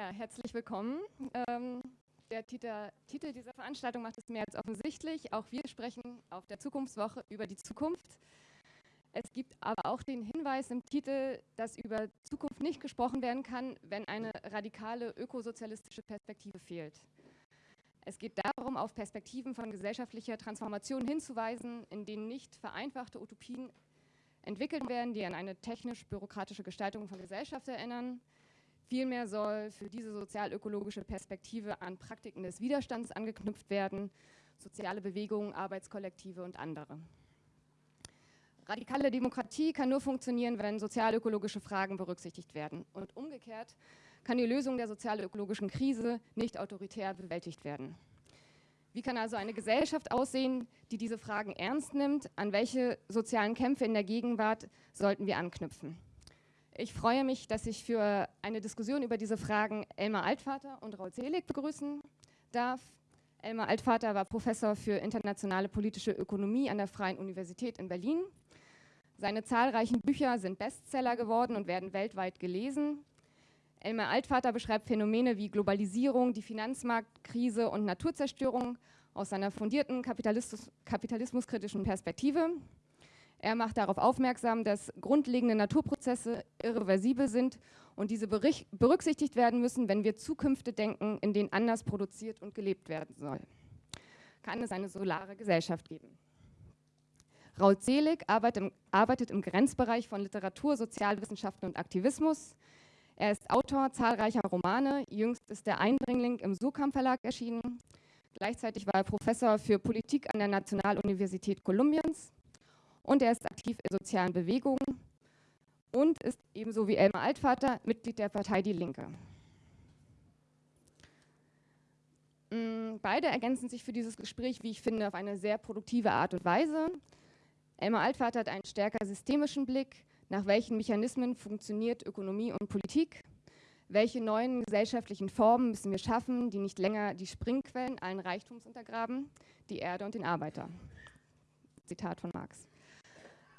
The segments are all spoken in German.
Ja, herzlich willkommen. Ähm, der Titel, Titel, dieser Veranstaltung macht es mehr als offensichtlich. Auch wir sprechen auf der Zukunftswoche über die Zukunft. Es gibt aber auch den Hinweis im Titel, dass über Zukunft nicht gesprochen werden kann, wenn eine radikale ökosozialistische Perspektive fehlt. Es geht darum, auf Perspektiven von gesellschaftlicher Transformation hinzuweisen, in denen nicht vereinfachte Utopien entwickelt werden, die an eine technisch-bürokratische Gestaltung von Gesellschaft erinnern, Vielmehr soll für diese sozial-ökologische Perspektive an Praktiken des Widerstands angeknüpft werden, soziale Bewegungen, Arbeitskollektive und andere. Radikale Demokratie kann nur funktionieren, wenn sozial-ökologische Fragen berücksichtigt werden. Und umgekehrt kann die Lösung der sozial-ökologischen Krise nicht autoritär bewältigt werden. Wie kann also eine Gesellschaft aussehen, die diese Fragen ernst nimmt? An welche sozialen Kämpfe in der Gegenwart sollten wir anknüpfen? Ich freue mich, dass ich für eine Diskussion über diese Fragen Elmar Altvater und Raul Selig begrüßen darf. Elmar Altvater war Professor für internationale politische Ökonomie an der Freien Universität in Berlin. Seine zahlreichen Bücher sind Bestseller geworden und werden weltweit gelesen. Elmar Altvater beschreibt Phänomene wie Globalisierung, die Finanzmarktkrise und Naturzerstörung aus seiner fundierten Kapitalismus, kapitalismuskritischen Perspektive. Er macht darauf aufmerksam, dass grundlegende Naturprozesse irreversibel sind und diese berücksichtigt werden müssen, wenn wir Zukünfte denken, in denen anders produziert und gelebt werden soll. Kann es eine solare Gesellschaft geben? Raul Zelig arbeitet im, Grenzbereich von Literatur, Sozialwissenschaften und Aktivismus. Er ist Autor zahlreicher Romane, jüngst ist der Eindringling im Sukam Verlag erschienen. Gleichzeitig war er Professor für Politik an der Nationaluniversität Kolumbiens und er ist aktiv in sozialen Bewegungen und ist ebenso wie Elmar Altvater Mitglied der Partei Die Linke. Mm, beide ergänzen sich für dieses Gespräch, wie ich finde, auf eine sehr produktive Art und Weise. Elmar Altvater hat einen stärker systemischen Blick, nach welchen Mechanismen funktioniert Ökonomie und Politik, welche neuen gesellschaftlichen Formen müssen wir schaffen, die nicht länger die Springquellen allen Reichtums untergraben, die Erde und den Arbeiter. Zitat von Marx.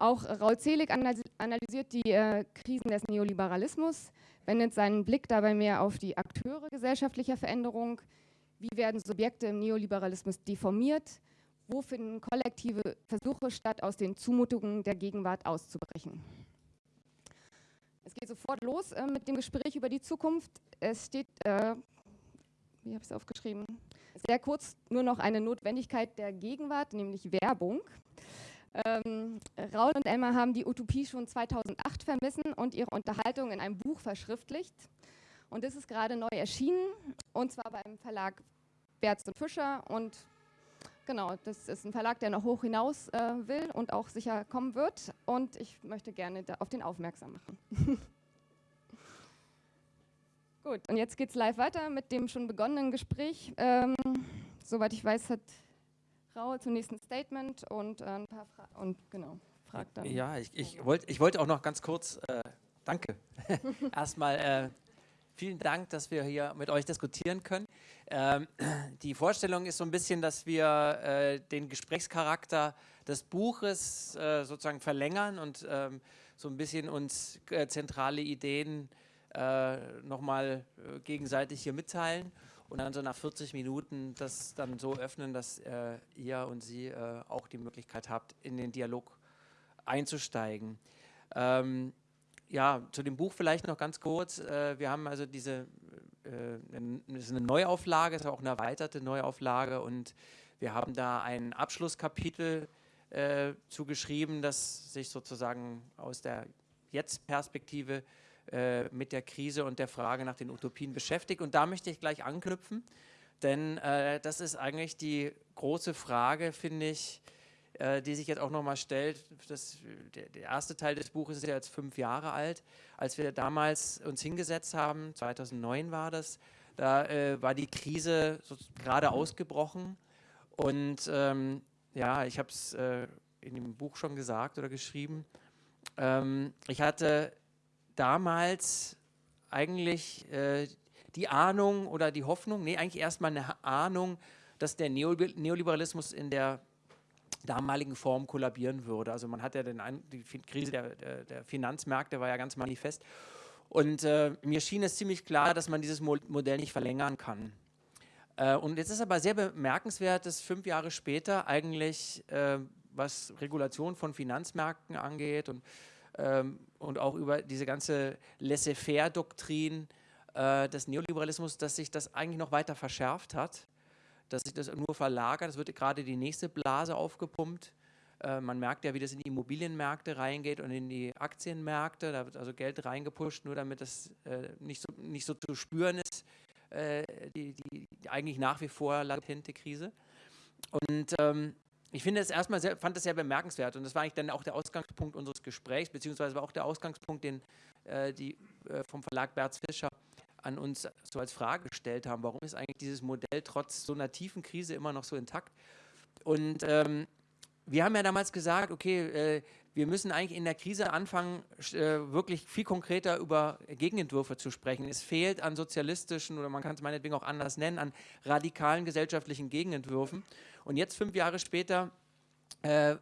Auch Raul Zelig analysiert die äh, Krisen des Neoliberalismus, wendet seinen Blick dabei mehr auf die Akteure gesellschaftlicher Veränderung. Wie werden Subjekte im Neoliberalismus deformiert? Wo finden kollektive Versuche statt, aus den Zumutungen der Gegenwart auszubrechen? Es geht sofort los äh, mit dem Gespräch über die Zukunft. Es steht, äh, wie habe ich es aufgeschrieben, sehr kurz nur noch eine Notwendigkeit der Gegenwart, nämlich Werbung. Ähm, Raul und Elmar haben die Utopie schon 2008 vermissen und ihre Unterhaltung in einem Buch verschriftlicht. Und das ist gerade neu erschienen, und zwar beim Verlag Berz und Fischer. Und genau, das ist ein Verlag, der noch hoch hinaus äh, will und auch sicher kommen wird. Und ich möchte gerne auf den aufmerksam machen. Gut, und jetzt geht es live weiter mit dem schon begonnenen Gespräch. Ähm, soweit ich weiß, hat Raue zum nächsten Statement und äh, ein paar Fragen. Und genau, fragt dann. Ja, ich, ich, wollt, ich wollte auch noch ganz kurz, äh, danke. Erstmal äh, vielen Dank, dass wir hier mit euch diskutieren können. Ähm, die Vorstellung ist so ein bisschen, dass wir äh, den Gesprächscharakter des Buches äh, sozusagen verlängern und ähm, so ein bisschen uns äh, zentrale Ideen nochmal gegenseitig hier mitteilen und dann so nach 40 Minuten das dann so öffnen, dass äh, ihr und sie äh, auch die Möglichkeit habt, in den Dialog einzusteigen. Ähm, ja, zu dem Buch vielleicht noch ganz kurz. Äh, wir haben also diese, äh, das ist eine Neuauflage, ist auch eine erweiterte Neuauflage und wir haben da ein Abschlusskapitel äh, zugeschrieben, das sich sozusagen aus der Jetzt-Perspektive äh, mit der Krise und der Frage nach den Utopien beschäftigt. Und da möchte ich gleich anknüpfen, denn äh, das ist eigentlich die große Frage, finde ich, äh, die sich jetzt auch nochmal stellt. Das, der, der, erste Teil des Buches ist ja jetzt fünf Jahre alt. Als wir damals uns hingesetzt haben, 2009 war das, da äh, war die Krise so gerade ausgebrochen. Und ähm, ja, ich habe es äh, in dem Buch schon gesagt oder geschrieben. Ähm, ich hatte damals eigentlich äh, die Ahnung oder die Hoffnung, nee, eigentlich erstmal eine Ahnung, dass der Neoliberalismus in der damaligen Form kollabieren würde. Also man hat ja den, die Krise der, der, der Finanzmärkte war ja ganz manifest. Und äh, mir schien es ziemlich klar, dass man dieses Mo Modell nicht verlängern kann. Äh, und jetzt ist aber sehr bemerkenswert, dass fünf Jahre später eigentlich, äh, was Regulation von Finanzmärkten angeht und, ähm, und auch über diese ganze Laissez-faire-Doktrin äh, des Neoliberalismus, dass sich das eigentlich noch weiter verschärft hat, dass sich das nur verlagert. Es wird gerade die nächste Blase aufgepumpt äh, man merkt ja, wie das in die Immobilienmärkte reingeht und in die Aktienmärkte. Da wird also Geld reingepusht, nur damit das äh, nicht, so, nicht so zu spüren ist, äh, die, die, eigentlich nach wie vor latente Krise. Und ähm, ich finde es erstmal sehr, fand das sehr bemerkenswert und das war eigentlich dann auch der Ausgangspunkt unseres Gesprächs, beziehungsweise war auch der Ausgangspunkt, den äh, die äh, vom Verlag Berz Fischer an uns so als Frage gestellt haben. Warum ist eigentlich dieses Modell trotz so einer tiefen Krise immer noch so intakt? Und ähm, wir haben ja damals gesagt, okay, äh, wir müssen eigentlich in der Krise anfangen, äh, wirklich viel konkreter über Gegenentwürfe zu sprechen. Es fehlt an sozialistischen oder man kann es meinetwegen auch anders nennen, an radikalen gesellschaftlichen Gegenentwürfen. Und jetzt, fünf Jahre später, äh,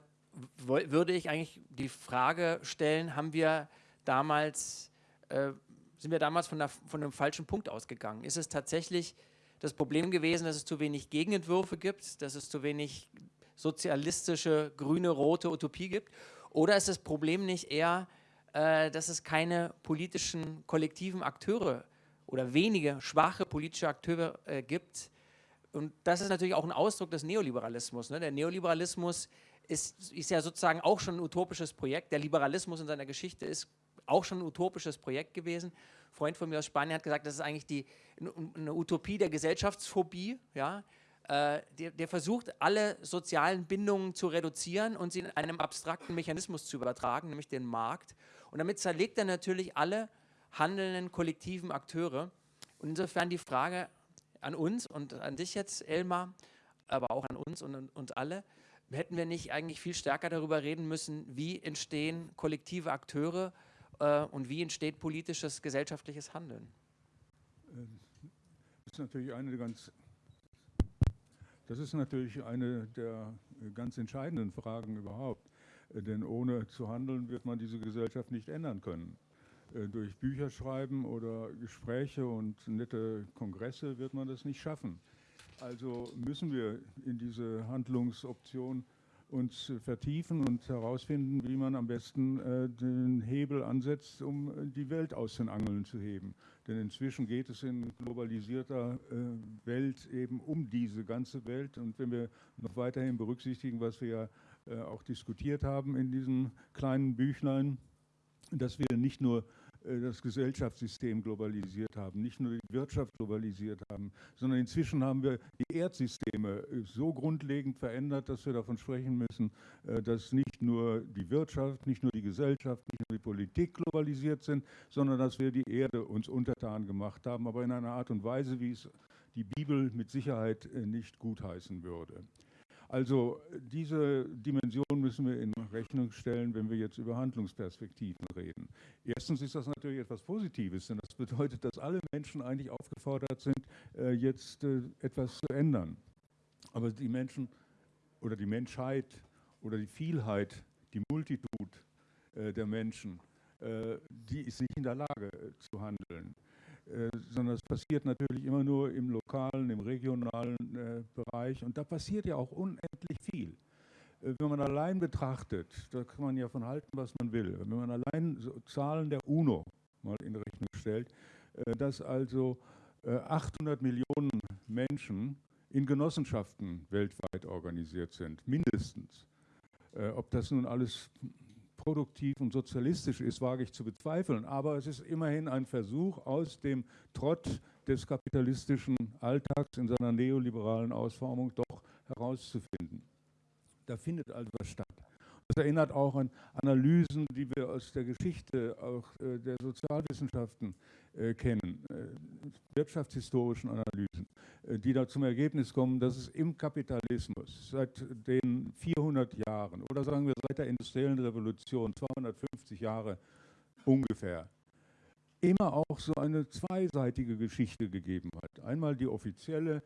würde ich eigentlich die Frage stellen, haben wir damals, äh, sind wir damals von, der, von einem falschen Punkt ausgegangen? Ist es tatsächlich das Problem gewesen, dass es zu wenig Gegenentwürfe gibt, dass es zu wenig sozialistische, grüne, rote Utopie gibt? Oder ist das Problem nicht eher, äh, dass es keine politischen kollektiven Akteure oder wenige schwache politische Akteure äh, gibt? Und das ist natürlich auch ein Ausdruck des Neoliberalismus. Ne? Der Neoliberalismus ist, ist ja sozusagen auch schon ein utopisches Projekt. Der Liberalismus in seiner Geschichte ist auch schon ein utopisches Projekt gewesen. Ein Freund von mir aus Spanien hat gesagt, das ist eigentlich die, eine Utopie der Gesellschaftsphobie. Ja? Äh, der, der, versucht, alle sozialen Bindungen zu reduzieren und sie in einem abstrakten Mechanismus zu übertragen, nämlich den Markt. Und damit zerlegt er natürlich alle handelnden kollektiven Akteure. Und insofern die Frage an uns und an dich jetzt, Elmar, aber auch an uns und uns alle, hätten wir nicht eigentlich viel stärker darüber reden müssen, wie entstehen kollektive Akteure äh, und wie entsteht politisches, gesellschaftliches Handeln? Ähm, das ist natürlich eine ganz das ist natürlich eine der äh, ganz entscheidenden Fragen überhaupt. Äh, denn ohne zu handeln wird man diese Gesellschaft nicht ändern können. Äh, durch Bücher schreiben oder Gespräche und nette Kongresse wird man das nicht schaffen. Also müssen wir in diese Handlungsoption uns vertiefen und herausfinden, wie man am besten äh, den Hebel ansetzt, um die Welt aus den Angeln zu heben. Denn inzwischen geht es in globalisierter äh, Welt eben um diese ganze Welt. Und wenn wir noch weiterhin berücksichtigen, was wir ja äh, auch diskutiert haben in diesem kleinen Büchlein, dass wir nicht nur äh, das Gesellschaftssystem globalisiert haben, nicht nur die Wirtschaft globalisiert haben, sondern inzwischen haben wir die Erdsysteme äh, so grundlegend verändert, dass wir davon sprechen müssen, äh, dass nicht nur die Wirtschaft, nicht nur die Gesellschaft, nicht nur die Politik globalisiert sind, sondern dass wir die Erde uns untertan gemacht haben, aber in einer Art und Weise, wie es die Bibel mit Sicherheit nicht gutheißen würde. Also diese Dimension müssen wir in Rechnung stellen, wenn wir jetzt über Handlungsperspektiven reden. Erstens ist das natürlich etwas Positives, denn das bedeutet, dass alle Menschen eigentlich aufgefordert sind, äh, jetzt äh, etwas zu ändern. Aber die Menschen oder die Menschheit oder die Vielheit, die Multitud äh, der Menschen, die ist nicht in der Lage zu handeln. Äh, sondern es passiert natürlich immer nur im lokalen, im regionalen äh, Bereich und da passiert ja auch unendlich viel. Äh, wenn man allein betrachtet, da kann man ja von halten, was man will, wenn man allein so Zahlen der UNO mal in Rechnung stellt, äh, dass also 800 äh, Millionen Menschen in Genossenschaften weltweit organisiert sind, mindestens. Ob das nun alles produktiv und sozialistisch ist, wage ich zu bezweifeln. Aber es ist immerhin ein Versuch, aus dem Trott des kapitalistischen Alltags in seiner neoliberalen Ausformung doch herauszufinden. Da findet also was statt. Das erinnert auch an Analysen, die wir aus der Geschichte, auch äh, der Sozialwissenschaften äh, kennen, äh, wirtschaftshistorischen Analysen, die da zum Ergebnis kommen, dass es im Kapitalismus seit den 400 Jahren oder sagen wir seit der industriellen Revolution, 250 Jahre ungefähr, immer auch so eine zweiseitige Geschichte gegeben hat. Einmal die offizielle,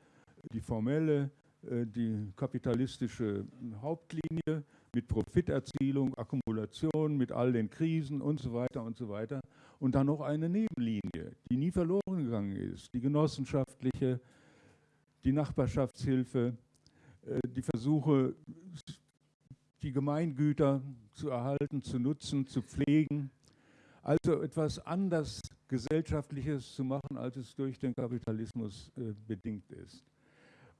die formelle, die kapitalistische Hauptlinie mit Profiterzielung, Akkumulation, mit all den Krisen und so weiter und so weiter. Und dann noch eine Nebenlinie, die nie verloren gegangen ist, die genossenschaftliche, die Nachbarschaftshilfe, äh, die Versuche, die Gemeingüter zu erhalten, zu nutzen, zu pflegen. Also etwas anders Gesellschaftliches zu machen, als es durch den Kapitalismus äh, bedingt ist.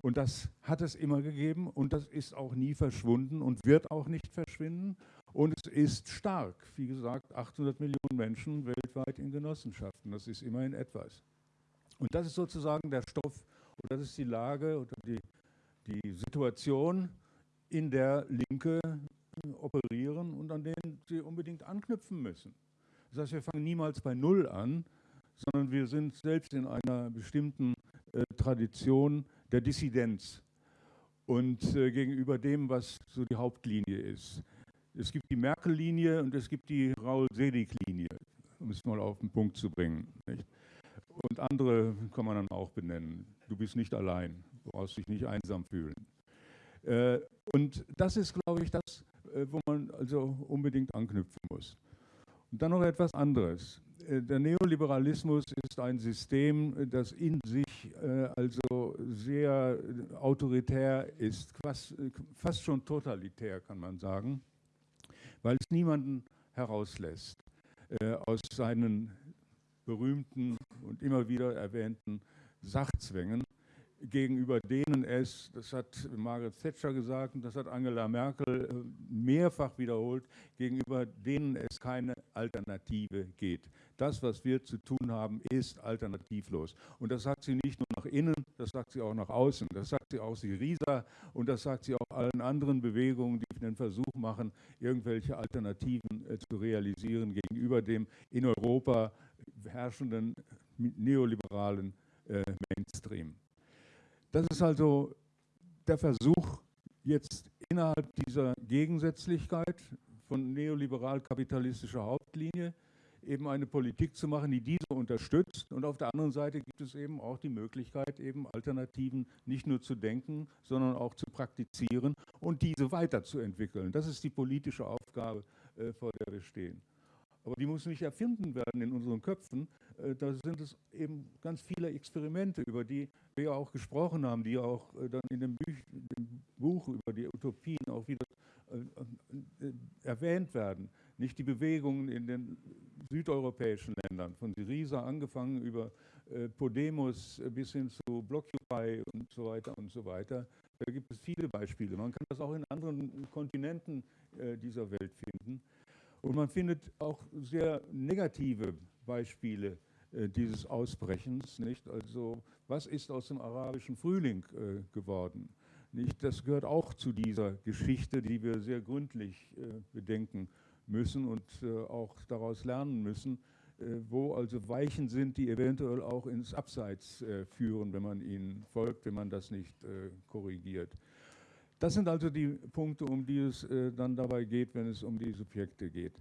Und das hat es immer gegeben und das ist auch nie verschwunden und wird auch nicht verschwinden. Und es ist stark. Wie gesagt, 800 Millionen Menschen weltweit in Genossenschaften. Das ist immerhin etwas. Und das ist sozusagen der Stoff, oder das ist die Lage oder die, die Situation, in der Linke operieren und an denen sie unbedingt anknüpfen müssen. Das heißt, wir fangen niemals bei Null an, sondern wir sind selbst in einer bestimmten äh, Tradition der Dissidenz und äh, gegenüber dem, was so die Hauptlinie ist. Es gibt die Merkel-Linie und es gibt die Raul-Selig-Linie, um es mal auf den Punkt zu bringen. Nicht? Und andere kann man dann auch benennen. Du bist nicht allein, du brauchst dich nicht einsam fühlen. Äh, und das ist, glaube ich, das, äh, wo man also unbedingt anknüpfen muss. Und dann noch etwas anderes. Äh, der Neoliberalismus ist ein System, das in sich also sehr autoritär ist, fast, fast schon totalitär, kann man sagen, weil es niemanden herauslässt aus seinen berühmten und immer wieder erwähnten Sachzwängen, gegenüber denen es, das hat Margaret Thatcher gesagt und das hat Angela Merkel äh, mehrfach wiederholt, gegenüber denen es keine Alternative geht. Das, was wir zu tun haben, ist alternativlos. Und das sagt sie nicht nur nach innen, das sagt sie auch nach außen. Das sagt sie auch Syriza und das sagt sie auch allen anderen Bewegungen, die den Versuch machen, irgendwelche Alternativen äh, zu realisieren gegenüber dem in Europa herrschenden neoliberalen äh, Mainstream. Das ist also der Versuch, jetzt innerhalb dieser Gegensätzlichkeit von neoliberal-kapitalistischer Hauptlinie eben eine Politik zu machen, die diese unterstützt. Und auf der anderen Seite gibt es eben auch die Möglichkeit, eben Alternativen nicht nur zu denken, sondern auch zu praktizieren und diese weiterzuentwickeln. Das ist die politische Aufgabe, äh, vor der wir stehen. Aber die muss nicht erfinden werden in unseren Köpfen. Äh, da sind es eben ganz viele Experimente, über die wir auch gesprochen haben, die auch äh, dann in dem, Büch, dem Buch über die Utopien auch wieder äh, erwähnt werden. Nicht die Bewegungen in den südeuropäischen Ländern, von Syriza angefangen über Podemos bis hin zu Blockupy und so weiter und so weiter. Da gibt es viele Beispiele. Man kann das auch in anderen Kontinenten dieser Welt finden. Und man findet auch sehr negative Beispiele äh, dieses Ausbrechens. Nicht? Also was ist aus dem arabischen Frühling äh, geworden? Nicht? Das gehört auch zu dieser Geschichte, die wir sehr gründlich äh, bedenken müssen und äh, auch daraus lernen müssen, äh, wo also Weichen sind, die eventuell auch ins Abseits äh, führen, wenn man ihnen folgt, wenn man das nicht korrigiert. Das sind also die Punkte, um die es äh, dann dabei geht, wenn es um die Subjekte geht.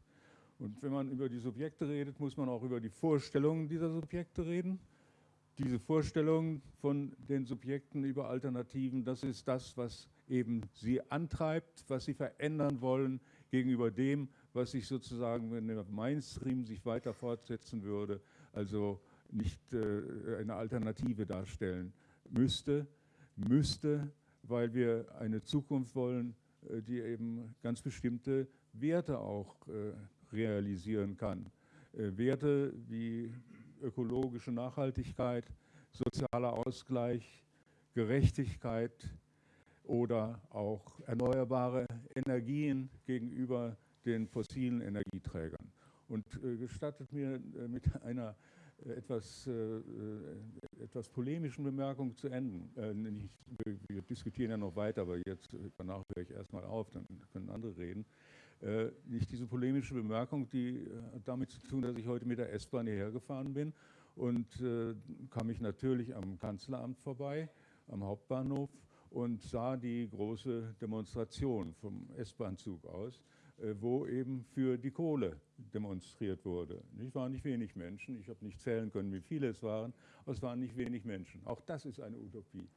Und wenn man über die Subjekte redet, muss man auch über die Vorstellungen dieser Subjekte reden. Diese Vorstellungen von den Subjekten über Alternativen, das ist das, was eben sie antreibt, was sie verändern wollen gegenüber dem, was sich sozusagen, wenn der Mainstream sich weiter fortsetzen würde, also nicht äh, eine Alternative darstellen müsste, müsste weil wir eine Zukunft wollen, äh, die eben ganz bestimmte Werte auch äh, realisieren kann. Äh, Werte wie ökologische Nachhaltigkeit, sozialer Ausgleich, Gerechtigkeit oder auch erneuerbare Energien gegenüber den fossilen Energieträgern. Und gestattet mir mit einer etwas, äh, äh, etwas polemischen Bemerkung zu enden. Äh, nicht, wir, diskutieren ja noch weiter, aber jetzt danach höre ich erstmal auf, dann können andere reden. Äh, nicht diese polemische Bemerkung, die hat damit zu tun, dass ich heute mit der S-Bahn hierher gefahren bin und äh, kam ich natürlich am Kanzleramt vorbei, am Hauptbahnhof und sah die große Demonstration vom S-Bahn-Zug aus äh, wo eben für die Kohle demonstriert wurde. Es waren nicht wenig Menschen, ich habe nicht zählen können, wie viele es waren, aber es waren nicht wenig Menschen. Auch das ist eine Utopie.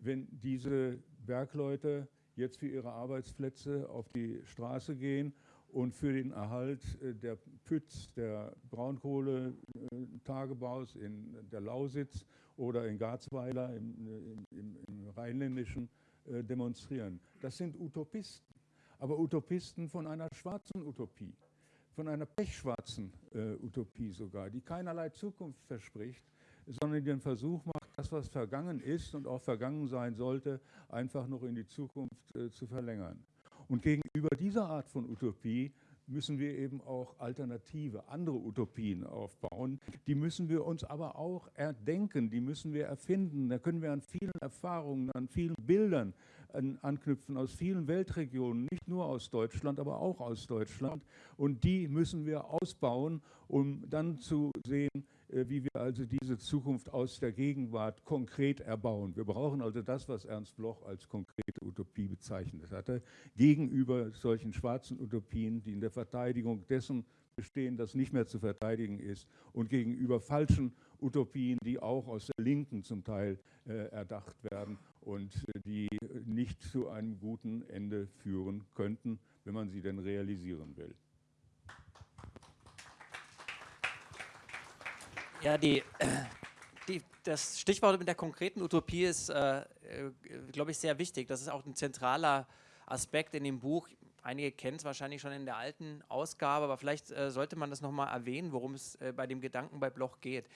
wenn diese Bergleute jetzt für ihre Arbeitsplätze auf die Straße gehen und für den Erhalt äh, der Pütz, der Braunkohletagebaus in der Lausitz oder in Garzweiler im, im, im Rheinländischen äh, demonstrieren. Das sind Utopisten, aber Utopisten von einer schwarzen Utopie, von einer pechschwarzen äh, Utopie sogar, die keinerlei Zukunft verspricht, sondern den Versuch macht, das, was vergangen ist und auch vergangen sein sollte, einfach noch in die Zukunft äh, zu verlängern. Und gegenüber dieser Art von Utopie müssen wir eben auch alternative, andere Utopien aufbauen. Die müssen wir uns aber auch erdenken, die müssen wir erfinden. Da können wir an vielen Erfahrungen, an vielen Bildern anknüpfen aus vielen Weltregionen, nicht nur aus Deutschland, aber auch aus Deutschland. Und die müssen wir ausbauen, um dann zu sehen, äh, wie wir also diese Zukunft aus der Gegenwart konkret erbauen. Wir brauchen also das, was Ernst Bloch als konkrete Utopie bezeichnet hatte, gegenüber solchen schwarzen Utopien, die in der Verteidigung dessen bestehen, das nicht mehr zu verteidigen ist, und gegenüber falschen Utopien, die auch aus der Linken zum Teil äh, erdacht werden und äh, die nicht zu einem guten Ende führen könnten, wenn man sie denn realisieren will. Ja, die, die, das Stichwort mit der konkreten Utopie ist, äh, äh glaube ich, sehr wichtig. Das ist auch ein zentraler Aspekt in dem Buch. Einige kennen es wahrscheinlich schon in der alten Ausgabe, aber vielleicht äh, sollte man das nochmal erwähnen, worum es äh, bei dem Gedanken bei Bloch geht.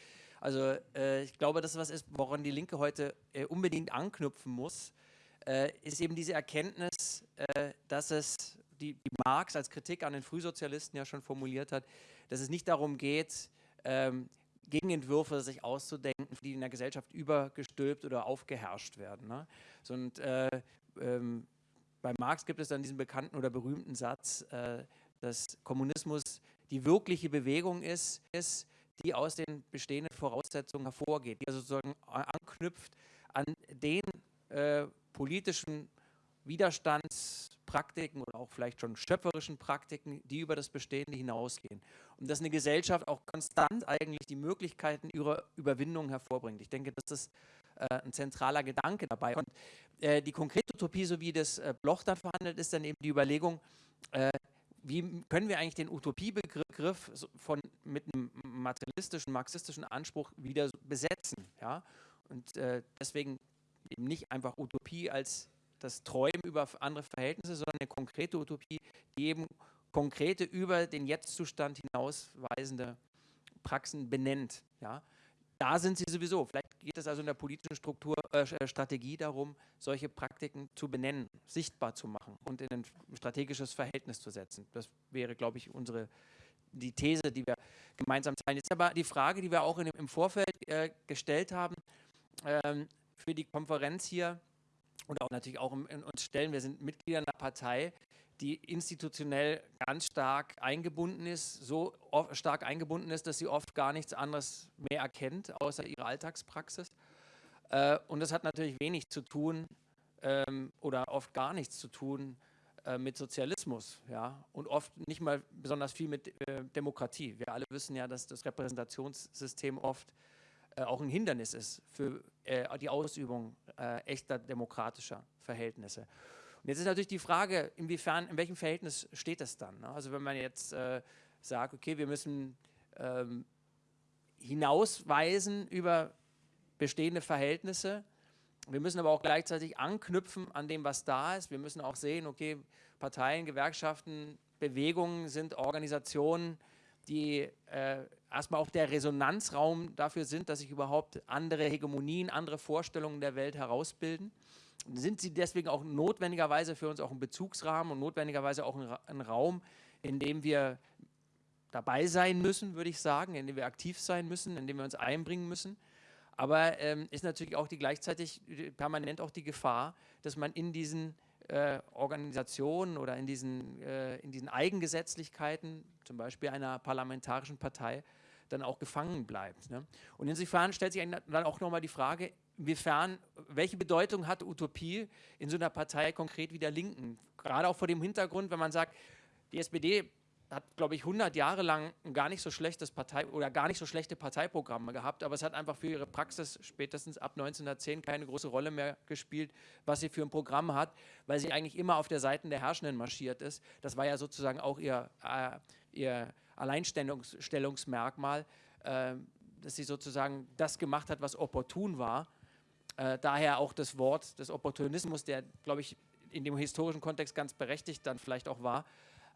Also äh, ich glaube, das ist was ist, woran die Linke heute äh, unbedingt anknüpfen muss, ist eben diese Erkenntnis, dass es, die, die Marx als Kritik an den Frühsozialisten ja schon formuliert hat, dass es nicht darum geht, ähm, Gegenentwürfe sich auszudenken, die in der Gesellschaft übergestülpt oder aufgeherrscht werden. Ne? So, und, äh, ähm, bei Marx gibt es dann diesen bekannten oder berühmten Satz, äh, dass Kommunismus die wirkliche Bewegung ist, ist, die aus den bestehenden Voraussetzungen hervorgeht, die also sozusagen anknüpft an den äh, politischen Widerstandspraktiken oder auch vielleicht schon schöpferischen Praktiken, die über das Bestehende hinausgehen. Und dass eine Gesellschaft auch konstant eigentlich die Möglichkeiten ihrer Überwindung hervorbringt. Ich denke, das ist äh, ein zentraler Gedanke dabei. Und äh, die konkrete Utopie, so wie das äh, Bloch dann verhandelt, ist dann eben die Überlegung, äh, wie können wir eigentlich den Utopiebegriff von, mit einem materialistischen, marxistischen Anspruch wieder besetzen. Ja? Und äh, deswegen eben nicht einfach Utopie als das Träumen über andere Verhältnisse, sondern eine konkrete Utopie, die eben konkrete über den Jetztzustand hinausweisende Praxen benennt. Ja? Da sind sie sowieso. Vielleicht geht es also in der politischen Struktur, äh, äh, Strategie darum, solche Praktiken zu benennen, sichtbar zu machen und in ein strategisches Verhältnis zu setzen. Das wäre, glaube ich, unsere die These, die wir gemeinsam teilen. Jetzt aber die Frage, die wir auch in, im Vorfeld äh, gestellt haben ähm, für die Konferenz hier, und auch natürlich auch in uns stellen. Wir sind Mitglieder einer Partei, die institutionell ganz stark eingebunden ist, so stark eingebunden ist, dass sie oft gar nichts anderes mehr erkennt, außer ihre Alltagspraxis. Äh, und das hat natürlich wenig zu tun ähm, oder oft gar nichts zu tun äh, mit Sozialismus ja? und oft nicht mal besonders viel mit äh, Demokratie. Wir alle wissen ja, dass das Repräsentationssystem oft äh, auch ein Hindernis ist für äh, die Ausübung äh, echter demokratischer Verhältnisse. Jetzt ist natürlich die Frage, inwiefern, in welchem Verhältnis steht das dann? Ne? Also wenn man jetzt äh, sagt, okay, wir müssen ähm, hinausweisen über bestehende Verhältnisse, wir müssen aber auch gleichzeitig anknüpfen an dem, was da ist. Wir müssen auch sehen, okay, Parteien, Gewerkschaften, Bewegungen sind Organisationen, die äh, erstmal auch der Resonanzraum dafür sind, dass sich überhaupt andere Hegemonien, andere Vorstellungen der Welt herausbilden. Sind sie deswegen auch notwendigerweise für uns auch ein Bezugsrahmen und notwendigerweise auch ein, ein Raum, in dem wir dabei sein müssen, würde ich sagen, in dem wir aktiv sein müssen, in dem wir uns einbringen müssen. Aber ähm, ist natürlich auch die gleichzeitig permanent auch die Gefahr, dass man in diesen äh, Organisationen oder in diesen, äh, in diesen Eigengesetzlichkeiten, zum Beispiel einer parlamentarischen Partei, dann auch gefangen bleibt. Ne? Und insofern stellt sich dann auch nochmal die Frage, inwiefern, welche Bedeutung hat Utopie in so einer Partei konkret wie der Linken? Gerade auch vor dem Hintergrund, wenn man sagt, die SPD hat, glaube ich, 100 Jahre lang ein gar nicht so schlechtes Partei oder gar nicht so schlechte Parteiprogramme gehabt, aber es hat einfach für ihre Praxis spätestens ab 1910 keine große Rolle mehr gespielt, was sie für ein Programm hat, weil sie eigentlich immer auf der Seite der Herrschenden marschiert ist. Das war ja sozusagen auch ihr, äh, ihr Alleinstellungsmerkmal, äh, dass sie sozusagen das gemacht hat, was opportun war. Äh, daher auch das Wort des Opportunismus, der, glaube ich, in dem historischen Kontext ganz berechtigt dann vielleicht auch war.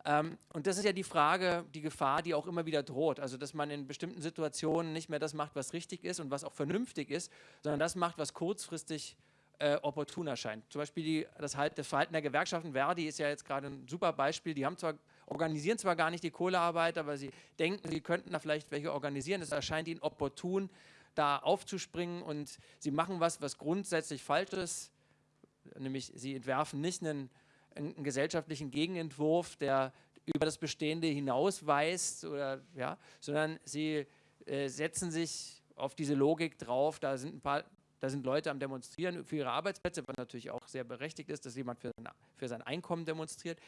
Ähm, und das ist ja die Frage, die Gefahr, die auch immer wieder droht. Also, dass man in bestimmten Situationen nicht mehr das macht, was richtig ist und was auch vernünftig ist, sondern das macht, was kurzfristig äh, opportun erscheint. Zum Beispiel die, das, halt, das, Verhalten der Gewerkschaften, Verdi ist ja jetzt gerade ein super Beispiel, die haben zwar, organisieren zwar gar nicht die Kohlearbeit, aber sie denken, sie könnten da vielleicht welche organisieren. Es erscheint ihnen opportun, da aufzuspringen und sie machen was, was grundsätzlich falsch ist, nämlich sie entwerfen nicht einen einen gesellschaftlichen Gegenentwurf, der über das Bestehende hinausweist, oder, ja, sondern sie äh, setzen sich auf diese Logik drauf, da sind ein paar da sind Leute am Demonstrieren für ihre Arbeitsplätze, was natürlich auch sehr berechtigt ist, dass jemand für sein, für sein Einkommen demonstriert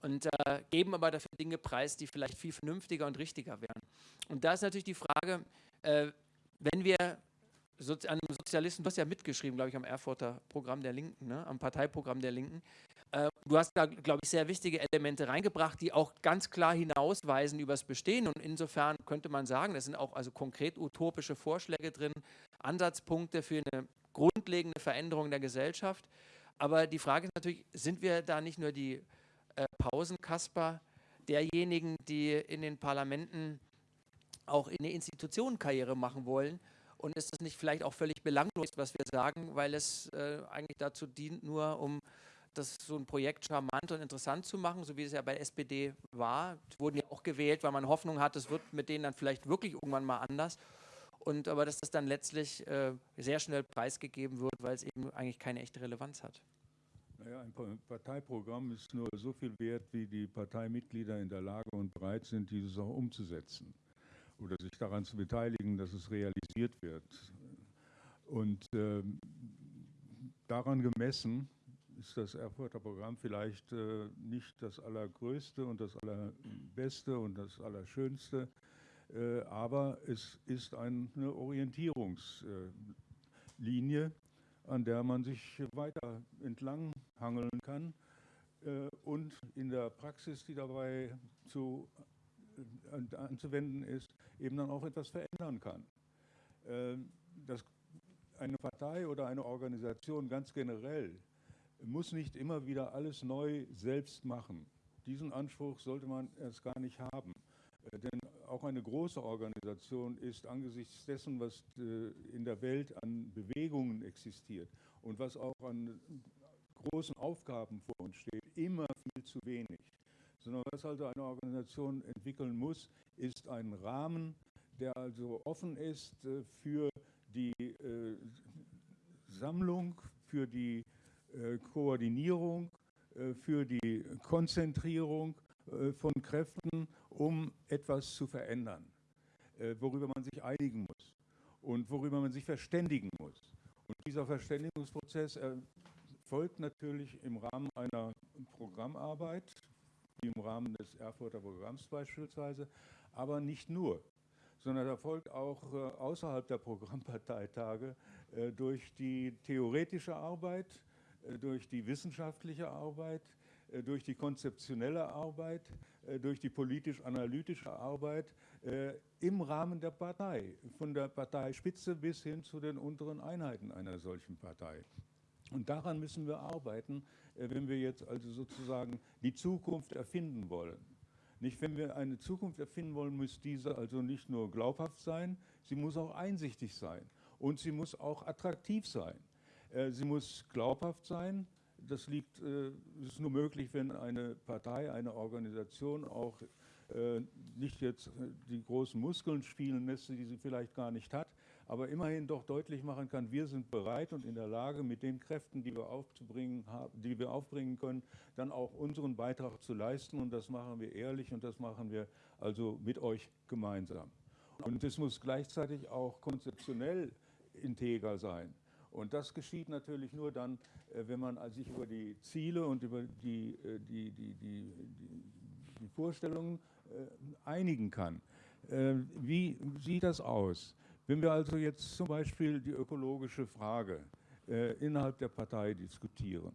und äh, geben aber dafür Dinge preis, die vielleicht viel vernünftiger und richtiger wären. Und da ist natürlich die Frage, äh, wenn wir an einem Sozialisten, du hast ja mitgeschrieben, glaube ich, am Erfurter Programm der Linken, ne, am Parteiprogramm der Linken, äh, du hast da, glaube ich, sehr wichtige Elemente reingebracht, die auch ganz klar hinausweisen über das Bestehen. Und insofern könnte man sagen, das sind auch also konkret utopische Vorschläge drin, Ansatzpunkte für eine grundlegende Veränderung der Gesellschaft. Aber die Frage ist natürlich, sind wir da nicht nur die äh, Pausenkasper derjenigen, die in den Parlamenten auch in der Institution Karriere machen wollen? Und ist das nicht vielleicht auch völlig belanglos, was wir sagen, weil es äh, eigentlich dazu dient, nur um das so ein Projekt charmant und interessant zu machen, so wie es ja bei SPD war. Die wurden ja auch gewählt, weil man Hoffnung hat, es wird mit denen dann vielleicht wirklich irgendwann mal anders. Und aber dass das dann letztlich äh, sehr schnell preisgegeben wird, weil es eben eigentlich keine echte Relevanz hat. Naja, ein Parteiprogramm ist nur so viel wert, wie die Parteimitglieder in der Lage und bereit sind, dieses auch umzusetzen oder sich daran zu beteiligen, dass es realisiert wird. Und äh, daran gemessen ist das Erfurter Programm vielleicht äh, nicht das allergrößte und das allerbeste und das allerschönste, äh, aber es ist eine Orientierungslinie, an der man sich weiter entlang hangeln kann äh, und in der Praxis, die dabei zu, anzuwenden ist, eben dann auch etwas verändern kann. Äh, das, eine Partei oder eine Organisation ganz generell muss nicht immer wieder alles neu selbst machen. Diesen Anspruch sollte man erst gar nicht haben. Äh, denn auch eine große Organisation ist angesichts dessen, was äh, in der Welt an Bewegungen existiert und was auch an großen Aufgaben vor uns steht, immer viel zu wenig. Sondern was also eine Organisation entwickeln muss, ist ein Rahmen, der also offen ist äh, für die Sammlung, für die äh, Koordinierung, äh, für die Konzentrierung äh, von Kräften, um etwas zu verändern, worüber man sich einigen muss und worüber man sich verständigen muss. Und dieser Verständigungsprozess erfolgt natürlich im Rahmen einer Programmarbeit, wie im Rahmen des Erfurter Programms beispielsweise, aber nicht nur, sondern erfolgt auch außerhalb der Programmparteitage durch die theoretische Arbeit, äh, durch die wissenschaftliche Arbeit, äh, durch die konzeptionelle Arbeit, äh, durch die politisch-analytische Arbeit im Rahmen der Partei, von der Parteispitze bis hin zu den unteren Einheiten einer solchen Partei. Und daran müssen wir arbeiten, wenn wir jetzt also sozusagen die Zukunft erfinden wollen. Nicht, wenn wir eine Zukunft erfinden wollen, muss diese also nicht nur glaubhaft sein, sie muss auch einsichtig sein und sie muss auch attraktiv sein. Äh, sie muss glaubhaft sein. Das liegt, äh, ist nur möglich, wenn eine Partei, eine Organisation auch äh, nicht jetzt die großen Muskeln spielen lässt, die sie vielleicht gar nicht hat, aber immerhin doch deutlich machen kann, wir sind bereit und in der Lage, mit den Kräften, die wir, aufzubringen, die wir aufbringen können, dann auch unseren Beitrag zu leisten. Und das machen wir ehrlich und das machen wir also mit euch gemeinsam. Und es muss gleichzeitig auch konzeptionell integer sein. Und das geschieht natürlich nur dann, äh, wenn man sich über die Ziele und über die, äh, die, die, die, die Vorstellungen äh, einigen kann. Wie sieht das aus? Wenn wir also jetzt zum Beispiel die ökologische Frage äh, innerhalb der Partei diskutieren,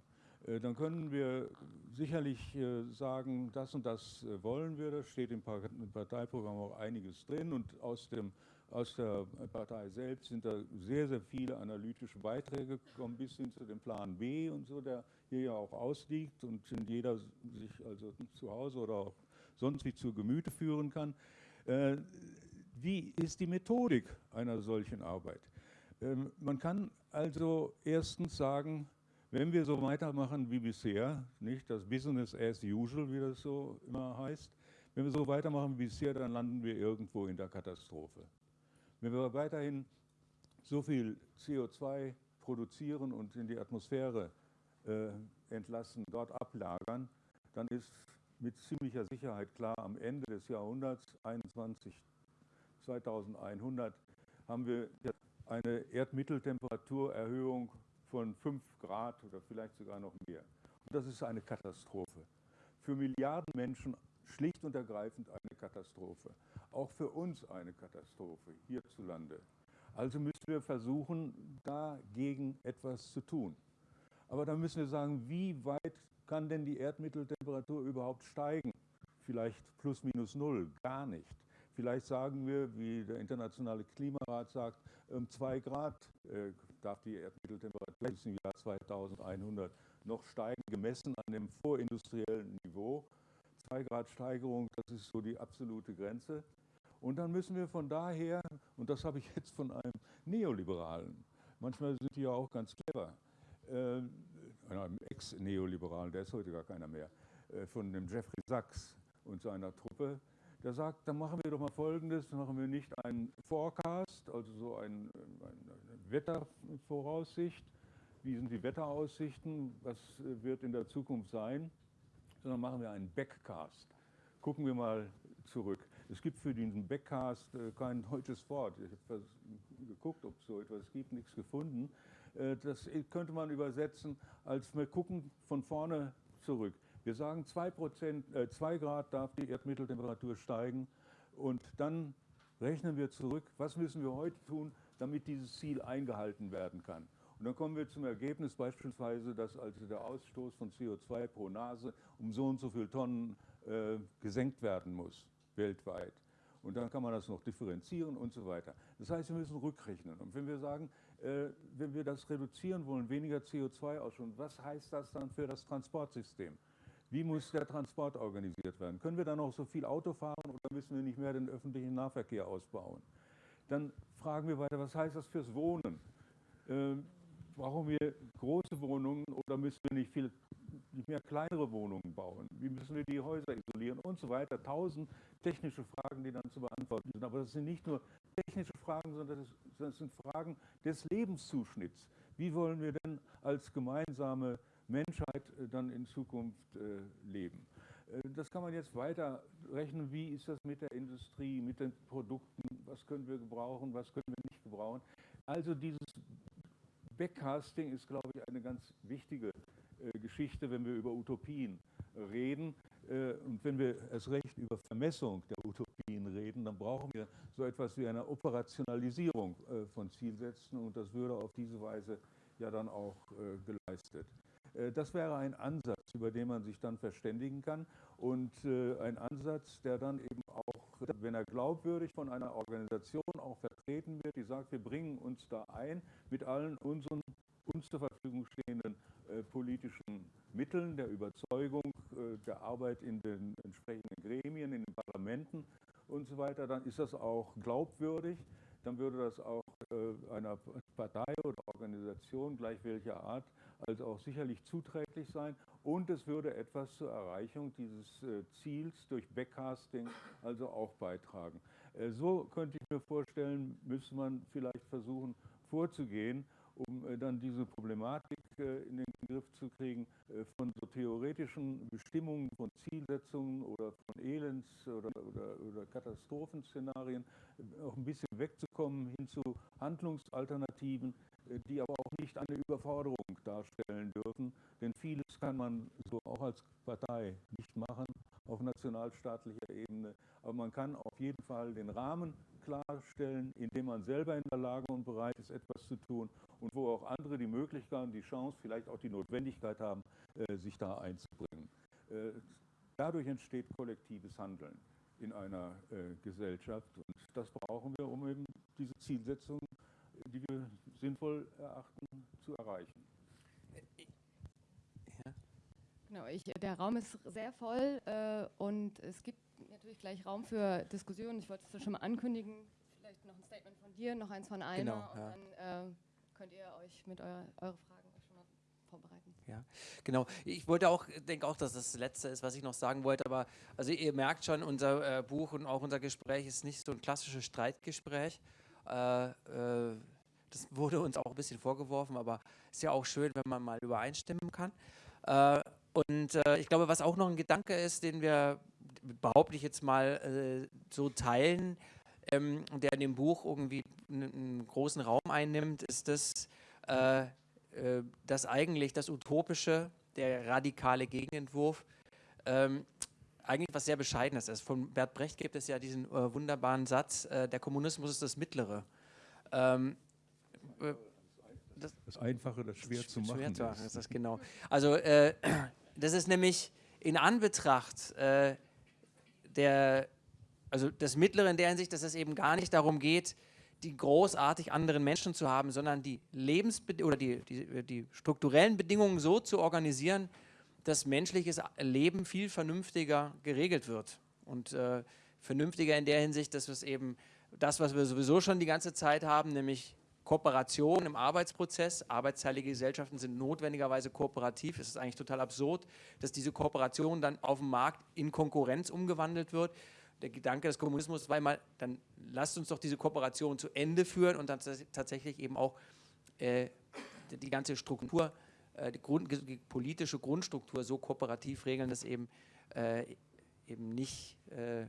äh, dann können wir sicherlich äh, sagen, das und das äh, wollen wir, da steht im Parteiprogramm auch einiges drin und aus, dem, aus der Partei selbst sind da sehr, sehr viele analytische Beiträge gekommen, bis hin zu dem Plan B und so, der hier ja auch ausliegt und den jeder sich also zu Hause oder auch sonst wie zu Gemüte führen kann. Wie ist die Methodik einer solchen Arbeit? Ähm, man kann also erstens sagen, wenn wir so weitermachen wie bisher, nicht das Business as usual, wie das so immer heißt, wenn wir so weitermachen wie bisher, dann landen wir irgendwo in der Katastrophe. Wenn wir weiterhin so viel CO2 produzieren und in die Atmosphäre äh, entlassen, dort ablagern, dann ist mit ziemlicher Sicherheit klar, am Ende des Jahrhunderts, 21, 2100, haben wir eine Erdmitteltemperaturerhöhung von 5 Grad oder vielleicht sogar noch mehr. Und das ist eine Katastrophe. Für Milliarden Menschen schlicht und ergreifend eine Katastrophe. Auch für uns eine Katastrophe hierzulande. Also müssen wir versuchen, dagegen etwas zu tun. Aber dann müssen wir sagen, wie weit kann denn die Erdmitteltemperatur überhaupt steigen? Vielleicht plus minus null, gar nicht. Vielleicht sagen wir, wie der Internationale Klimarat sagt, um zwei Grad äh, darf die Erdmitteltemperatur bis im Jahr 2100 noch steigen, gemessen an dem vorindustriellen Niveau. Zwei Grad Steigerung, das ist so die absolute Grenze. Und dann müssen wir von daher, und das habe ich jetzt von einem Neoliberalen, manchmal sind die ja auch ganz clever, äh, einem Ex-Neoliberalen, der ist heute gar keiner mehr, äh, von dem Jeffrey Sachs und seiner Truppe, der sagt, dann machen wir doch mal Folgendes, dann machen wir nicht einen Forecast, also so ein, eine Wettervoraussicht, wie sind die Wetteraussichten, was wird in der Zukunft sein, sondern machen wir einen Backcast. Gucken wir mal zurück. Es gibt für diesen Backcast äh, kein deutsches Wort. Ich habe geguckt, ob es so etwas gibt, nichts gefunden. Äh, das könnte man übersetzen als wir gucken von vorne zurück. Wir sagen, 2, äh, 2 Grad darf die Erdmitteltemperatur steigen und dann rechnen wir zurück, was müssen wir heute tun, damit dieses Ziel eingehalten werden kann. Und dann kommen wir zum Ergebnis beispielsweise, dass also der Ausstoß von CO2 pro Nase um so und so viele Tonnen äh, gesenkt werden muss, weltweit. Und dann kann man das noch differenzieren und so weiter. Das heißt, wir müssen rückrechnen. Und wenn wir sagen, äh, wenn wir das reduzieren wollen, weniger CO2 ausstoßen, was heißt das dann für das Transportsystem? Wie muss der Transport organisiert werden? Können wir dann noch so viel Auto fahren oder müssen wir nicht mehr den öffentlichen Nahverkehr ausbauen? Dann fragen wir weiter, was heißt das fürs Wohnen? Äh, brauchen wir große Wohnungen oder müssen wir nicht viel nicht mehr kleinere Wohnungen bauen? Wie müssen wir die Häuser isolieren und so weiter? Tausend technische Fragen, die dann zu beantworten sind. Aber das sind nicht nur technische Fragen, sondern das sind Fragen des Lebenszuschnitts. Wie wollen wir denn als gemeinsame Menschheit äh, dann in Zukunft äh, leben. Äh, das kann man jetzt weiter rechnen. Wie ist das mit der Industrie, mit den Produkten? Was können wir gebrauchen, was können wir nicht gebrauchen? Also dieses Backcasting ist, glaube ich, eine ganz wichtige Geschichte, wenn wir über Utopien reden. Und wenn wir erst recht über Vermessung der Utopien reden, dann brauchen wir so etwas wie eine Operationalisierung von Zielsätzen und das würde auf diese Weise ja dann auch geleistet. Äh, das wäre ein Ansatz, über den man sich dann verständigen kann und äh, ein Ansatz, der dann eben auch, wenn er glaubwürdig von einer Organisation auch vertreten wird, die sagt, wir bringen uns da ein mit allen unseren uns zur Verfügung stehenden äh, politischen Mitteln der Überzeugung, der Arbeit in den entsprechenden Gremien, in den Parlamenten und so weiter, dann ist das auch glaubwürdig, dann würde das auch einer Partei oder Organisation gleich welcher Art also auch sicherlich zuträglich sein und es würde etwas zur Erreichung dieses äh, Ziels durch Backcasting also auch beitragen. Äh, so könnte ich mir vorstellen, müsste man vielleicht versuchen vorzugehen, um äh, dann diese Problematik in den Griff zu kriegen von so theoretischen Bestimmungen von Zielsetzungen oder von Elends- oder, oder, oder Katastrophenszenarien auch ein bisschen wegzukommen hin zu Handlungsalternativen, die aber auch nicht eine Überforderung darstellen dürfen. Denn vieles kann man so auch als Partei nicht machen, auf nationalstaatlicher Ebene. Aber man kann auf jeden Fall den Rahmen klarstellen, indem man selber in der Lage und bereit ist, etwas zu tun und wo auch andere die Möglichkeit, die Chance, vielleicht auch die Notwendigkeit haben, äh, sich da einzubringen. Äh, dadurch entsteht kollektives Handeln in einer äh, Gesellschaft und das brauchen wir, um eben diese Zielsetzung, die wir sinnvoll erachten, zu erreichen. Genau, ich, der Raum ist sehr voll äh, und es gibt natürlich gleich Raum für Diskussionen. Ich wollte es schon mal ankündigen. Vielleicht noch ein Statement von dir, noch eins von Alma genau, und ja. dann äh, könnt ihr euch mit eurer, eure Fragen schon mal vorbereiten. Ja, genau. Ich wollte auch, denke auch, dass das, das Letzte ist, was ich noch sagen wollte, aber also ihr merkt schon, unser äh, Buch und auch unser Gespräch ist nicht so ein klassisches Streitgespräch. Äh, äh, das wurde uns auch ein bisschen vorgeworfen, aber ist ja auch schön, wenn man mal übereinstimmen kann. Äh, und äh, ich glaube, was auch noch ein Gedanke ist, den wir, behaupte ich jetzt mal, äh, so teilen, ähm, der in dem Buch irgendwie einen, einen großen Raum einnimmt, ist das, äh, äh, dass eigentlich das Utopische, der radikale Gegenentwurf, ähm, eigentlich was sehr Bescheidenes ist. Von Bert Brecht gibt es ja diesen äh, wunderbaren Satz, äh, der Kommunismus ist das Mittlere. Ähm, das, das, Einfache, das schwer zu machen schwer zu machen ist. Das genau. Also äh, das ist nämlich in Anbetracht äh, der, also das Mittlere in der Hinsicht, dass es eben gar nicht darum geht, die großartig anderen Menschen zu haben, sondern die Lebensbed oder die, die, die strukturellen Bedingungen so zu organisieren, dass menschliches Leben viel vernünftiger geregelt wird. Und äh, vernünftiger in der Hinsicht, dass es eben das, was wir sowieso schon die ganze Zeit haben, nämlich Kooperation im Arbeitsprozess. Arbeitsteilige Gesellschaften sind notwendigerweise kooperativ. Es ist eigentlich total absurd, dass diese Kooperation dann auf dem Markt in Konkurrenz umgewandelt wird. Der Gedanke des Kommunismus war mal, dann lasst uns doch diese Kooperation zu Ende führen und dann tatsächlich eben auch äh, die ganze Struktur, äh, die, Grund, die, politische Grundstruktur so kooperativ regeln, dass eben, äh, eben nicht äh,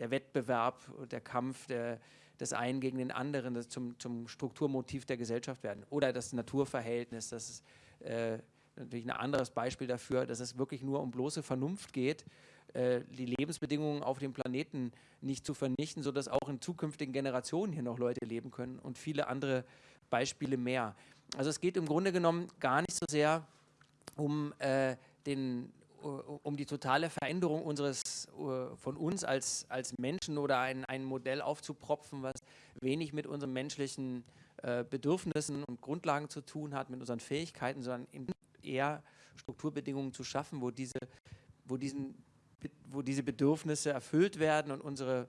der Wettbewerb und der Kampf der des einen gegen den anderen das zum, zum Strukturmotiv der Gesellschaft werden. Oder das Naturverhältnis, das ist äh, natürlich ein anderes Beispiel dafür, dass es wirklich nur um bloße Vernunft geht, äh, die Lebensbedingungen auf dem Planeten nicht zu vernichten, sodass auch in zukünftigen Generationen hier noch Leute leben können und viele andere Beispiele mehr. Also es geht im Grunde genommen gar nicht so sehr um äh, den um die totale Veränderung unseres, von uns als, als Menschen oder ein, ein Modell aufzupropfen, was wenig mit unseren menschlichen äh, Bedürfnissen und Grundlagen zu tun hat, mit unseren Fähigkeiten, sondern eher Strukturbedingungen zu schaffen, wo diese, wo diesen, wo diese Bedürfnisse erfüllt werden und unsere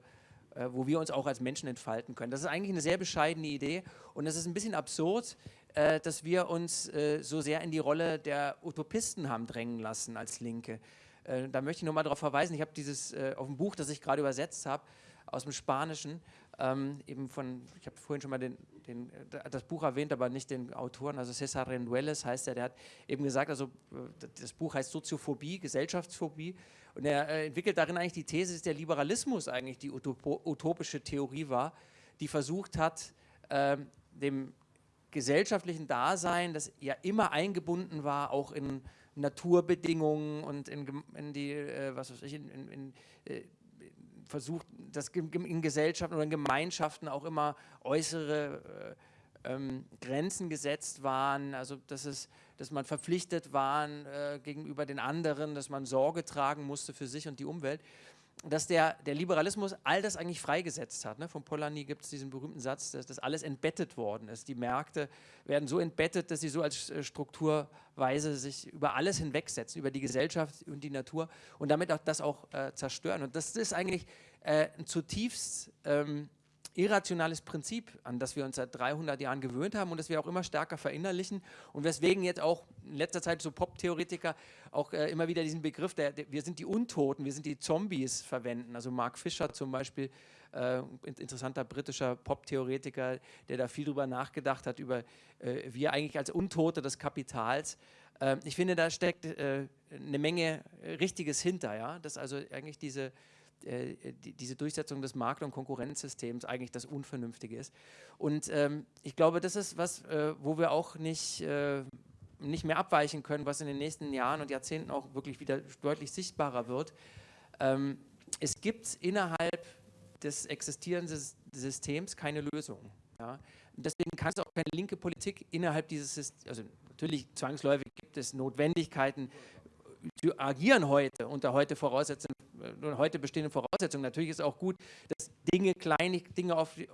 äh, wo wir uns auch als Menschen entfalten können. Das ist eigentlich eine sehr bescheidene Idee und es ist ein bisschen absurd, äh, dass wir uns äh, so sehr in die Rolle der Utopisten haben drängen lassen als Linke. Äh, da möchte ich nochmal darauf verweisen, ich habe dieses äh, auf dem Buch, das ich gerade übersetzt habe, aus dem Spanischen, ähm, eben von, ich habe vorhin schon mal den, den, äh, das Buch erwähnt, aber nicht den Autoren, also César Rendueles heißt er, der hat eben gesagt, also äh, das Buch heißt Soziophobie, Gesellschaftsphobie und er entwickelt darin eigentlich die These, dass der Liberalismus eigentlich die utopische Theorie war, die versucht hat, ähm, dem gesellschaftlichen Dasein, das ja immer eingebunden war, auch in Naturbedingungen und in, in die, äh, was weiß ich, in, in, in äh, versucht, dass in Gesellschaften oder in Gemeinschaften auch immer äußere äh, ähm, Grenzen gesetzt waren, also dass, es, dass man verpflichtet war äh, gegenüber den anderen, dass man Sorge tragen musste für sich und die Umwelt dass der, der Liberalismus all das eigentlich freigesetzt hat. Ne? Von Polanyi gibt es diesen berühmten Satz, dass das alles entbettet worden ist. Die Märkte werden so entbettet, dass sie so als äh, Strukturweise sich über alles hinwegsetzen, über die Gesellschaft und die Natur und damit auch das auch äh, zerstören. Und das ist eigentlich äh, ein zutiefst ähm, irrationales Prinzip, an das wir uns seit 300 Jahren gewöhnt haben und das wir auch immer stärker verinnerlichen und weswegen jetzt auch in letzter Zeit so Pop-Theoretiker auch äh, immer wieder diesen Begriff, der, der, wir sind die Untoten, wir sind die Zombies verwenden. Also Mark Fisher zum Beispiel, äh, interessanter britischer Pop-Theoretiker, der da viel drüber nachgedacht hat, über äh, wir eigentlich als Untote des Kapitals. Äh, ich finde, da steckt äh, eine Menge Richtiges hinter, ja, dass also eigentlich diese äh, die, diese Durchsetzung des Markt- und Konkurrenzsystems eigentlich das Unvernünftige ist. Und ähm, ich glaube, das ist was, äh, wo wir auch nicht, äh, nicht mehr abweichen können, was in den nächsten Jahren und Jahrzehnten auch wirklich wieder deutlich sichtbarer wird. Ähm, es gibt innerhalb des existierenden Systems keine Lösung. Ja? deswegen kann es auch keine linke Politik innerhalb dieses Systems, also natürlich zwangsläufig gibt es Notwendigkeiten, die agieren heute unter heute Voraussetzungen, äh, heute bestehenden Voraussetzungen. Natürlich ist auch gut, dass Dinge, kleine Dinge auf, äh,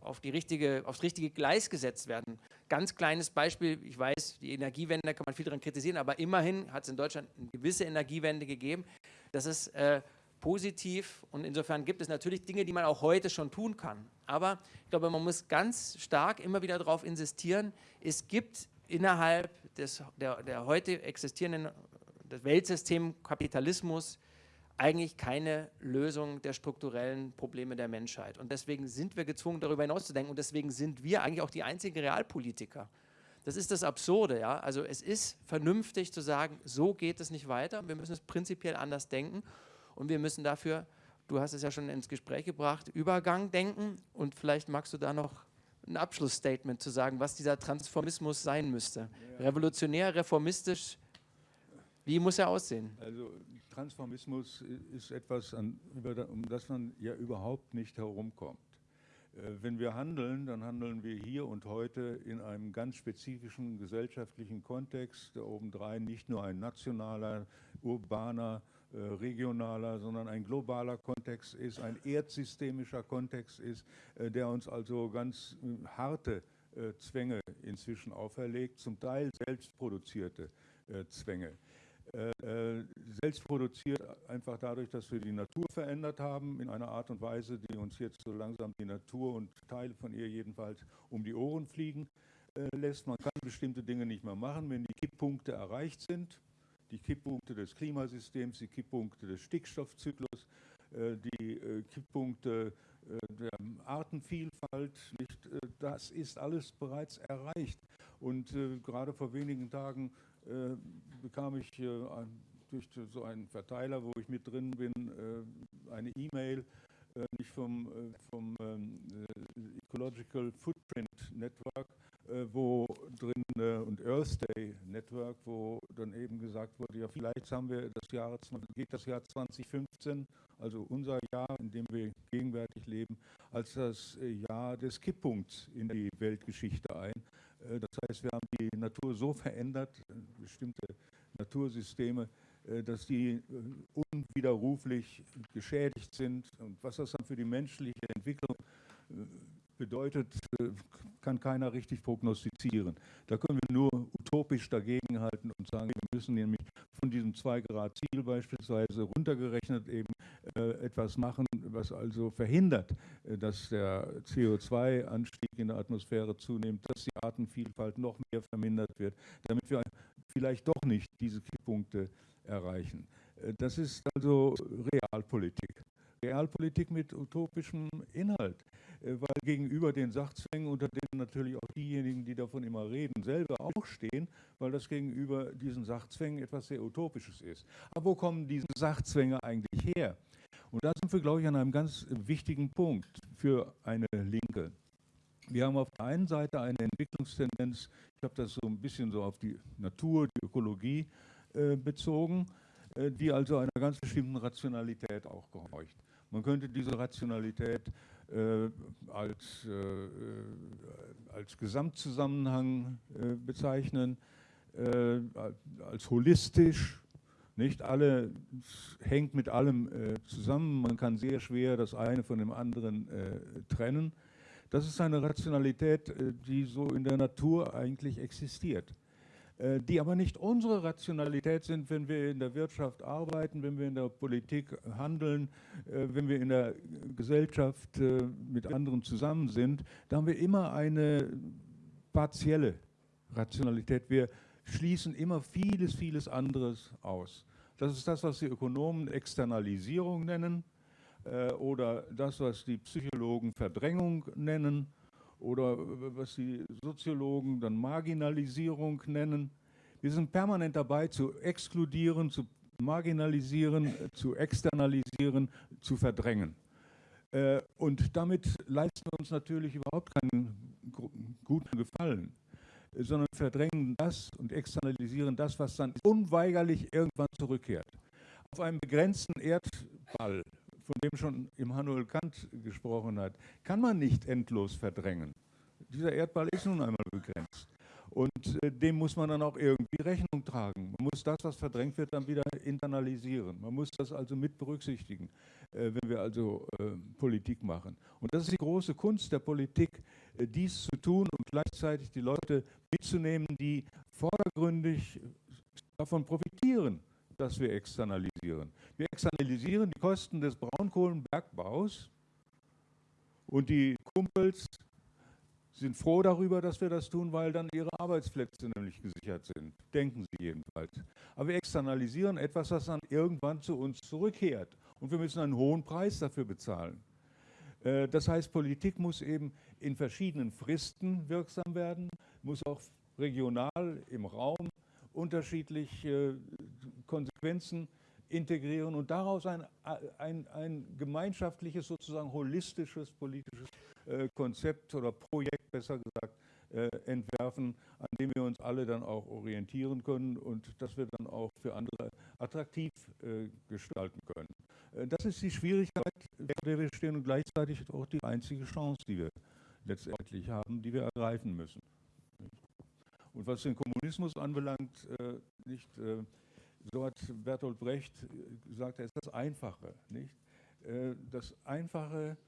auf die richtige, aufs richtige Gleis gesetzt werden. Ganz kleines Beispiel, ich weiß, die Energiewende, da kann man viel daran kritisieren, aber immerhin hat es in Deutschland eine gewisse Energiewende gegeben. Das ist äh, positiv und insofern gibt es natürlich Dinge, die man auch heute schon tun kann. Aber ich glaube, man muss ganz stark immer wieder darauf insistieren, es gibt innerhalb des, der, der heute existierenden des Weltsystem Kapitalismus eigentlich keine Lösung der strukturellen Probleme der Menschheit. Und deswegen sind wir gezwungen, darüber hinauszudenken. Und deswegen sind wir eigentlich auch die einzigen Realpolitiker. Das ist das Absurde. Ja? Also es ist vernünftig zu sagen, so geht es nicht weiter. Wir müssen es prinzipiell anders denken. Und wir müssen dafür, du hast es ja schon ins Gespräch gebracht, Übergang denken. Und vielleicht magst du da noch ein Abschlussstatement zu sagen, was dieser Transformismus sein müsste. Revolutionär, reformistisch, wie muss er aussehen? Also Transformismus ist etwas, an, um das man ja überhaupt nicht herumkommt. Äh, wenn wir handeln, dann handeln wir hier und heute in einem ganz spezifischen gesellschaftlichen Kontext, der obendrein nicht nur ein nationaler, urbaner, äh, regionaler, sondern ein globaler Kontext ist, ein erdsystemischer Kontext ist, äh, der uns also ganz harte Zwänge inzwischen auferlegt, zum Teil selbstproduzierte Zwänge. Äh, selbst produziert, einfach dadurch, dass wir die Natur verändert haben, in einer Art und Weise, die uns jetzt so langsam die Natur und Teile von ihr jedenfalls um die Ohren fliegen äh, lässt. Man kann bestimmte Dinge nicht mehr machen, wenn die Kipppunkte erreicht sind. Die Kipppunkte des Klimasystems, die Kipppunkte des Stickstoffzyklus, äh, die Kipppunkte der Artenvielfalt, nicht, das ist alles bereits erreicht. Und gerade vor wenigen Tagen äh, bekam ich äh, durch so einen Verteiler, wo ich mit drin bin, äh, eine E-Mail, nicht vom, vom ähm, Ecological Footprint Network, wo drin und Earth Day Network, wo dann eben gesagt wurde, ja vielleicht haben wir das Jahr, geht das Jahr 2015, also unser Jahr, in dem wir gegenwärtig leben, als das Jahr des Kipppunkts in die Weltgeschichte ein. Äh, das heißt, wir haben die Natur so verändert, äh, bestimmte Natursysteme, äh, dass die unwiderruflich geschädigt sind. Und was das dann für die menschliche Entwicklung bedeutet, kann keiner richtig prognostizieren. Da können wir nur utopisch dagegenhalten und sagen, wir müssen nämlich von diesem 2-Grad-Ziel beispielsweise runtergerechnet eben etwas machen, was also verhindert, äh, dass der CO2-Anstieg in der Atmosphäre zunimmt, dass die Artenvielfalt noch mehr vermindert wird, damit wir vielleicht doch nicht diese Kipppunkte erreichen. Äh, das ist also Realpolitik. Realpolitik mit utopischem Inhalt, äh, weil gegenüber den Sachzwängen, unter denen natürlich auch diejenigen, die davon immer reden, selber auch stehen, weil das gegenüber diesen Sachzwängen etwas sehr Utopisches ist. Aber wo kommen diese Sachzwänge eigentlich her? Und da sind wir, glaube ich, an einem ganz wichtigen Punkt für eine Linke. Wir haben auf der einen Seite eine Entwicklungstendenz, ich habe das so ein bisschen so auf die Natur, die Ökologie äh, bezogen, äh, die also einer ganz bestimmten Rationalität auch gehorcht. Man könnte diese Rationalität äh, als, äh, äh als Gesamtzusammenhang äh, bezeichnen, als holistisch. Nicht alle hängt mit allem äh, zusammen. Man kann sehr schwer das eine von dem anderen trennen. Das ist eine Rationalität, die so in der Natur eigentlich existiert. Äh, die aber nicht unsere Rationalität sind, wenn wir in der Wirtschaft arbeiten, wenn wir in der Politik handeln, äh, wenn wir in der Gesellschaft äh, mit anderen zusammen sind. Da haben wir immer eine partielle Rationalität. Wir schließen immer vieles, vieles anderes aus. Das ist das, was die Ökonomen Externalisierung nennen oder das, was die Psychologen Verdrängung nennen oder was die Soziologen dann Marginalisierung nennen. Wir sind permanent dabei zu exkludieren, zu marginalisieren, zu externalisieren, zu verdrängen. Äh, und damit leisten wir uns natürlich überhaupt keinen guten Gefallen, sondern verdrängen das und externalisieren das, was dann unweigerlich irgendwann zurückkehrt. Auf einem begrenzten Erd Erdball, von dem schon Immanuel Kant gesprochen hat, kann man nicht endlos verdrängen. Dieser Erdball ist nun einmal begrenzt. Und äh, dem muss man dann auch irgendwie Rechnung tragen. Man muss das, was verdrängt wird, dann wieder internalisieren. Man muss das also mit berücksichtigen, äh, wenn wir also äh, Politik machen. Und das ist die große Kunst der Politik, dies zu tun und gleichzeitig die Leute mitzunehmen, die vordergründig davon profitieren, dass wir externalisieren. Wir externalisieren die Kosten des Braunkohlenbergbaus und die Kumpels sind froh darüber, dass wir das tun, weil dann ihre Arbeitsplätze nämlich gesichert sind. Denken sie jedenfalls. Aber wir externalisieren etwas, was dann irgendwann zu uns zurückkehrt. Und wir müssen einen hohen Preis dafür bezahlen. Äh, das heißt, Politik muss eben in verschiedenen Fristen wirksam werden, muss auch regional im Raum unterschiedliche Konsequenzen integrieren und daraus ein, ein, ein gemeinschaftliches, sozusagen holistisches politisches äh, Konzept oder Projekt, besser gesagt, äh, entwerfen, an dem wir uns alle dann auch orientieren können und das wir dann auch für andere attraktiv äh, gestalten können. Äh, das ist die Schwierigkeit, der wir stehen und gleichzeitig auch die einzige Chance, die wir letztendlich haben, die wir ergreifen müssen. Und was den Kommunismus anbelangt, äh, nicht, äh, so hat Bertolt Brecht gesagt, er ist das Einfache. Nicht? das Einfache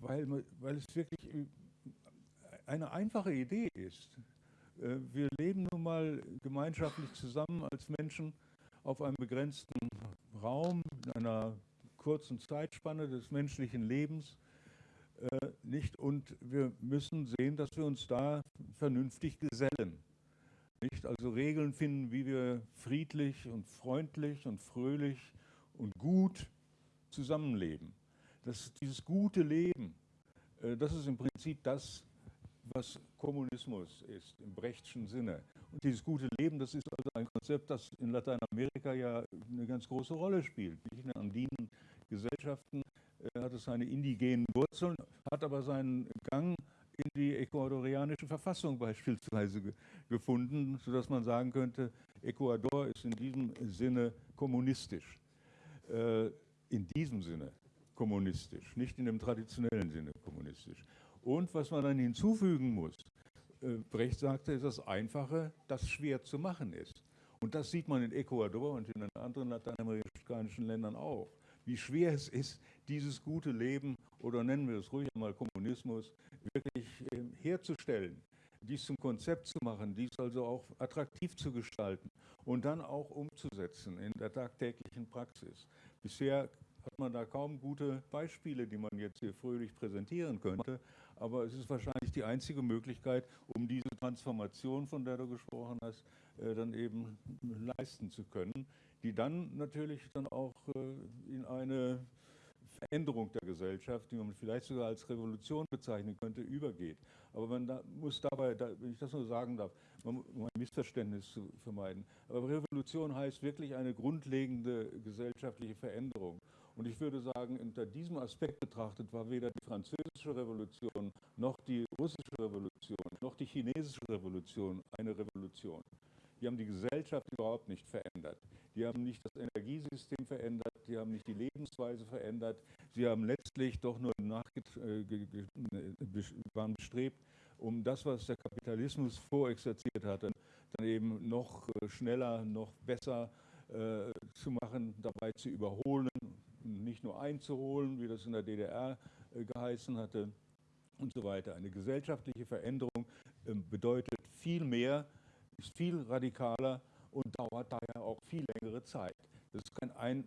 weil, weil es wirklich äh, eine einfache Idee ist. Äh, wir leben nun mal gemeinschaftlich zusammen als Menschen auf einem begrenzten Raum, in einer kurzen Zeitspanne des menschlichen Lebens. Äh, nicht? Und wir müssen sehen, dass wir uns da vernünftig gesellen. Nicht? Also Regeln finden, wie wir friedlich und freundlich und fröhlich und gut zusammenleben dass dieses gute Leben, äh, das ist im Prinzip das, was Kommunismus ist, im Brechtschen Sinne. Und dieses gute Leben, das ist also ein Konzept, das in Lateinamerika ja eine ganz große Rolle spielt. In den andinen Gesellschaften äh, hat es seine indigenen Wurzeln, hat aber seinen Gang in die ecuadorianische Verfassung beispielsweise ge gefunden, sodass man sagen könnte, Ecuador ist in diesem Sinne kommunistisch. Äh, in diesem Sinne kommunistisch, nicht in dem traditionellen Sinne kommunistisch. Und was man dann hinzufügen muss, äh, Brecht sagte, ist das Einfache, das schwer zu machen ist. Und das sieht man in Ecuador und in den anderen lateinamerikanischen Ländern auch, wie schwer es ist, dieses gute Leben oder nennen wir es ruhig einmal Kommunismus wirklich äh, herzustellen, dies zum Konzept zu machen, dies also auch attraktiv zu gestalten und dann auch umzusetzen in der tagtäglichen Praxis. Bisher hat man da kaum gute Beispiele, die man jetzt hier fröhlich präsentieren könnte. Aber es ist wahrscheinlich die einzige Möglichkeit, um diese Transformation, von der du gesprochen hast, äh, dann eben leisten zu können, die dann natürlich dann auch äh, in eine Veränderung der Gesellschaft, die man vielleicht sogar als Revolution bezeichnen könnte, übergeht. Aber man muss dabei, da, wenn ich das nur sagen darf, um ein Missverständnis zu vermeiden, aber Revolution heißt wirklich eine grundlegende gesellschaftliche Veränderung. Und ich würde sagen, unter diesem Aspekt betrachtet war weder die französische Revolution noch die russische Revolution noch die chinesische Revolution eine Revolution. Die haben die Gesellschaft überhaupt nicht verändert. Die haben nicht das Energiesystem verändert, die haben nicht die Lebensweise verändert. Sie haben letztlich doch nur äh, waren bestrebt, um das, was der Kapitalismus vorexerziert hatte, dann eben noch äh, schneller, noch besser äh, zu machen, dabei zu überholen nicht nur einzuholen, wie das in der DDR äh, geheißen hatte und so weiter. Eine gesellschaftliche Veränderung ähm, bedeutet viel mehr, ist viel radikaler und dauert daher auch viel längere Zeit. Das ist kein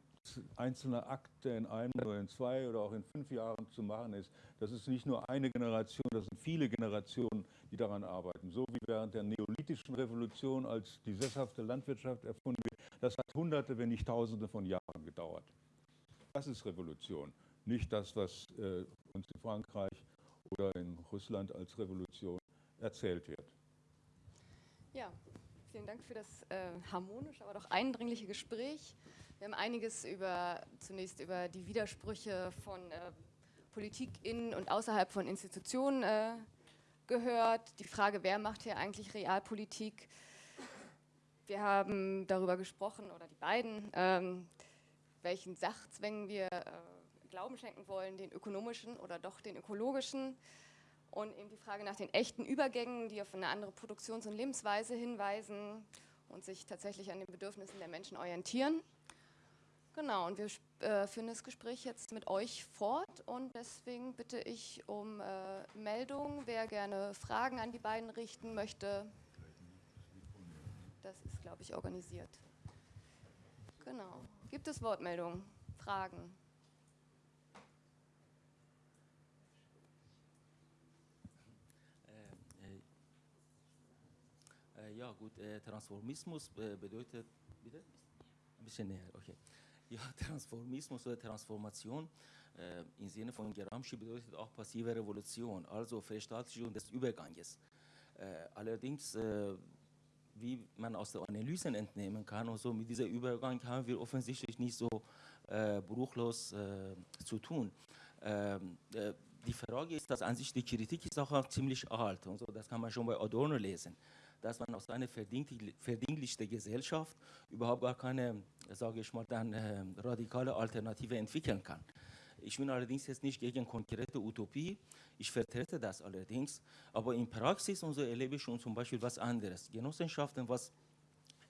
einzelner Akt, der in einem oder in zwei oder auch in fünf Jahren zu machen ist. Das ist nicht nur eine Generation, das sind viele Generationen, die daran arbeiten. So wie während der neolithischen Revolution, als die sesshafte Landwirtschaft erfunden wird, das hat Hunderte, wenn nicht Tausende von Jahren gedauert. Das ist Revolution, nicht das, was äh, uns in Frankreich oder in Russland als Revolution erzählt wird. Ja, vielen Dank für das äh, harmonische, aber doch eindringliche Gespräch. Wir haben einiges über, zunächst über die Widersprüche von äh, Politik in und außerhalb von Institutionen äh, gehört. Die Frage, wer macht hier eigentlich Realpolitik? Wir haben darüber gesprochen, oder die beiden, ähm, welchen Sachzwängen wir äh, Glauben schenken wollen, den ökonomischen oder doch den ökologischen. Und eben die Frage nach den echten Übergängen, die auf eine andere Produktions- und Lebensweise hinweisen und sich tatsächlich an den Bedürfnissen der Menschen orientieren. Genau, und wir äh, führen das Gespräch jetzt mit euch fort und deswegen bitte ich um äh, Meldung, wer gerne Fragen an die beiden richten möchte. Das ist, glaube ich, organisiert. Genau. Gibt es Wortmeldungen, Fragen? Äh, ja, gut, äh, Transformismus äh, bedeutet, bitte? Ein bisschen näher, okay. Ja, Transformismus oder Transformation äh, im Sinne von Gramsci bedeutet auch passive Revolution, also Verstaatlichung des Überganges. Äh, allerdings, äh, wie man aus der Analysen entnehmen kann, und so mit diesem Übergang haben wir offensichtlich nicht so bruchlos zu tun. Ähm, die Frage ist, dass an sich die Kritik ist auch ziemlich alt und so, das kann man schon bei Adorno lesen dass man aus einer verdinglichten Gesellschaft überhaupt gar keine, sage ich mal, dann äh, radikale Alternative entwickeln kann. Ich bin allerdings jetzt nicht gegen konkrete Utopie, ich vertrete das allerdings, aber in Praxis und so erlebe ich schon zum Beispiel was anderes. Genossenschaften, was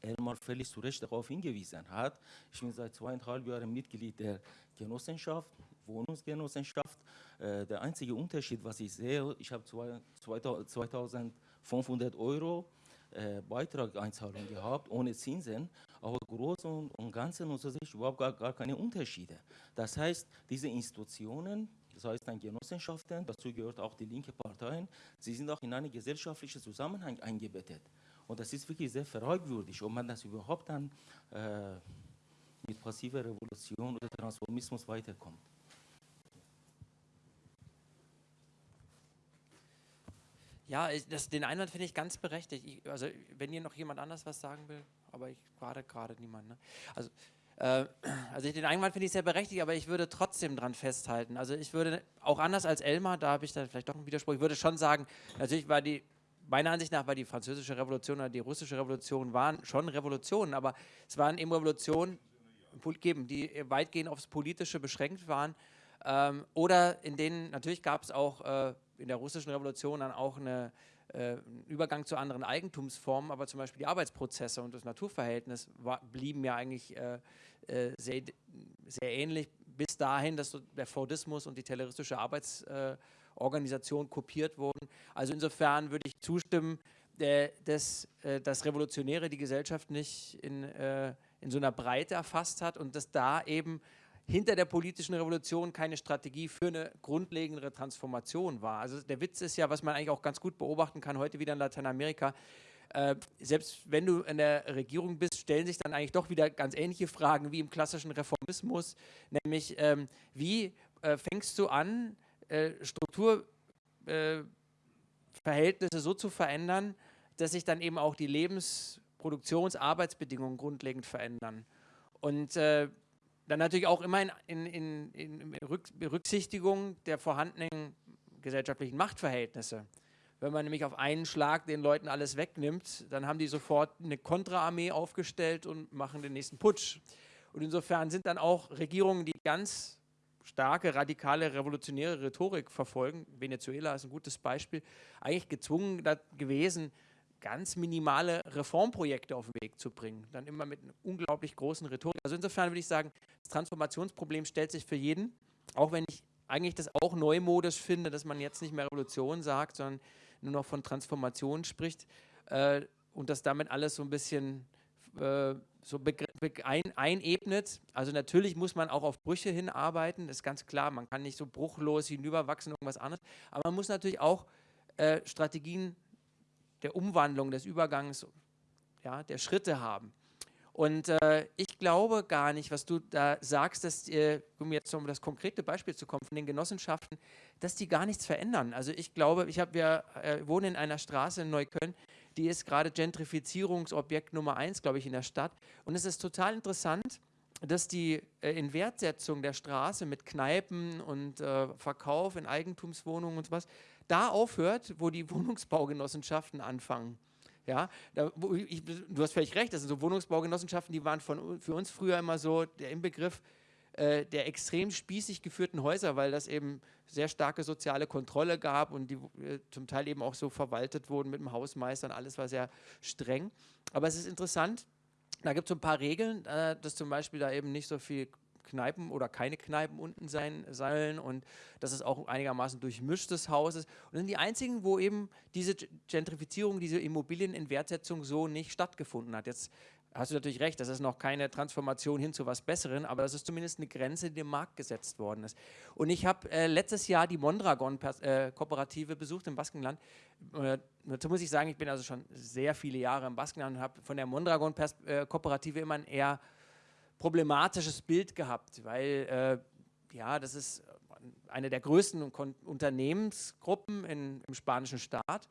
Elmar völlig zu Recht darauf hingewiesen hat. Ich bin seit zweieinhalb Jahren Mitglied der Genossenschaft, Wohnungsgenossenschaft. Äh, der einzige Unterschied, was ich sehe, ich habe 2500 Euro äh, Beitrageinzahlung gehabt, ohne Zinsen, aber Großen und Ganzen und sich überhaupt gar, gar keine Unterschiede. Das heißt, diese Institutionen, das heißt dann Genossenschaften, dazu gehört auch die linke Parteien, sie sind auch in einen gesellschaftlichen Zusammenhang eingebettet. Und das ist wirklich sehr fragwürdig, ob man das überhaupt dann äh, mit passiver Revolution oder Transformismus weiterkommt. Ja, das, den Einwand finde ich ganz berechtigt. Ich, also wenn hier noch jemand anders was sagen will, aber ich gerade gerade niemand. Ne? Also, äh, also ich, den Einwand finde ich sehr berechtigt, aber ich würde trotzdem dran festhalten. Also ich würde auch anders als Elmar, da habe ich dann vielleicht doch einen Widerspruch. Ich würde schon sagen, natürlich war die meiner Ansicht nach war die französische Revolution oder die russische Revolution waren schon Revolutionen, aber es waren eben Revolutionen geben, die weitgehend aufs Politische beschränkt waren. Ähm, oder in denen natürlich gab es auch äh, in der russischen Revolution dann auch eine, äh, einen Übergang zu anderen Eigentumsformen, aber zum Beispiel die Arbeitsprozesse und das Naturverhältnis war, blieben ja eigentlich äh, äh sehr, sehr ähnlich bis dahin, dass der Fordismus und die tayloristische Arbeitsorganisation äh, kopiert wurden. Also insofern würde ich zustimmen, äh, dass das Revolutionäre die Gesellschaft nicht in, in so einer Breite erfasst hat und dass da eben hinter der politischen Revolution keine Strategie für eine grundlegendere Transformation war. Also der Witz ist ja, was man eigentlich auch ganz gut beobachten kann, heute wieder in Lateinamerika, äh, selbst wenn du in der Regierung bist, stellen sich dann eigentlich doch wieder ganz ähnliche Fragen wie im klassischen Reformismus, nämlich ähm, wie äh, fängst du an, äh, Strukturverhältnisse äh, so zu verändern, dass sich dann eben auch die Lebens-, Produktions-, Arbeitsbedingungen grundlegend verändern. Und äh, dann natürlich auch immer in, in, in, in Berücksichtigung der vorhandenen gesellschaftlichen Machtverhältnisse. Wenn man nämlich auf einen Schlag den Leuten alles wegnimmt, dann haben die sofort eine Kontraarmee aufgestellt und machen den nächsten Putsch. Und insofern sind dann auch Regierungen, die ganz starke, radikale, revolutionäre Rhetorik verfolgen, Venezuela ist ein gutes Beispiel, eigentlich gezwungen gewesen, ganz minimale Reformprojekte auf den Weg zu bringen. Dann immer mit einer unglaublich großen Rhetorik. Also insofern würde ich sagen, das Transformationsproblem stellt sich für jeden, auch wenn ich eigentlich das auch neumodisch finde, dass man jetzt nicht mehr Revolution sagt, sondern nur noch von Transformation spricht äh, und das damit alles so ein bisschen äh, so ein einebnet. Also natürlich muss man auch auf Brüche hinarbeiten, das ist ganz klar, man kann nicht so bruchlos hinüberwachsen, irgendwas anderes, aber man muss natürlich auch äh, Strategien der Umwandlung, des Übergangs, ja, der Schritte haben. Und äh, ich glaube gar nicht, was du da sagst, dass, äh, um jetzt um das konkrete Beispiel zu kommen, von den Genossenschaften, dass die gar nichts verändern. Also ich glaube, ich habe, wir äh, wohnen in einer Straße in Neukölln, die ist gerade Gentrifizierungsobjekt Nummer eins, glaube ich, in der Stadt. Und es ist total interessant, dass die äh, Inwertsetzung der Straße mit Kneipen und äh, Verkauf in Eigentumswohnungen und sowas, da aufhört, wo die Wohnungsbaugenossenschaften anfangen. Ja, da, ich, du hast völlig recht, das sind so Wohnungsbaugenossenschaften, die waren von, für uns früher immer so der Inbegriff, äh, der extrem spießig geführten Häuser, weil das eben sehr starke soziale Kontrolle gab und die äh, zum Teil eben auch so verwaltet wurden mit dem Hausmeister und alles war sehr streng. Aber es ist interessant, da gibt es so ein paar Regeln, äh, dass zum Beispiel da eben nicht so viel Kneipen oder keine Kneipen unten sein sollen und dass es auch einigermaßen durchmischtes Haus ist. Und das sind die einzigen, wo eben diese Gentrifizierung, diese Immobilienentwertsetzung so nicht stattgefunden hat. Jetzt hast du natürlich recht, das ist noch keine Transformation hin zu was Besseren, aber das ist zumindest eine Grenze, die dem Markt gesetzt worden ist. Und ich habe äh, letztes Jahr die Mondragon-Kooperative äh, besucht im Baskenland. Äh, dazu muss ich sagen, ich bin also schon sehr viele Jahre im Baskenland und habe von der Mondragon-Kooperative immer ein eher problematisches Bild gehabt, weil äh, ja, das ist eine der größten Unternehmensgruppen in, im spanischen Staat.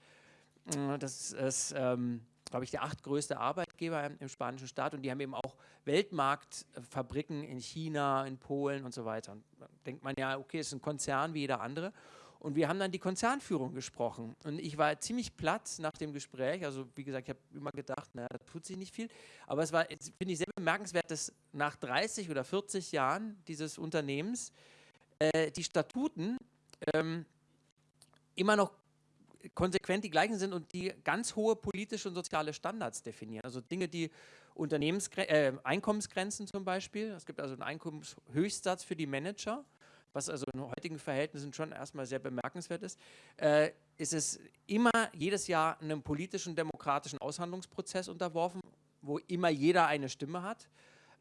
Äh, das ist, ähm, glaube ich, der achtgrößte Arbeitgeber im, spanischen Staat und die haben eben auch Weltmarktfabriken in China, in Polen und so weiter. Und da denkt man ja, okay, es ist ein Konzern wie jeder andere. Und wir haben dann die Konzernführung gesprochen. Und ich war ziemlich platt nach dem Gespräch. Also wie gesagt, ich habe immer gedacht, naja, da tut sich nicht viel. Aber es war, finde ich, sehr bemerkenswert, dass nach 30 oder 40 Jahren dieses Unternehmens äh, die Statuten ähm, immer noch konsequent die gleichen sind und die ganz hohe politische und soziale Standards definieren. Also Dinge, die Unternehmensgre äh, Einkommensgrenzen zum Beispiel. Es gibt also einen Einkommenshöchstsatz für die Manager was also in heutigen Verhältnissen schon erstmal sehr bemerkenswert ist, äh, ist es immer jedes Jahr einem politischen, demokratischen Aushandlungsprozess unterworfen, wo immer jeder eine Stimme hat.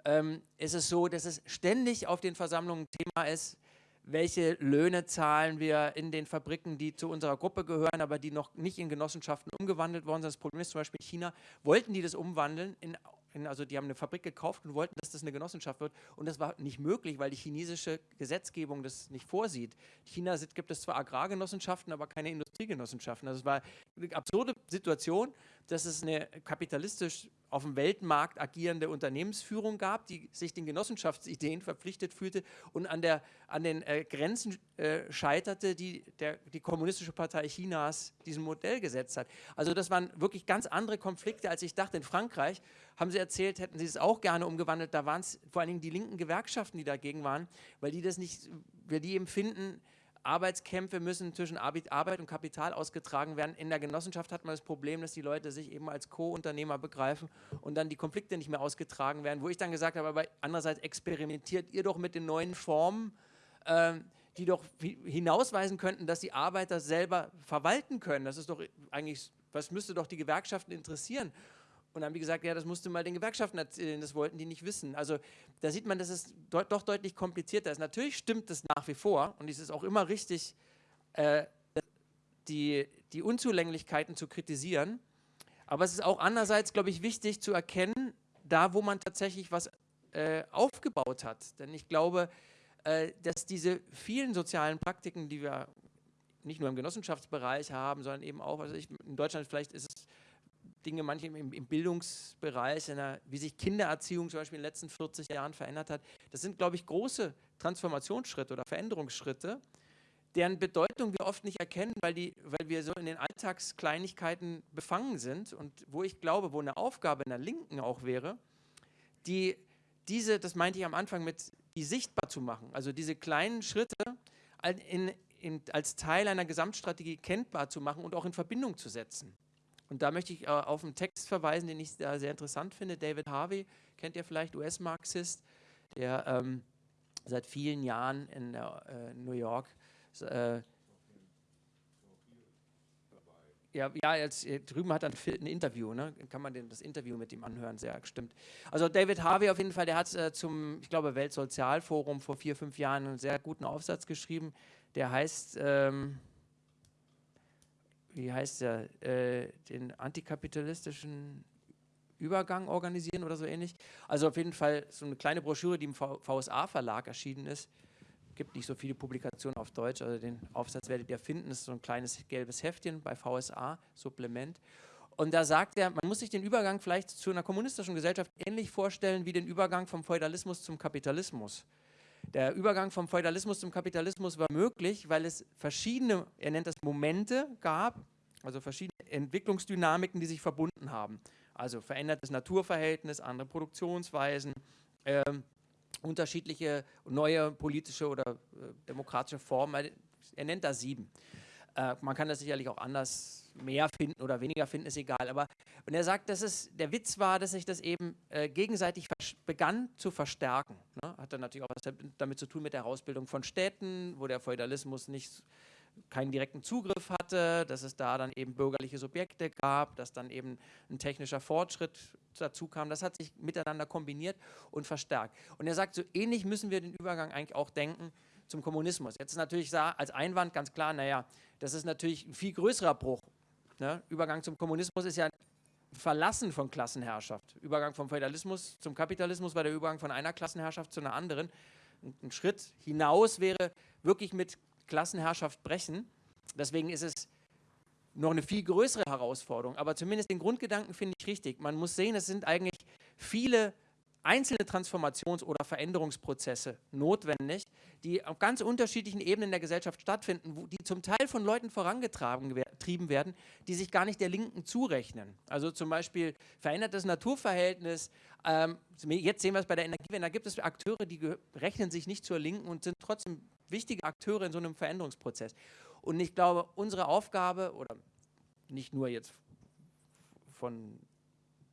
Ähm, ist es so, dass es ständig auf den Versammlungen Thema ist, welche Löhne zahlen wir in den Fabriken, die zu unserer Gruppe gehören, aber die noch nicht in Genossenschaften umgewandelt worden sind. Das Problem ist zum Beispiel China, wollten die das umwandeln in also die haben eine Fabrik gekauft und wollten, dass das eine Genossenschaft wird. Und das war nicht möglich, weil die chinesische Gesetzgebung das nicht vorsieht. In China gibt es zwar Agrargenossenschaften, aber keine Industriegenossenschaften. Also es war eine absurde Situation, dass es eine kapitalistisch auf dem Weltmarkt agierende Unternehmensführung gab, die sich den Genossenschaftsideen verpflichtet fühlte und an, der, an den äh, Grenzen äh, scheiterte, die der, die Kommunistische Partei Chinas diesem Modell gesetzt hat. Also das waren wirklich ganz andere Konflikte, als ich dachte. In Frankreich haben sie erzählt, hätten sie es auch gerne umgewandelt. Da waren es vor allen Dingen die linken Gewerkschaften, die dagegen waren, weil die das nicht, weil die empfinden, Arbeitskämpfe müssen zwischen Arbeit und Kapital ausgetragen werden. In der Genossenschaft hat man das Problem, dass die Leute sich eben als Co-Unternehmer begreifen und dann die Konflikte nicht mehr ausgetragen werden. Wo ich dann gesagt habe, aber andererseits experimentiert ihr doch mit den neuen Formen, äh, die doch hinausweisen könnten, dass die Arbeiter selber verwalten können. Das ist doch eigentlich, was müsste doch die Gewerkschaften interessieren? Und haben die gesagt, ja, das musst du mal den Gewerkschaften erzählen, das wollten die nicht wissen. Also da sieht man, dass es de doch deutlich komplizierter ist. Natürlich stimmt es nach wie vor und es ist auch immer richtig, äh, die, die Unzulänglichkeiten zu kritisieren. Aber es ist auch andererseits, glaube ich, wichtig zu erkennen, da wo man tatsächlich was äh, aufgebaut hat. Denn ich glaube, äh, dass diese vielen sozialen Praktiken, die wir nicht nur im Genossenschaftsbereich haben, sondern eben auch, also ich, in Deutschland vielleicht ist es Dinge, manche im, im Bildungsbereich, der, wie sich Kindererziehung zum Beispiel in den letzten 40 Jahren verändert hat. Das sind, glaube ich, große Transformationsschritte oder Veränderungsschritte, deren Bedeutung wir oft nicht erkennen, weil, die, weil wir so in den Alltagskleinigkeiten befangen sind und wo ich glaube, wo eine Aufgabe in der Linken auch wäre, die diese, das meinte ich am Anfang mit, die sichtbar zu machen, also diese kleinen Schritte in, in, als Teil einer Gesamtstrategie kenntbar zu machen und auch in Verbindung zu setzen. Und da möchte ich äh, auf einen Text verweisen, den ich sehr, sehr interessant finde. David Harvey, kennt ihr vielleicht, US-Marxist, der ähm, seit vielen Jahren in äh, New York äh, ja, ja, jetzt äh, drüben hat er ein, Interview, ne? kann man das Interview mit ihm anhören, sehr stimmt. Also David Harvey auf jeden Fall, der hat äh, zum, ich glaube, Weltsozialforum vor vier, fünf Jahren einen sehr guten Aufsatz geschrieben, der heißt, ähm, wie heißt der, äh, den antikapitalistischen Übergang organisieren oder so ähnlich. Also auf jeden Fall so eine kleine Broschüre, die im VSA-Verlag erschienen ist. Gibt nicht so viele Publikationen auf Deutsch, also den Aufsatz werdet ihr finden. Das ist so ein kleines gelbes Heftchen bei VSA, Supplement. Und da sagt er, man muss sich den Übergang vielleicht zu einer kommunistischen Gesellschaft ähnlich vorstellen wie den Übergang vom Feudalismus zum Kapitalismus. Der Übergang vom Feudalismus zum Kapitalismus war möglich, weil es verschiedene, er nennt das Momente gab, also verschiedene Entwicklungsdynamiken, die sich verbunden haben. Also verändertes Naturverhältnis, andere Produktionsweisen ähm, unterschiedliche neue politische oder äh, demokratische Formen. Er nennt da sieben. Äh, man kann das sicherlich auch anders mehr finden oder weniger finden, ist egal. Aber und er sagt, dass es, der Witz war, dass sich das eben äh, gegenseitig begann zu verstärken. Ne? Hat dann natürlich auch was damit zu tun mit der Herausbildung von Städten, wo der Feudalismus nicht keinen direkten Zugriff hatte, dass es da dann eben bürgerliche Subjekte gab, dass dann eben ein technischer Fortschritt dazu kam. Das hat sich miteinander kombiniert und verstärkt. Und er sagt, so ähnlich müssen wir den Übergang eigentlich auch denken zum Kommunismus. Jetzt ist natürlich als Einwand ganz klar, naja, das ist natürlich ein viel größerer Bruch. Ne? Übergang zum Kommunismus ist ja ein Verlassen von Klassenherrschaft. Übergang vom Feudalismus zum Kapitalismus war der Übergang von einer Klassenherrschaft zu einer anderen. Ein Schritt hinaus wäre wirklich mit Klassenherrschaft brechen. Deswegen ist es noch eine viel größere Herausforderung. Aber zumindest den Grundgedanken finde ich richtig. Man muss sehen, es sind eigentlich viele einzelne Transformations- oder Veränderungsprozesse notwendig, die auf ganz unterschiedlichen Ebenen der Gesellschaft stattfinden, die zum Teil von Leuten vorangetrieben werden, die sich gar nicht der Linken zurechnen. Also zum Beispiel verändertes Naturverhältnis. Ähm, jetzt sehen wir es bei der Energiewende, da gibt es Akteure, die rechnen sich nicht zur Linken und sind trotzdem wichtige Akteure in so einem Veränderungsprozess. Und ich glaube, unsere Aufgabe, oder nicht nur jetzt von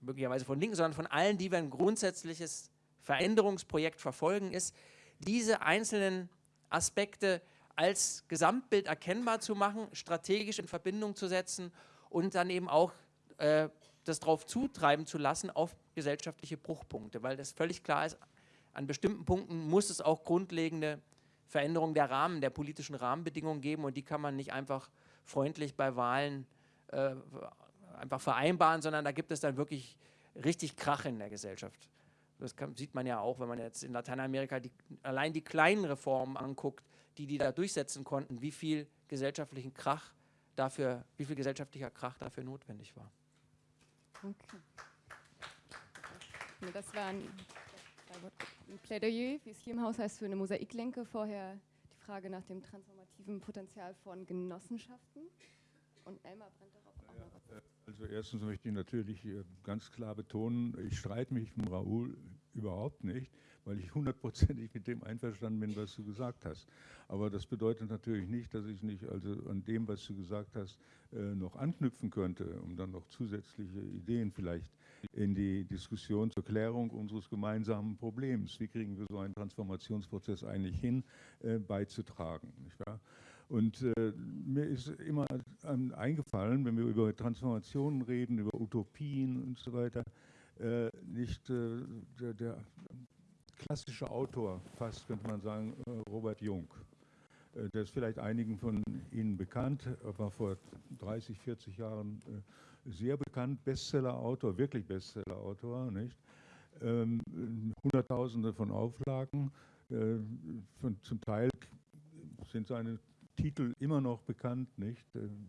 möglicherweise von Linken, sondern von allen, die wir ein grundsätzliches Veränderungsprojekt verfolgen, ist, diese einzelnen Aspekte als Gesamtbild erkennbar zu machen, strategisch in Verbindung zu setzen und dann eben auch äh, das darauf zutreiben zu lassen auf gesellschaftliche Bruchpunkte, weil das völlig klar ist, an bestimmten Punkten muss es auch grundlegende Veränderungen der Rahmen, der politischen Rahmenbedingungen geben und die kann man nicht einfach freundlich bei Wahlen äh, einfach vereinbaren, sondern da gibt es dann wirklich richtig Krach in der Gesellschaft. Das kann, sieht man ja auch, wenn man jetzt in Lateinamerika die, allein die kleinen Reformen anguckt, die die da durchsetzen konnten, wie viel gesellschaftlichen Krach dafür, wie viel gesellschaftlicher Krach dafür notwendig war. Okay. Das war ein, ein Plädoyer, wie es hier im Haus heißt, für eine Mosaiklenke. Vorher die Frage nach dem transformativen Potenzial von Genossenschaften. Und Elmar brennt noch. Also erstens möchte ich natürlich ganz klar betonen, ich streite mich mit Raoul überhaupt nicht, weil ich hundertprozentig mit dem einverstanden bin, was du gesagt hast. Aber das bedeutet natürlich nicht, dass ich nicht also an dem, was du gesagt hast, äh, noch anknüpfen könnte, um dann noch zusätzliche Ideen vielleicht in die Diskussion zur Klärung unseres gemeinsamen Problems, wie kriegen wir so einen Transformationsprozess eigentlich hin, äh, beizutragen. Nicht wahr? Und äh, mir ist immer ähm, eingefallen, wenn wir über Transformationen reden, über Utopien und so weiter, äh, nicht äh, der, der, klassische Autor, fast könnte man sagen, äh, Robert Jung. Äh, der ist vielleicht einigen von Ihnen bekannt, war vor 30, 40 Jahren äh, sehr bekannt, Bestseller-Autor, wirklich Bestseller-Autor, nicht? Ähm, Hunderttausende von Auflagen, von, zum Teil sind seine Titel immer noch bekannt, nicht?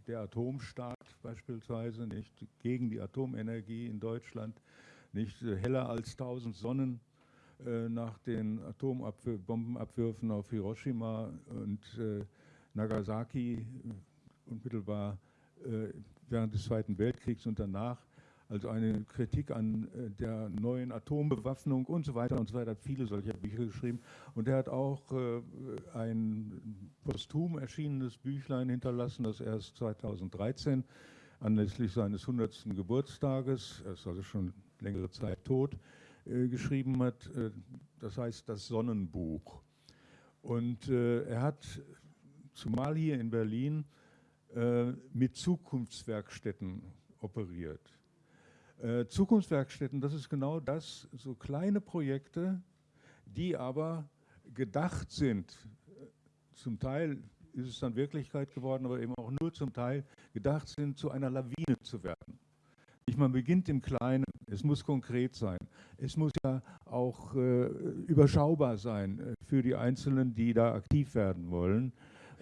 Der Atomstaat beispielsweise, nicht? Gegen die Atomenergie in Deutschland, nicht? Heller als tausend Sonnen äh, nach den Atombombenabwürfen auf Hiroshima und äh, Nagasaki unmittelbar äh, während des Zweiten Weltkriegs und danach also eine Kritik an äh, der neuen Atombewaffnung und so weiter und so weiter, hat viele solcher Bücher geschrieben. Und er hat auch äh, ein posthum erschienenes Büchlein hinterlassen, das erst 2013 anlässlich seines 100. Geburtstages, er ist also schon längere Zeit tot, äh, geschrieben hat. das heißt das Sonnenbuch. Und er hat, zumal hier in Berlin, mit Zukunftswerkstätten operiert. Äh, Zukunftswerkstätten, das ist genau das, so kleine Projekte, die aber gedacht sind. Zum Teil ist es dann Wirklichkeit geworden, aber eben auch nur zum Teil gedacht sind, zu einer Lawine zu werden. Nicht, man beginnt im Kleinen, es muss konkret sein. Es muss ja auch äh, überschaubar sein äh, für die Einzelnen, die da aktiv werden wollen.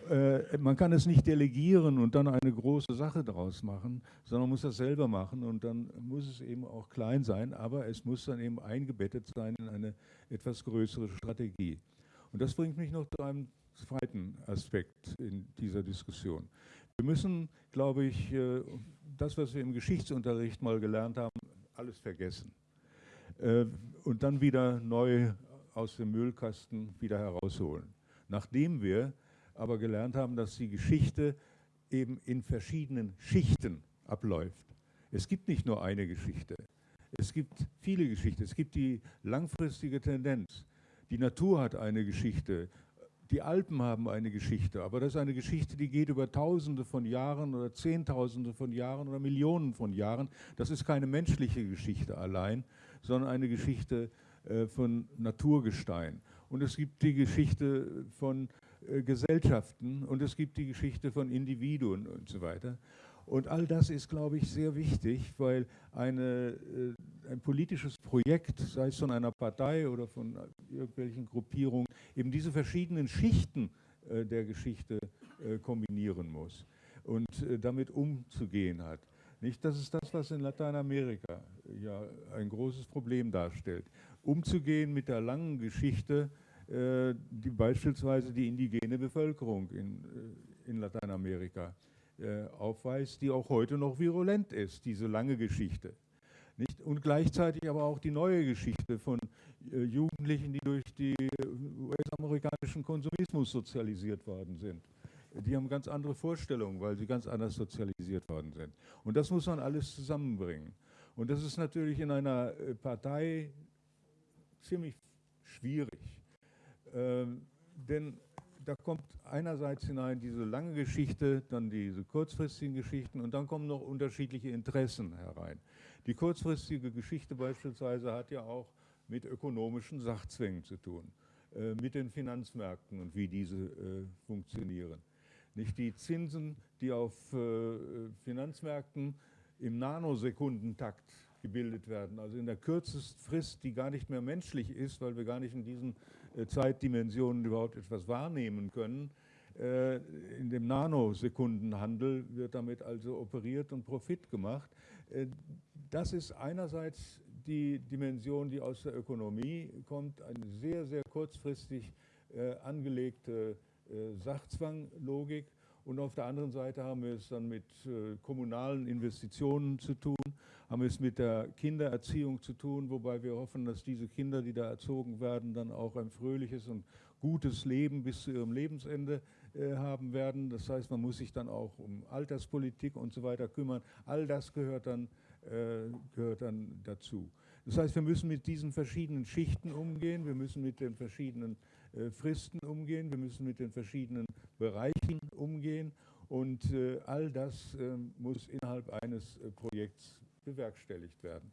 Äh, man kann es nicht delegieren und dann eine große Sache daraus machen, sondern man muss das selber machen und dann muss es eben auch klein sein, aber es muss dann eben eingebettet sein in eine etwas größere Strategie. Und das bringt mich noch zu einem zweiten Aspekt in dieser Diskussion. Wir müssen, glaube ich, äh, das, was wir im Geschichtsunterricht mal gelernt haben, alles vergessen äh, und dann wieder neu aus dem Müllkasten wieder herausholen. Nachdem wir aber gelernt haben, dass die Geschichte eben in verschiedenen Schichten abläuft. Es gibt nicht nur eine Geschichte. Es gibt viele Geschichten. Es gibt die langfristige Tendenz. Die Natur hat eine Geschichte. Die Alpen haben eine Geschichte. Aber das ist eine Geschichte, die geht über Tausende von Jahren oder Zehntausende von Jahren oder Millionen von Jahren. Das ist keine menschliche Geschichte allein, sondern eine Geschichte äh, von Naturgestein. Und es gibt die Geschichte von Gesellschaften und es gibt die Geschichte von Individuen und so weiter. Und all das ist, glaube ich, sehr wichtig, weil eine, äh, ein politisches Projekt, sei es von einer Partei oder von irgendwelchen Gruppierungen, eben diese verschiedenen Schichten äh, der Geschichte äh, kombinieren muss und äh, damit umzugehen hat. Nicht, das ist das, was in Lateinamerika ja ein großes Problem darstellt. Umzugehen mit der langen Geschichte, äh, die beispielsweise die indigene Bevölkerung in, äh, in Lateinamerika äh, aufweist, die auch heute noch virulent ist, diese lange Geschichte. Nicht? Und gleichzeitig aber auch die neue Geschichte von Jugendlichen, die durch den US-amerikanischen Konsumismus sozialisiert worden sind. Die haben ganz andere Vorstellungen, weil sie ganz anders sozialisiert worden sind. Und das muss man alles zusammenbringen. Und das ist natürlich in einer Partei ziemlich schwierig. Ähm, denn da kommt einerseits hinein diese lange Geschichte, dann diese kurzfristigen Geschichten und dann kommen noch unterschiedliche Interessen herein. Die kurzfristige Geschichte beispielsweise hat ja auch mit ökonomischen Sachzwängen zu tun, äh, mit den Finanzmärkten und wie diese äh, funktionieren. Nicht die Zinsen, die auf äh, Finanzmärkten im Nanosekundentakt gebildet werden, also in der kürzesten Frist, die gar nicht mehr menschlich ist, weil wir gar nicht in diesen Zeitdimensionen überhaupt etwas wahrnehmen können. Äh, in dem Nanosekundenhandel wird damit also operiert und Profit gemacht. Äh, das ist einerseits die Dimension, die aus der Ökonomie kommt, eine sehr, sehr kurzfristig angelegte Sachzwanglogik. Und auf der anderen Seite haben wir es dann mit kommunalen Investitionen zu tun, haben es mit der Kindererziehung zu tun, wobei wir hoffen, dass diese Kinder, die da erzogen werden, dann auch ein fröhliches und gutes Leben bis zu ihrem Lebensende äh, haben werden. Das heißt, man muss sich dann auch um Alterspolitik und so weiter kümmern. All das gehört dann, äh, gehört dann dazu. Das heißt, wir müssen mit diesen verschiedenen Schichten umgehen, wir müssen mit den verschiedenen äh, Fristen umgehen, wir müssen mit den verschiedenen Bereichen umgehen und äh, all das äh, muss innerhalb eines äh, Projekts bewerkstelligt werden.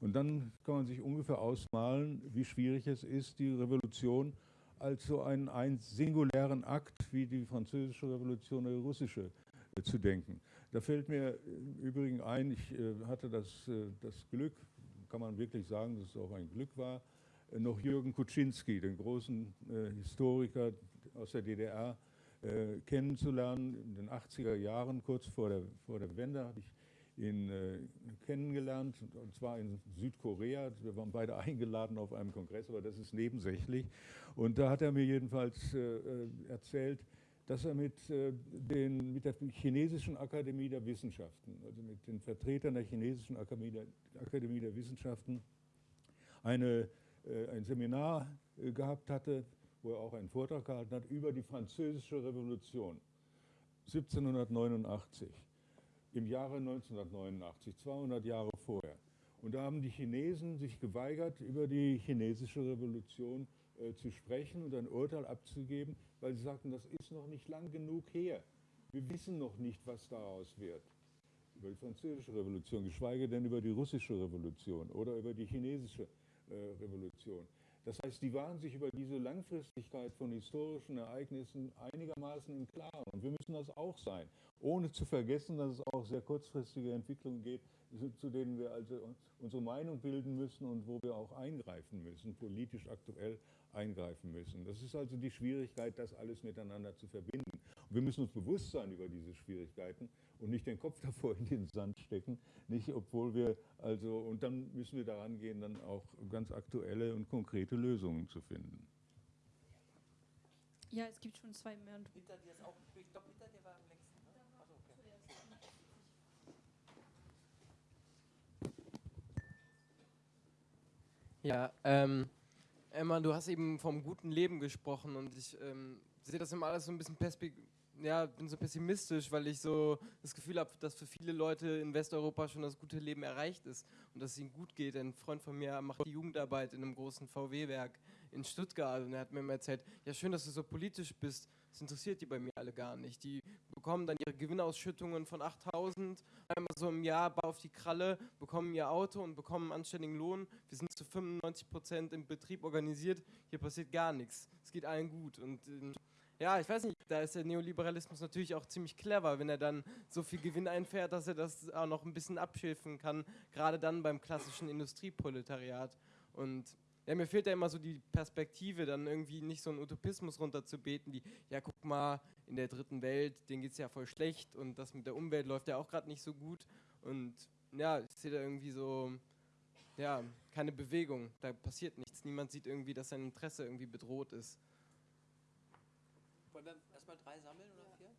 Und dann kann man sich ungefähr ausmalen, wie schwierig es ist, die Revolution als so einen, einen singulären Akt wie die französische Revolution oder die russische äh, zu denken. Da fällt mir im Übrigen ein, ich äh, hatte das, äh, das Glück, kann man wirklich sagen, dass es auch ein Glück war, äh, noch Jürgen Kuczynski, den großen äh, Historiker aus der DDR, äh, kennenzulernen. In den 80er Jahren, kurz vor der, vor der Wende, hatte ich ihn äh, kennengelernt, und zwar in Südkorea. Wir waren beide eingeladen auf einem Kongress, aber das ist nebensächlich. Und da hat er mir jedenfalls äh, äh erzählt, dass er mit, äh, den, mit der Chinesischen Akademie der Wissenschaften, also mit den Vertretern der Chinesischen Akademie der, Akademie der Wissenschaften, eine, äh, ein Seminar äh, gehabt hatte, wo er auch einen Vortrag gehalten hat über die Französische Revolution 1789 im Jahre 1989, 200 Jahre vorher. Und da haben die Chinesen sich geweigert, über die chinesische Revolution äh, zu sprechen und ein Urteil abzugeben, weil sie sagten, das ist noch nicht lang genug her. Wir wissen noch nicht, was daraus wird. Über die französische Revolution, geschweige denn über die russische Revolution oder über die chinesische äh, Revolution. Das heißt, die waren sich über diese Langfristigkeit von historischen Ereignissen einigermaßen im Klaren. Und wir müssen das auch sein, ohne zu vergessen, dass es auch sehr kurzfristige Entwicklungen geht, zu denen wir also unsere Meinung bilden müssen und wo wir auch eingreifen müssen, politisch aktuell eingreifen müssen. Das ist also die Schwierigkeit, das alles miteinander zu verbinden. Und wir müssen uns bewusst sein über diese Schwierigkeiten und nicht den Kopf davor in den Sand stecken, nicht obwohl wir also und dann müssen wir daran gehen, dann auch ganz aktuelle und konkrete Lösungen zu finden. Ja, es gibt schon zwei mehr. Hinter dir ist auch, ich glaube, hinter dir war am Ja, ähm, Emma, du hast eben vom guten Leben gesprochen und ich ähm, sehe das immer alles so ein bisschen ja, bin so pessimistisch, weil ich so das Gefühl habe, dass für viele Leute in Westeuropa schon das gute Leben erreicht ist und dass es ihnen gut geht. Ein Freund von mir macht die Jugendarbeit in einem großen VW-Werk in Stuttgart und er hat mir immer erzählt, ja schön, dass du so politisch bist, das interessiert die bei mir alle gar nicht. Die bekommen dann ihre Gewinnausschüttungen von 8000 einmal so im Jahr auf die Kralle, bekommen ihr Auto und bekommen einen anständigen Lohn. Wir sind zu 95 Prozent im Betrieb organisiert, hier passiert gar nichts. Es geht allen gut und äh, ja, ich weiß nicht, da ist der Neoliberalismus natürlich auch ziemlich clever, wenn er dann so viel Gewinn einfährt, dass er das auch noch ein bisschen abschilfen kann, gerade dann beim klassischen Industrieproletariat. Und ja, mir fehlt da immer so die Perspektive, dann irgendwie nicht so einen Utopismus runterzubeten, wie, ja, guck mal, in der dritten Welt, denen geht es ja voll schlecht und das mit der Umwelt läuft ja auch gerade nicht so gut. Und ja, ich sehe da irgendwie so, ja, keine Bewegung, da passiert nichts. Niemand sieht irgendwie, dass sein Interesse irgendwie bedroht ist. Wollen wir erstmal drei sammeln oder vier?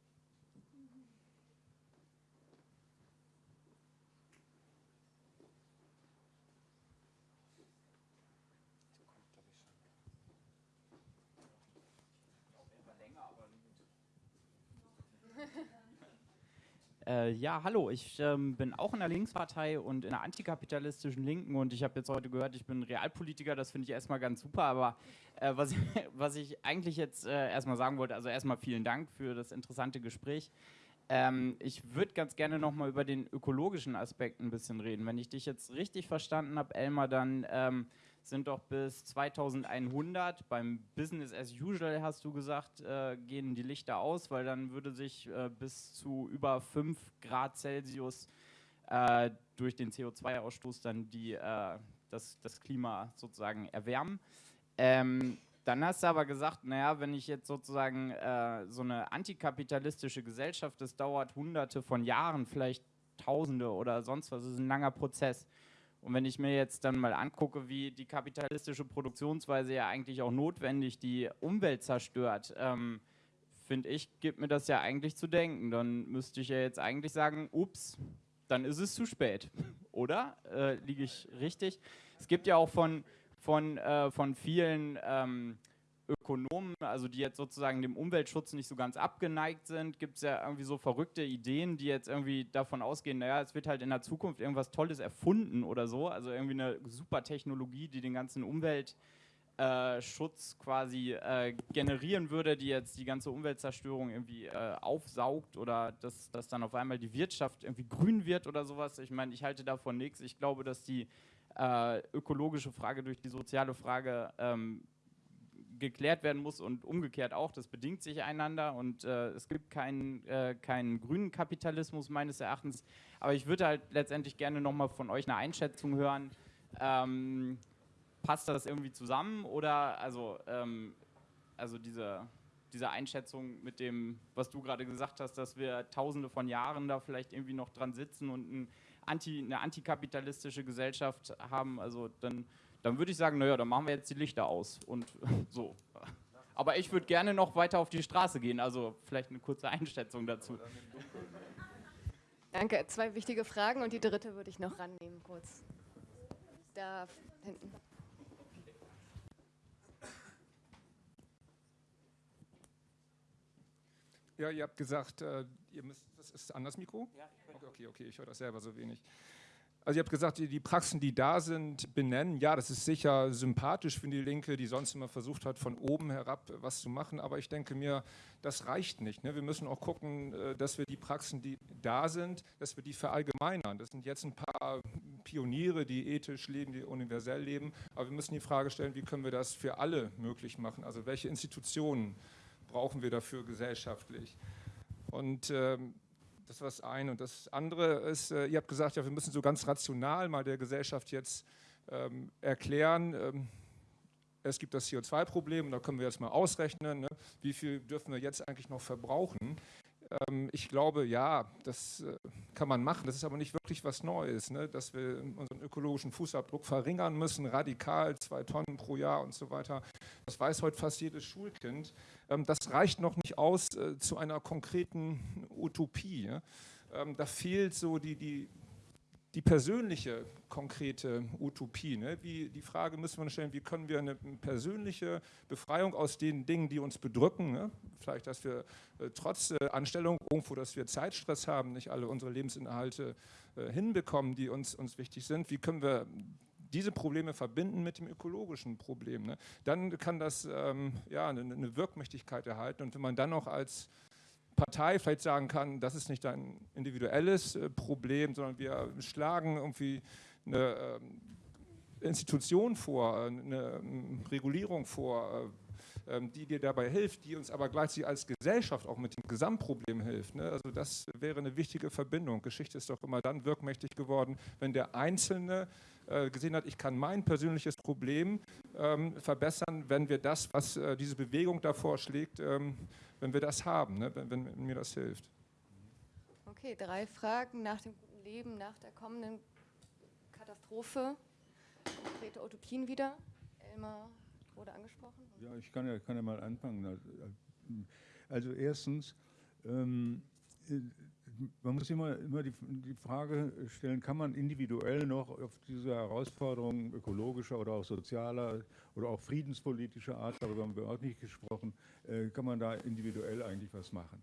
Äh, ja, hallo, ich ähm, bin auch in der Linkspartei und in der antikapitalistischen Linken und ich habe jetzt heute gehört, ich bin Realpolitiker, das finde ich erstmal ganz super, aber äh, was, was ich eigentlich jetzt äh, erstmal sagen wollte, also erstmal vielen Dank für das interessante Gespräch. Ähm, ich würde ganz gerne nochmal über den ökologischen Aspekt ein bisschen reden. Wenn ich dich jetzt richtig verstanden habe, Elmar, dann ähm, sind doch bis 2100 beim Business as usual, hast du gesagt, äh, gehen die Lichter aus, weil dann würde sich äh, bis zu über 5 Grad Celsius äh, durch den CO2-Ausstoß dann die, äh, das, das Klima sozusagen erwärmen. Ähm, dann hast du aber gesagt, naja, wenn ich jetzt sozusagen äh, so eine antikapitalistische Gesellschaft, das dauert hunderte von Jahren, vielleicht Tausende oder sonst was, das ist ein langer Prozess. Und wenn ich mir jetzt dann mal angucke, wie die kapitalistische Produktionsweise ja eigentlich auch notwendig die Umwelt zerstört, ähm, finde ich, gibt mir das ja eigentlich zu denken. Dann müsste ich ja jetzt eigentlich sagen, ups, dann ist es zu spät. Oder? Äh, Liege ich richtig? Es gibt ja auch von, von, äh, von vielen ähm, Ökonomen, also die jetzt sozusagen dem Umweltschutz nicht so ganz abgeneigt sind, gibt es ja irgendwie so verrückte Ideen, die jetzt irgendwie davon ausgehen, naja, es wird halt in der Zukunft irgendwas Tolles erfunden oder so, also irgendwie eine super Technologie, die den ganzen Umweltschutz äh, quasi äh, generieren würde, die jetzt die ganze Umweltzerstörung irgendwie äh, aufsaugt oder dass, dass dann auf einmal die Wirtschaft irgendwie grün wird oder sowas. Ich meine, ich halte davon nichts. Ich glaube, dass die äh, ökologische Frage durch die soziale Frage ähm, geklärt werden muss und umgekehrt auch. Das bedingt sich einander und äh, es gibt keinen, äh, keinen grünen Kapitalismus meines Erachtens. Aber ich würde halt letztendlich gerne nochmal von euch eine Einschätzung hören. Ähm, passt das irgendwie zusammen oder also, ähm, also diese, diese Einschätzung mit dem, was du gerade gesagt hast, dass wir tausende von Jahren da vielleicht irgendwie noch dran sitzen und ein Anti, eine antikapitalistische Gesellschaft haben, also dann dann würde ich sagen, naja, dann machen wir jetzt die Lichter aus und so. Aber ich würde gerne noch weiter auf die Straße gehen, also vielleicht eine kurze Einschätzung dazu. Danke, zwei wichtige Fragen und die dritte würde ich noch rannehmen kurz. Da hinten. Ja, ihr habt gesagt, äh, ihr müsst, das ist an das Mikro? Ja. Okay, okay, okay, ich höre das selber so wenig. Also ihr habt gesagt, die Praxen, die da sind, benennen. Ja, das ist sicher sympathisch für die Linke, die sonst immer versucht hat, von oben herab was zu machen. Aber ich denke mir, das reicht nicht. Ne? Wir müssen auch gucken, äh, dass wir die Praxen, die da sind, dass wir die verallgemeinern. Das sind jetzt ein paar Pioniere, die ethisch leben, die universell leben. Aber wir müssen die Frage stellen, wie können wir das für alle möglich machen? Also welche Institutionen brauchen wir dafür gesellschaftlich? Und ähm, das war das eine. Und das andere ist, äh, ihr habt gesagt, ja, wir müssen so ganz rational mal der Gesellschaft jetzt ähm, erklären, ähm, es gibt das CO2-Problem und da können wir jetzt mal ausrechnen, ne, wie viel dürfen wir jetzt eigentlich noch verbrauchen. Ähm, ich glaube, ja, das äh, kann man machen. Das ist aber nicht wirklich was Neues, ne? dass wir unseren ökologischen Fußabdruck verringern müssen, radikal, zwei Tonnen pro Jahr und so weiter. Das weiß heute fast jedes Schulkind. Ähm, das reicht noch nicht aus äh, zu einer konkreten Utopie. Ähm, da fehlt so die, die, die persönliche, konkrete Utopie. Ne? Wie, die Frage müssen wir stellen, wie können wir eine persönliche Befreiung aus den Dingen, die uns bedrücken, ne? vielleicht, dass wir äh, trotz äh, Anstellung irgendwo, dass wir Zeitstress haben, nicht alle unsere Lebensinhalte äh, hinbekommen, die uns, uns wichtig sind, wie können wir diese Probleme verbinden mit dem ökologischen Problem. Ne? Dann kann das ähm, ja, eine, eine Wirkmächtigkeit erhalten und wenn man dann noch als Partei vielleicht sagen kann, das ist nicht ein individuelles äh, Problem, sondern wir schlagen irgendwie eine ähm, Institution vor, äh, eine ähm, Regulierung vor, äh, ähm, die dir dabei hilft, die uns aber gleichzeitig als Gesellschaft auch mit dem Gesamtproblem hilft. Ne? Also das wäre eine wichtige Verbindung. Geschichte ist doch immer dann wirkmächtig geworden, wenn der Einzelne gesehen hat, ich kann mein persönliches Problem verbessern, wenn wir das, was diese Bewegung da vorschlägt, wenn wir das haben, ne? wenn, wenn, mir das hilft. Okay, drei Fragen nach dem guten Leben, nach der kommenden Katastrophe. Konkrete Utopien wieder. Elmar wurde angesprochen. Ja, ich kann ja, kann ja mal anfangen. Also erstens, ähm, man muss immer, immer die, die, Frage stellen, kann man individuell noch auf diese Herausforderungen ökologischer oder auch sozialer oder auch friedenspolitischer Art, darüber haben wir auch nicht gesprochen, äh, kann man da individuell eigentlich was machen.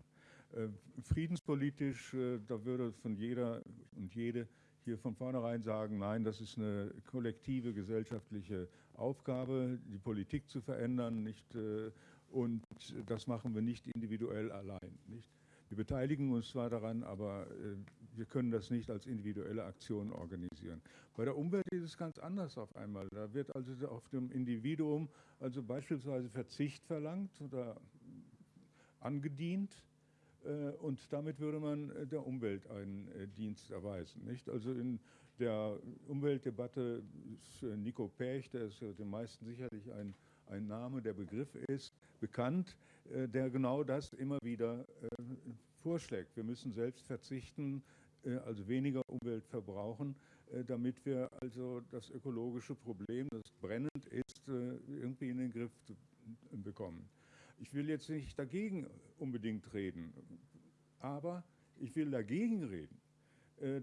Äh, friedenspolitisch, äh, da würde von jeder und jede hier von vornherein sagen, nein, das ist eine kollektive gesellschaftliche Aufgabe, die Politik zu verändern, nicht, und das machen wir nicht individuell allein. Nicht? Wir beteiligen uns zwar daran, aber äh, wir können das nicht als individuelle Aktion organisieren. Bei der Umwelt ist es ganz anders auf einmal. Da wird also auf dem Individuum also beispielsweise Verzicht verlangt oder angedient äh, und damit würde man äh, der Umwelt einen äh, Dienst erweisen. Nicht? Also in der Umweltdebatte ist äh, Nico Perch, der ist den meisten sicherlich ein, ein Name, der Begriff ist, bekannt. Äh, der genau das immer wieder äh, vorschlägt. Wir müssen selbst verzichten, äh, also weniger Umwelt verbrauchen, damit wir also das ökologische Problem, das brennend ist, irgendwie in den Griff bekommen. Ich will jetzt nicht dagegen unbedingt reden, aber ich will dagegen reden,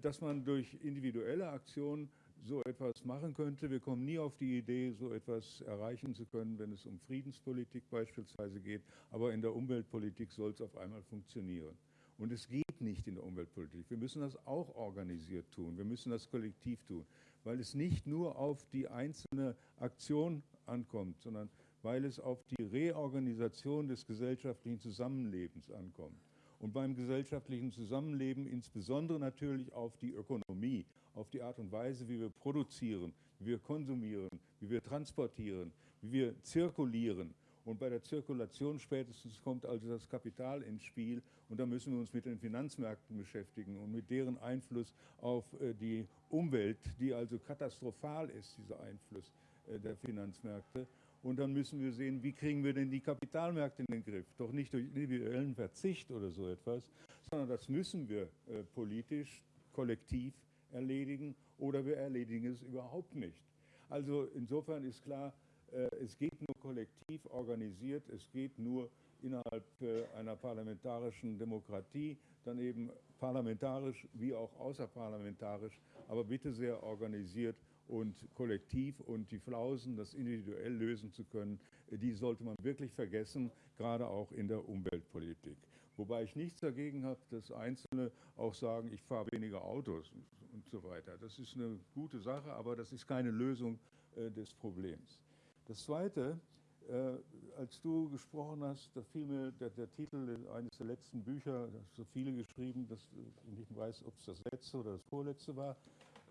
dass man durch individuelle Aktionen so etwas machen könnte. Wir kommen nie auf die Idee, so etwas erreichen zu können, wenn es um Friedenspolitik beispielsweise geht. Aber in der Umweltpolitik soll es auf einmal funktionieren. Und es geht nicht in der Umweltpolitik. Wir müssen das auch organisiert tun. Wir müssen das kollektiv tun, weil es nicht nur auf die einzelne Aktion ankommt, sondern weil es auf die Reorganisation des gesellschaftlichen Zusammenlebens ankommt. Und beim gesellschaftlichen Zusammenleben insbesondere natürlich auf die Ökonomie, auf die Art und Weise, wie wir produzieren, wie wir konsumieren, wie wir transportieren, wie wir zirkulieren. Und bei der Zirkulation spätestens kommt also das Kapital ins Spiel und da müssen wir uns mit den Finanzmärkten beschäftigen und mit deren Einfluss auf äh, die Umwelt, die also katastrophal ist, dieser Einfluss äh, der Finanzmärkte. Und dann müssen wir sehen, wie kriegen wir denn die Kapitalmärkte in den Griff? Doch nicht durch individuellen Verzicht oder so etwas, sondern das müssen wir äh, politisch, kollektiv erledigen oder wir erledigen es überhaupt nicht. Also insofern ist klar, äh, es geht nur kollektiv organisiert, es geht nur innerhalb äh, einer parlamentarischen Demokratie, dann eben parlamentarisch wie auch außerparlamentarisch, aber bitte sehr organisiert und kollektiv und die Flausen, das individuell lösen zu können, äh, die sollte man wirklich vergessen, gerade auch in der Umweltpolitik. Wobei ich nichts dagegen habe, dass Einzelne auch sagen, ich fahre weniger Autos und so weiter. Das ist eine gute Sache, aber das ist keine Lösung äh, des Problems. Das Zweite, äh, als du gesprochen hast, da fiel mir der, der, Titel eines der letzten Bücher, da so viele geschrieben, dass ich nicht weiß, ob es das letzte oder das vorletzte war,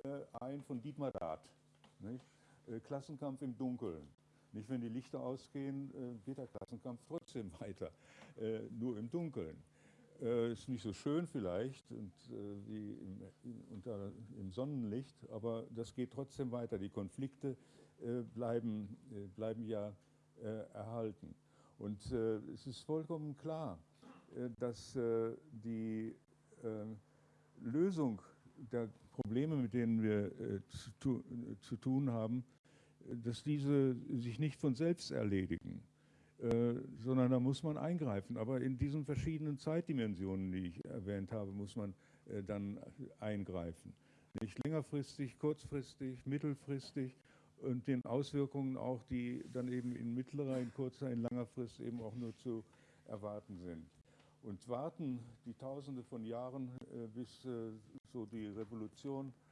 äh, ein von Dietmar Rath. Äh, Klassenkampf im Dunkeln. Nicht, wenn die Lichter ausgehen, äh, geht der Klassenkampf trotzdem weiter, äh, nur im Dunkeln. Äh, ist nicht so schön vielleicht und, wie im, unter, im, Sonnenlicht, aber das geht trotzdem weiter. Die Konflikte bleiben, bleiben ja erhalten. Und es ist vollkommen klar, dass die Lösung der Probleme, mit denen wir zu tun haben, dass diese sich nicht von selbst erledigen. Äh, sondern da muss man eingreifen. Aber in diesen verschiedenen Zeitdimensionen, die ich erwähnt habe, muss man äh, dann eingreifen. Nicht längerfristig, kurzfristig, mittelfristig und den Auswirkungen auch, die dann eben in mittlerer, in kurzer, in langer Frist eben auch nur zu erwarten sind. Und warten die Tausende von Jahren, äh, bis so die Revolution, äh,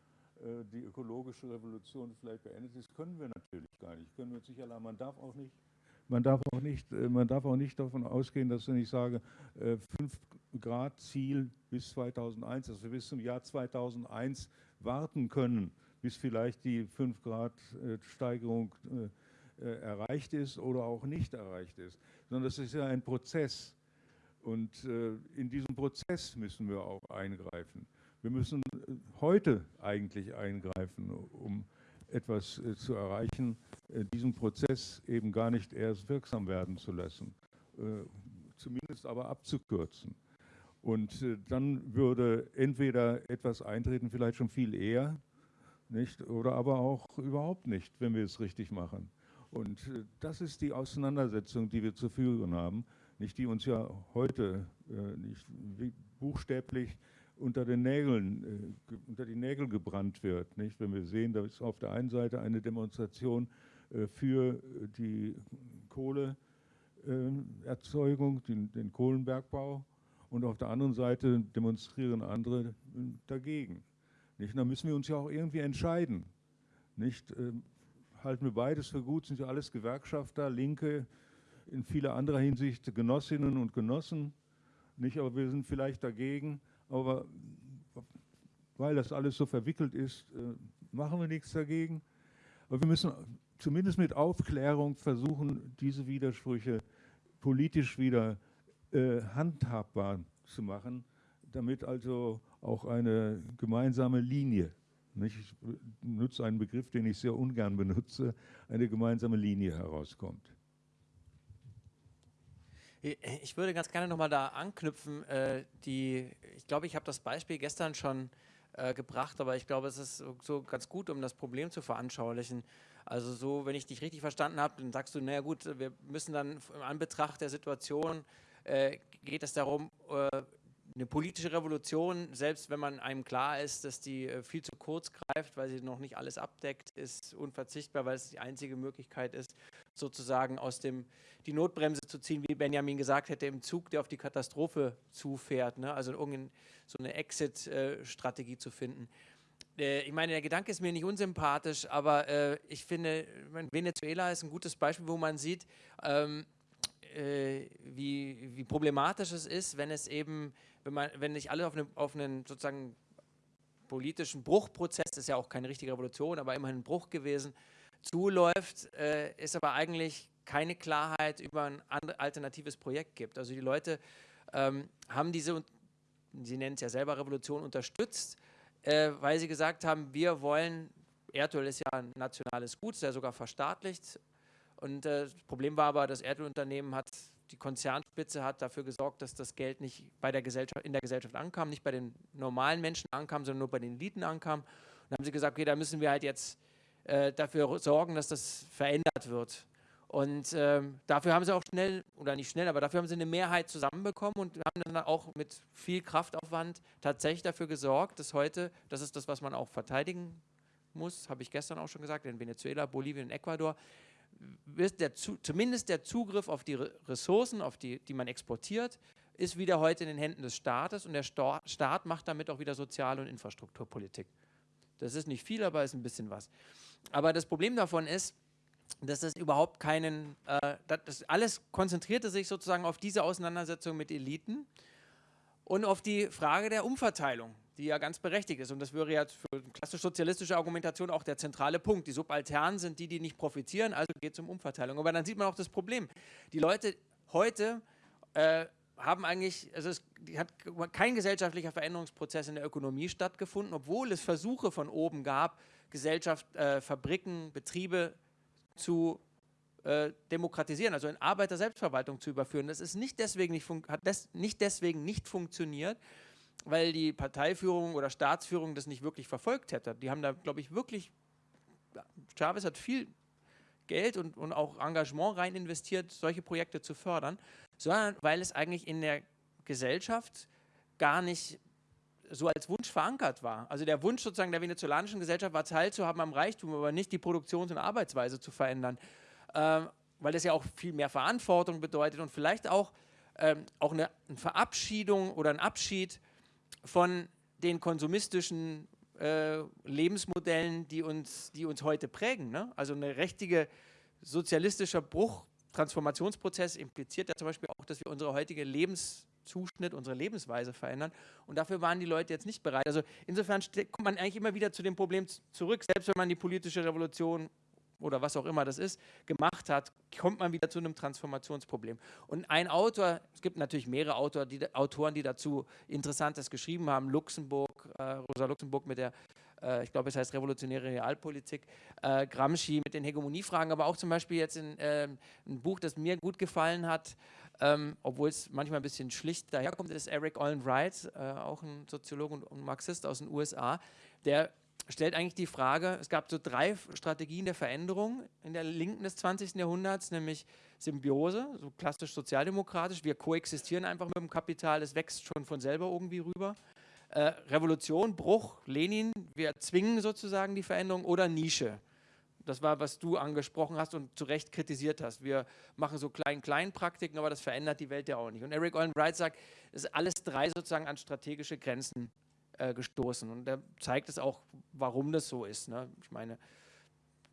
die ökologische Revolution vielleicht beendet ist, können wir natürlich gar nicht. Können wir sicher, man darf auch nicht man darf auch nicht, äh, man darf auch nicht davon ausgehen, dass wenn ich sage, 5 äh, Grad Ziel bis 2001, dass wir bis zum Jahr 2001 warten können, bis vielleicht die 5 Grad äh, Steigerung erreicht ist oder auch nicht erreicht ist, sondern das ist ja ein Prozess. Und in diesem Prozess müssen wir auch eingreifen. Wir müssen heute eigentlich eingreifen, um etwas zu erreichen, äh, diesen Prozess eben gar nicht erst wirksam werden zu lassen, äh, zumindest aber abzukürzen. Und äh, dann würde entweder etwas eintreten, vielleicht schon viel eher, nicht, oder aber auch überhaupt nicht, wenn wir es richtig machen. Und das ist die Auseinandersetzung, die wir zu führen haben, nicht die uns ja heute nicht buchstäblich unter den Nägeln, äh, unter die Nägel gebrannt wird. Nicht? Wenn wir sehen, da ist auf der einen Seite eine Demonstration äh, für die Kohleerzeugung, den, den Kohlenbergbau und auf der anderen Seite demonstrieren andere äh, dagegen. Nicht? Da müssen wir uns ja auch irgendwie entscheiden. Nicht? Halten wir beides für gut, sind ja alles Gewerkschafter, Linke, in vieler anderer Hinsicht Genossinnen und Genossen. Nicht, aber wir sind vielleicht dagegen. Aber weil das alles so verwickelt ist, äh, machen wir nichts dagegen. Aber wir müssen zumindest mit Aufklärung versuchen, diese Widersprüche politisch wieder äh, handhabbar zu machen, damit also auch eine gemeinsame Linie, ich nutze einen Begriff, den ich sehr ungern benutze, eine gemeinsame Linie herauskommt. Ich würde ganz gerne nochmal da anknüpfen. Äh, die, ich glaube, ich habe das Beispiel gestern schon äh, gebracht, aber ich glaube, es ist so, so ganz gut, um das Problem zu veranschaulichen. Also so, wenn ich dich richtig verstanden habe, dann sagst du, naja gut, wir müssen dann im Anbetracht der Situation, äh, geht es darum, äh, eine politische Revolution, selbst wenn man einem klar ist, dass die äh, viel zu kurz greift, weil sie noch nicht alles abdeckt, ist unverzichtbar, weil es die einzige Möglichkeit ist, sozusagen aus dem die Notbremse zu ziehen, wie Benjamin gesagt hätte, im Zug, der auf die Katastrophe zufährt. Ne? Also irgendeine so eine Exit-Strategie äh, zu finden. Äh, ich meine, der Gedanke ist mir nicht unsympathisch, aber äh, ich finde, Venezuela ist ein gutes Beispiel, wo man sieht, ähm, äh, wie, wie, problematisch es ist, wenn es eben, wenn man, wenn nicht alle auf, eine, auf einen sozusagen politischen Bruchprozess, das ist ja auch keine richtige Revolution, aber immerhin ein Bruch gewesen, zuläuft, äh, ist aber eigentlich keine Klarheit über ein alternatives Projekt gibt. Also die Leute ähm, haben diese, sie nennen es ja selber Revolution, unterstützt, äh, weil sie gesagt haben, wir wollen, Erdöl ist ja ein nationales Gut, ist ja sogar verstaatlicht. Und äh, das Problem war aber, das Erdölunternehmen hat, die Konzernspitze hat dafür gesorgt, dass das Geld nicht bei der Gesellschaft, in der Gesellschaft ankam, nicht bei den normalen Menschen ankam, sondern nur bei den Eliten ankam. Und dann haben sie gesagt, okay, da müssen wir halt jetzt äh, dafür sorgen, dass das verändert wird. Und ähm, dafür haben sie auch schnell, oder nicht schnell, aber dafür haben sie eine Mehrheit zusammenbekommen und haben dann auch mit viel Kraftaufwand tatsächlich dafür gesorgt, dass heute, das ist das, was man auch verteidigen muss, habe ich gestern auch schon gesagt, in Venezuela, Bolivien und Ecuador, der, zumindest der Zugriff auf die Ressourcen, auf die, die man exportiert, ist wieder heute in den Händen des Staates und der Staat macht damit auch wieder Sozial- und Infrastrukturpolitik. Das ist nicht viel, aber ist ein bisschen was. Aber das Problem davon ist, dass es überhaupt keinen, äh, das alles konzentrierte sich sozusagen auf diese Auseinandersetzung mit Eliten und auf die Frage der Umverteilung, die ja ganz berechtigt ist. Und das wäre ja für eine klassisch sozialistische Argumentation auch der zentrale Punkt. Die Subalternen sind die, die nicht profitieren, also geht es um Umverteilung. Aber dann sieht man auch das Problem. Die Leute heute äh, haben eigentlich, also es hat kein gesellschaftlicher Veränderungsprozess in der Ökonomie stattgefunden, obwohl es Versuche von oben gab, Gesellschaft, äh, Fabriken, Betriebe zu äh, demokratisieren, also in Arbeiter-Selbstverwaltung zu überführen. Das ist nicht deswegen nicht hat des nicht deswegen nicht funktioniert, weil die Parteiführung oder Staatsführung das nicht wirklich verfolgt hätte. Die haben da, glaube ich, wirklich, Chavez hat viel Geld und, und auch Engagement rein investiert, solche Projekte zu fördern, sondern weil es eigentlich in der Gesellschaft gar nicht so als Wunsch verankert war. Also der Wunsch sozusagen der venezolanischen Gesellschaft war teilzuhaben am Reichtum, aber nicht die Produktions- und Arbeitsweise zu verändern, ähm, weil das ja auch viel mehr Verantwortung bedeutet und vielleicht auch, ähm, auch eine, eine Verabschiedung oder ein Abschied von den konsumistischen äh, Lebensmodellen, die uns, die uns heute prägen. Ne? Also ein richtiger sozialistischer Bruch, Transformationsprozess impliziert ja zum Beispiel auch, dass wir unsere heutige Lebenszuschnitt, unsere Lebensweise verändern. Und dafür waren die Leute jetzt nicht bereit. Also insofern kommt man eigentlich immer wieder zu dem Problem zurück, selbst wenn man die politische Revolution oder was auch immer das ist, gemacht hat, kommt man wieder zu einem Transformationsproblem. Und ein Autor, es gibt natürlich mehrere Autor, die, Autoren, die dazu Interessantes geschrieben haben, Luxemburg, äh, Rosa Luxemburg mit der, äh, ich glaube es heißt Revolutionäre Realpolitik, äh, Gramsci mit den Hegemoniefragen, aber auch zum Beispiel jetzt in, ähm, ein Buch, das mir gut gefallen hat, ähm, obwohl es manchmal ein bisschen schlicht daherkommt, ist Eric Olin Wright, äh, auch ein Soziologe und, und Marxist aus den USA, der stellt eigentlich die Frage, es gab so drei Strategien der Veränderung in der Linken des 20. Jahrhunderts, nämlich Symbiose, so klassisch sozialdemokratisch, wir koexistieren einfach mit dem Kapital, es wächst schon von selber irgendwie rüber. Äh, Revolution, Bruch, Lenin, wir zwingen sozusagen die Veränderung oder Nische. Das war, was du angesprochen hast und zu Recht kritisiert hast. Wir machen so klein-klein Praktiken, aber das verändert die Welt ja auch nicht. Und Eric Olin Wright sagt, es ist alles drei sozusagen an strategische Grenzen äh, gestoßen. Und er zeigt es auch, warum das so ist. Ne? Ich meine,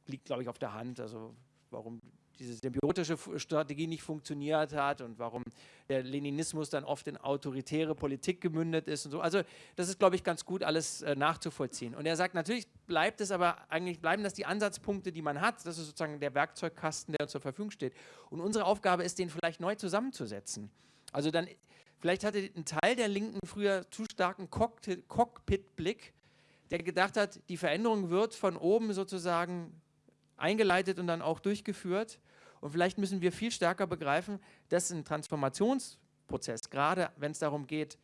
liegt, glaube ich, auf der Hand, also warum diese symbiotische Strategie nicht funktioniert hat und warum der Leninismus dann oft in autoritäre Politik gemündet ist und so. Also das ist, glaube ich, ganz gut alles äh, nachzuvollziehen. Und er sagt, natürlich bleibt es aber, eigentlich bleiben das die Ansatzpunkte, die man hat. Das ist sozusagen der Werkzeugkasten, der uns zur Verfügung steht. Und unsere Aufgabe ist, den vielleicht neu zusammenzusetzen. Also dann Vielleicht hatte ein Teil der Linken früher zu starken Cockpit-Blick, der gedacht hat, die Veränderung wird von oben sozusagen eingeleitet und dann auch durchgeführt. Und vielleicht müssen wir viel stärker begreifen, dass ein Transformationsprozess, gerade wenn es darum geht,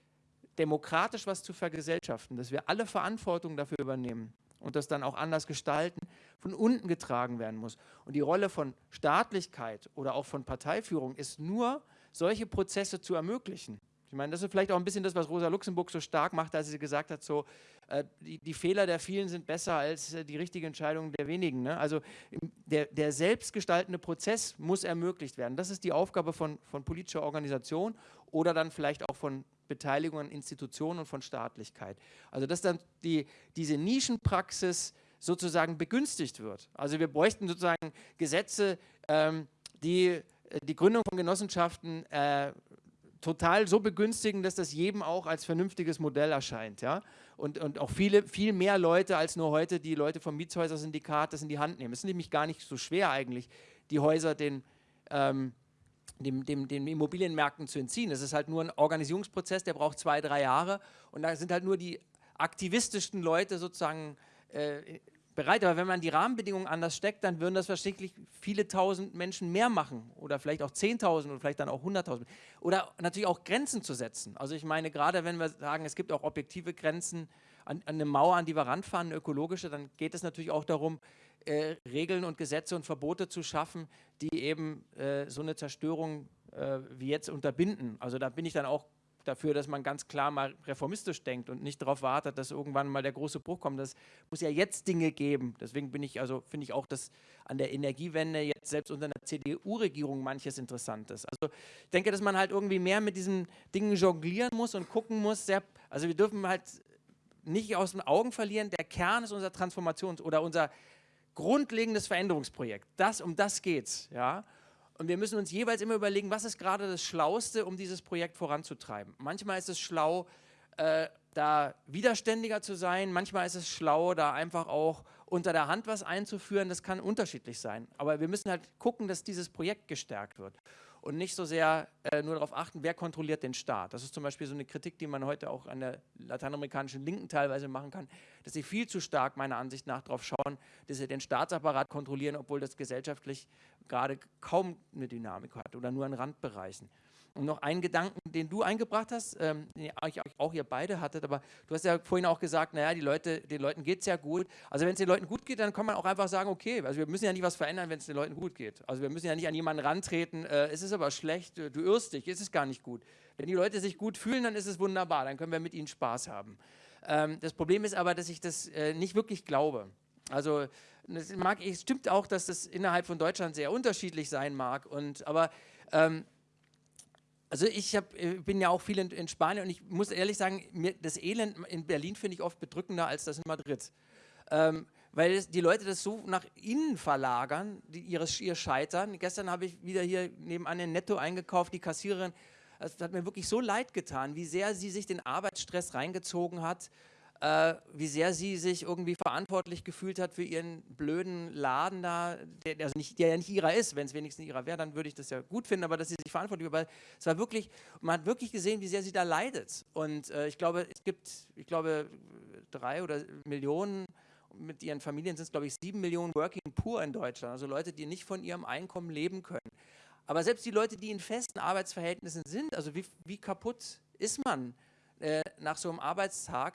demokratisch was zu vergesellschaften, dass wir alle Verantwortung dafür übernehmen und das dann auch anders gestalten, von unten getragen werden muss. Und die Rolle von Staatlichkeit oder auch von Parteiführung ist nur, solche Prozesse zu ermöglichen. Ich meine, das ist vielleicht auch ein bisschen das, was Rosa Luxemburg so stark macht, als sie gesagt hat, so, äh, die, die, Fehler der vielen sind besser als äh, die richtige Entscheidung der wenigen. Ne? Also der, der selbstgestaltende Prozess muss ermöglicht werden. Das ist die Aufgabe von, von politischer Organisation oder dann vielleicht auch von Beteiligung an Institutionen und von Staatlichkeit. Also dass dann die, diese Nischenpraxis sozusagen begünstigt wird. Also wir bräuchten sozusagen Gesetze, ähm, die äh, die Gründung von Genossenschaften äh, total so begünstigen, dass das jedem auch als vernünftiges Modell erscheint. Ja? Und, und auch viele, viel mehr Leute als nur heute die Leute vom Mietshäuser-Syndikat das in die Hand nehmen. Es ist nämlich gar nicht so schwer eigentlich, die Häuser den, ähm, dem, dem, den Immobilienmärkten zu entziehen. Es ist halt nur ein Organisierungsprozess, der braucht zwei, drei Jahre und da sind halt nur die aktivistischsten Leute sozusagen äh, bereit. Aber wenn man die Rahmenbedingungen anders steckt, dann würden das wahrscheinlich viele tausend Menschen mehr machen oder vielleicht auch 10.000 oder vielleicht dann auch 100.000. Oder natürlich auch Grenzen zu setzen. Also ich meine, gerade wenn wir sagen, es gibt auch objektive Grenzen an, an eine Mauer, an die wir ranfahren, eine ökologische, dann geht es natürlich auch darum, äh, Regeln und Gesetze und Verbote zu schaffen, die eben äh, so eine Zerstörung äh, wie jetzt unterbinden. Also da bin ich dann auch dafür, dass man ganz klar mal reformistisch denkt und nicht darauf wartet, dass irgendwann mal der große Bruch kommt. Das muss ja jetzt Dinge geben. Deswegen bin ich, also finde ich auch, dass an der Energiewende jetzt selbst unter einer CDU-Regierung manches interessant ist. Also ich denke, dass man halt irgendwie mehr mit diesen Dingen jonglieren muss und gucken muss. Sehr, also wir dürfen halt nicht aus den Augen verlieren, der Kern ist unser Transformations- oder unser grundlegendes Veränderungsprojekt. Das, um das geht's, ja. Und wir müssen uns jeweils immer überlegen, was ist gerade das Schlauste, um dieses Projekt voranzutreiben. Manchmal ist es schlau, äh, da widerständiger zu sein. Manchmal ist es schlau, da einfach auch unter der Hand was einzuführen. Das kann unterschiedlich sein. Aber wir müssen halt gucken, dass dieses Projekt gestärkt wird und nicht so sehr äh, nur darauf achten, wer kontrolliert den Staat. Das ist zum Beispiel so eine Kritik, die man heute auch an der lateinamerikanischen Linken teilweise machen kann, dass sie viel zu stark meiner Ansicht nach darauf schauen, dass sie den Staatsapparat kontrollieren, obwohl das gesellschaftlich gerade kaum eine Dynamik hat oder nur in Randbereichen. Und noch einen Gedanken, den du eingebracht hast, ähm, den auch ihr beide hattet, aber du hast ja vorhin auch gesagt, naja, die Leute, den Leuten geht es ja gut. Also wenn es den Leuten gut geht, dann kann man auch einfach sagen, okay, also wir müssen ja nicht was verändern, wenn es den Leuten gut geht. Also wir müssen ja nicht an jemanden rantreten, äh, es ist ist aber schlecht, du irrst dich, ist es gar nicht gut. Wenn die Leute sich gut fühlen, dann ist es wunderbar, dann können wir mit ihnen Spaß haben. Ähm, das Problem ist aber, dass ich das äh, nicht wirklich glaube. Also es, es stimmt auch, dass das innerhalb von Deutschland sehr unterschiedlich sein mag, und, aber ähm, also ich hab, äh, bin ja auch viel in, in, Spanien und ich muss ehrlich sagen, mir, das Elend in Berlin finde ich oft bedrückender als das in Madrid. Ähm, weil es, die Leute das so nach innen verlagern, die, ihres, ihr Scheitern. Gestern habe ich wieder hier nebenan in Netto eingekauft, die Kassiererin, es hat mir wirklich so leid getan, wie sehr sie sich den Arbeitsstress reingezogen hat, äh, wie sehr sie sich irgendwie verantwortlich gefühlt hat für ihren blöden Laden da, der, also nicht, der ja nicht ihrer ist. Wenn es wenigstens ihrer wäre, dann würde ich das ja gut finden, aber dass sie sich verantwortlich, aber es war wirklich, man hat wirklich gesehen, wie sehr sie da leidet. Und äh, ich glaube, es gibt, ich glaube, drei oder Millionen mit ihren Familien sind es, glaube ich, sieben Millionen Working Poor in Deutschland, also Leute, die nicht von ihrem Einkommen leben können. Aber selbst die Leute, die in festen Arbeitsverhältnissen sind, also wie, wie kaputt ist man äh, nach so einem Arbeitstag?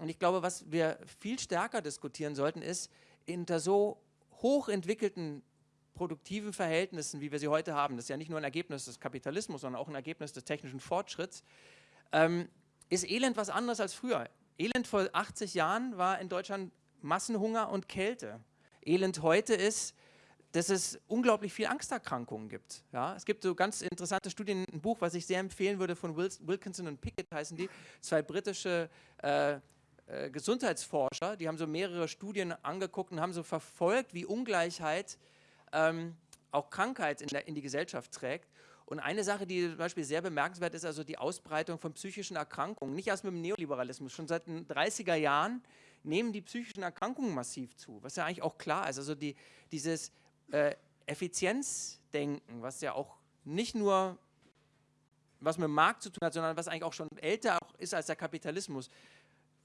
Und ich glaube, was wir viel stärker diskutieren sollten, ist, unter so hochentwickelten produktiven Verhältnissen, wie wir sie heute haben, das ist ja nicht nur ein Ergebnis des Kapitalismus, sondern auch ein Ergebnis des technischen Fortschritts, ähm, ist Elend was anderes als früher. Elend vor 80 Jahren war in Deutschland Massenhunger und Kälte. Elend heute ist, dass es unglaublich viel Angsterkrankungen gibt. Ja, es gibt so ganz interessante Studien, ein Buch, was ich sehr empfehlen würde, von Wilkinson und Pickett heißen die, zwei britische äh, äh, Gesundheitsforscher, die haben so mehrere Studien angeguckt und haben so verfolgt, wie Ungleichheit ähm, auch Krankheit in, der, in die Gesellschaft trägt. Und eine Sache, die zum Beispiel sehr bemerkenswert ist, also die Ausbreitung von psychischen Erkrankungen. Nicht erst mit dem Neoliberalismus, schon seit den 30er Jahren nehmen die psychischen Erkrankungen massiv zu, was ja eigentlich auch klar ist. Also die, dieses äh, Effizienzdenken, was ja auch nicht nur was mit dem Markt zu tun hat, sondern was eigentlich auch schon älter auch ist als der Kapitalismus.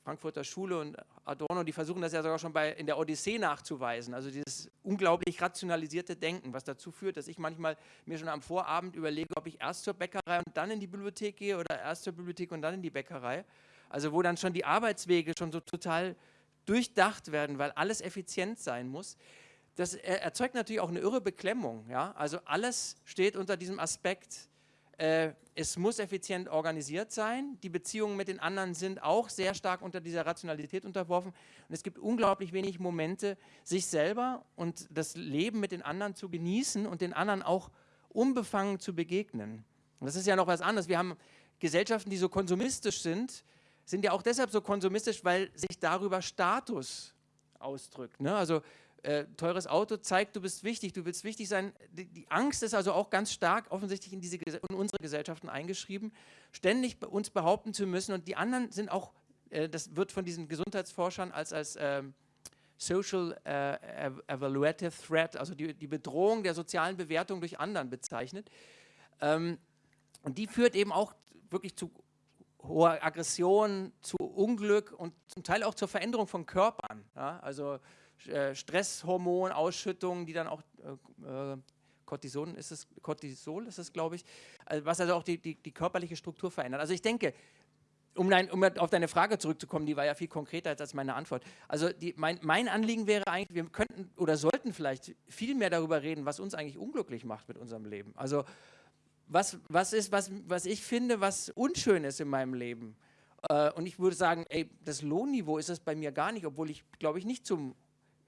Frankfurter Schule und Adorno, die versuchen das ja sogar schon bei, in der Odyssee nachzuweisen. Also dieses unglaublich rationalisierte Denken, was dazu führt, dass ich manchmal mir schon am Vorabend überlege, ob ich erst zur Bäckerei und dann in die Bibliothek gehe oder erst zur Bibliothek und dann in die Bäckerei. Also wo dann schon die Arbeitswege schon so total durchdacht werden, weil alles effizient sein muss. Das erzeugt natürlich auch eine irre Beklemmung. Ja? Also alles steht unter diesem Aspekt, äh, es muss effizient organisiert sein. Die Beziehungen mit den anderen sind auch sehr stark unter dieser Rationalität unterworfen. Und es gibt unglaublich wenig Momente, sich selber und das Leben mit den anderen zu genießen und den anderen auch unbefangen zu begegnen. Und das ist ja noch was anderes. Wir haben Gesellschaften, die so konsumistisch sind, sind ja auch deshalb so konsumistisch, weil sich darüber Status ausdrückt. Ne? Also äh, teures Auto zeigt, du bist wichtig, du willst wichtig sein. Die, die Angst ist also auch ganz stark offensichtlich in, diese, in unsere Gesellschaften eingeschrieben, ständig bei uns behaupten zu müssen. Und die anderen sind auch, äh, das wird von diesen Gesundheitsforschern als, als ähm, Social äh, Evaluative Threat, also die, die, Bedrohung der sozialen Bewertung durch anderen bezeichnet. Ähm, und die führt eben auch wirklich zu hoher Aggression, zu Unglück und zum Teil auch zur Veränderung von Körpern. Ja? Also äh, Stresshormonausschüttungen, die dann auch äh, äh, Cortison ist es, Cortisol ist es, glaube ich, also was also auch die, die, die, körperliche Struktur verändert. Also ich denke, um, dein, um, auf deine Frage zurückzukommen, die war ja viel konkreter als meine Antwort. Also die, mein, mein, Anliegen wäre eigentlich, wir könnten oder sollten vielleicht viel mehr darüber reden, was uns eigentlich unglücklich macht mit unserem Leben. Also was, was ist, was, was ich finde, was unschön ist in meinem Leben. Äh, und ich würde sagen, ey, das Lohnniveau ist es bei mir gar nicht, obwohl ich, glaube ich, nicht zum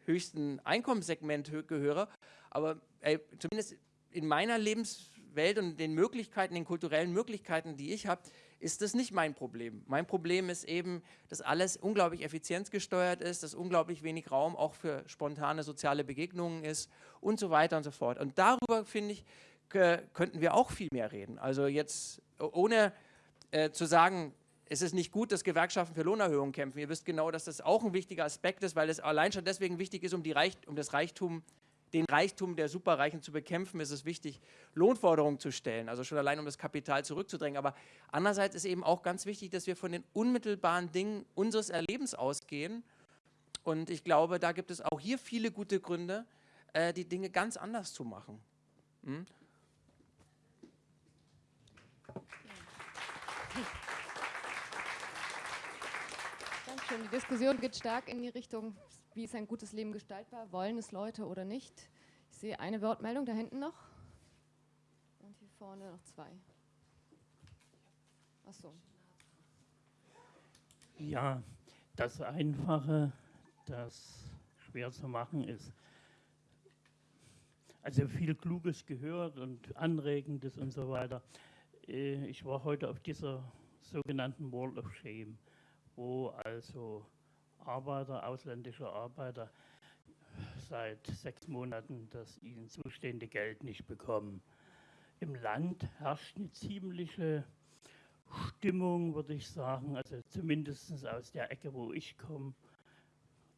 höchsten Einkommenssegment gehöre. Aber ey, zumindest in meiner Lebenswelt und den Möglichkeiten, den kulturellen Möglichkeiten, die ich habe, ist das nicht mein Problem. Mein Problem ist eben, dass alles unglaublich effizienzgesteuert ist, dass unglaublich wenig Raum auch für spontane soziale Begegnungen ist und so weiter und so fort. Und darüber, finde ich, könnten wir auch viel mehr reden. Also jetzt ohne äh, zu sagen, es ist nicht gut, dass Gewerkschaften für Lohnerhöhungen kämpfen. Ihr wisst genau, dass das auch ein wichtiger Aspekt ist, weil es allein schon deswegen wichtig ist, um, Reich, um das Reichtum, den Reichtum der Superreichen zu bekämpfen, ist es wichtig, Lohnforderungen zu stellen, also schon allein, um das Kapital zurückzudrängen. Aber andererseits ist eben auch ganz wichtig, dass wir von den unmittelbaren Dingen unseres Erlebens ausgehen. Und ich glaube, da gibt es auch hier viele gute Gründe, äh, die Dinge ganz anders zu machen. Dankeschön. Die Diskussion geht stark in die Richtung, wie ist ein gutes Leben gestaltbar? Wollen es Leute oder nicht? Ich sehe eine Wortmeldung da hinten noch. Und hier vorne noch zwei. Ach so. Ja, das Einfache, das schwer zu machen ist. Also viel Kluges gehört und Anregendes und so weiter. Äh, ich war heute auf dieser sogenannten Wall of Shame, wo also Arbeiter, ausländische Arbeiter seit sechs Monaten das ihnen zustehende Geld nicht bekommen. Im Land herrscht eine ziemliche Stimmung, würde ich sagen, also zumindest aus der Ecke, wo ich komme.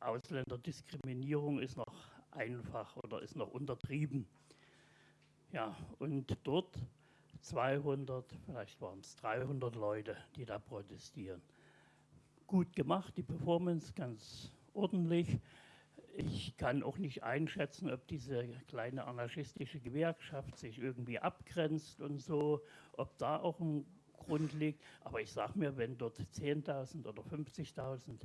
Ausländerdiskriminierung ist noch einfach oder ist noch untertrieben. Ja, und dort 200, vielleicht waren es 300 Leute, die da protestieren. Gut gemacht, die Performance ganz ordentlich. Ich kann auch nicht einschätzen, ob diese kleine anarchistische Gewerkschaft sich irgendwie abgrenzt und so, ob da auch ein Grund liegt. Aber ich sage mir, wenn dort 10.000 oder 50.000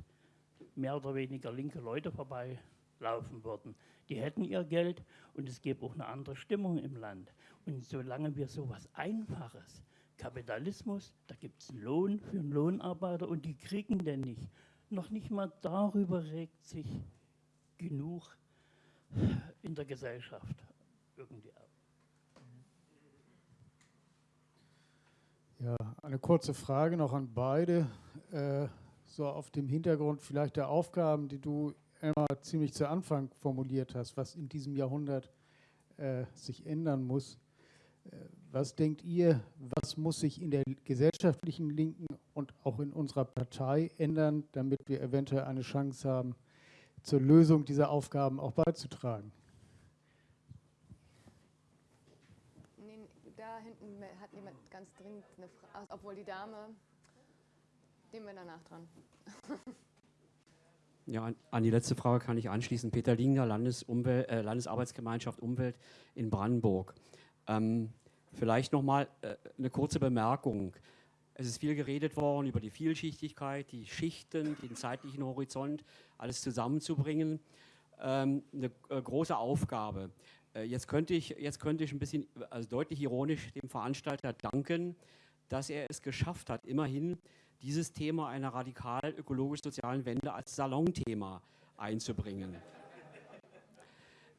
mehr oder weniger linke Leute vorbeilaufen würden, die hätten ihr Geld und es gäbe auch eine andere Stimmung im Land. Und solange wir so etwas Einfaches, Kapitalismus, da gibt es Lohn für einen Lohnarbeiter und die kriegen den nicht. Noch nicht mal darüber regt sich genug in der Gesellschaft irgendwie auf. Ja, eine kurze Frage noch an beide. Äh, so auf dem Hintergrund vielleicht der Aufgaben, die du immer ziemlich zu Anfang formuliert hast, was in diesem Jahrhundert äh, sich ändern muss. Was denkt ihr, was muss sich in der gesellschaftlichen Linken und auch in unserer Partei ändern, damit wir eventuell eine Chance haben, zur Lösung dieser Aufgaben auch beizutragen? da hinten hat jemand ganz dringend eine Frage, obwohl die Dame, nehmen wir danach dran. Ja, an die letzte Frage kann ich anschließen. Peter Linger, Landesumwelt, äh, Landesarbeitsgemeinschaft Umwelt in Brandenburg. Ähm, vielleicht nochmal äh, eine kurze Bemerkung. Es ist viel geredet worden über die Vielschichtigkeit, die Schichten, den zeitlichen Horizont, alles zusammenzubringen. Ähm, eine äh, große Aufgabe. Äh, jetzt, könnte ich, jetzt könnte ich ein bisschen, also deutlich ironisch dem Veranstalter danken, dass er es geschafft hat, immerhin dieses Thema einer radikal ökologisch-sozialen Wende als Salonthema einzubringen.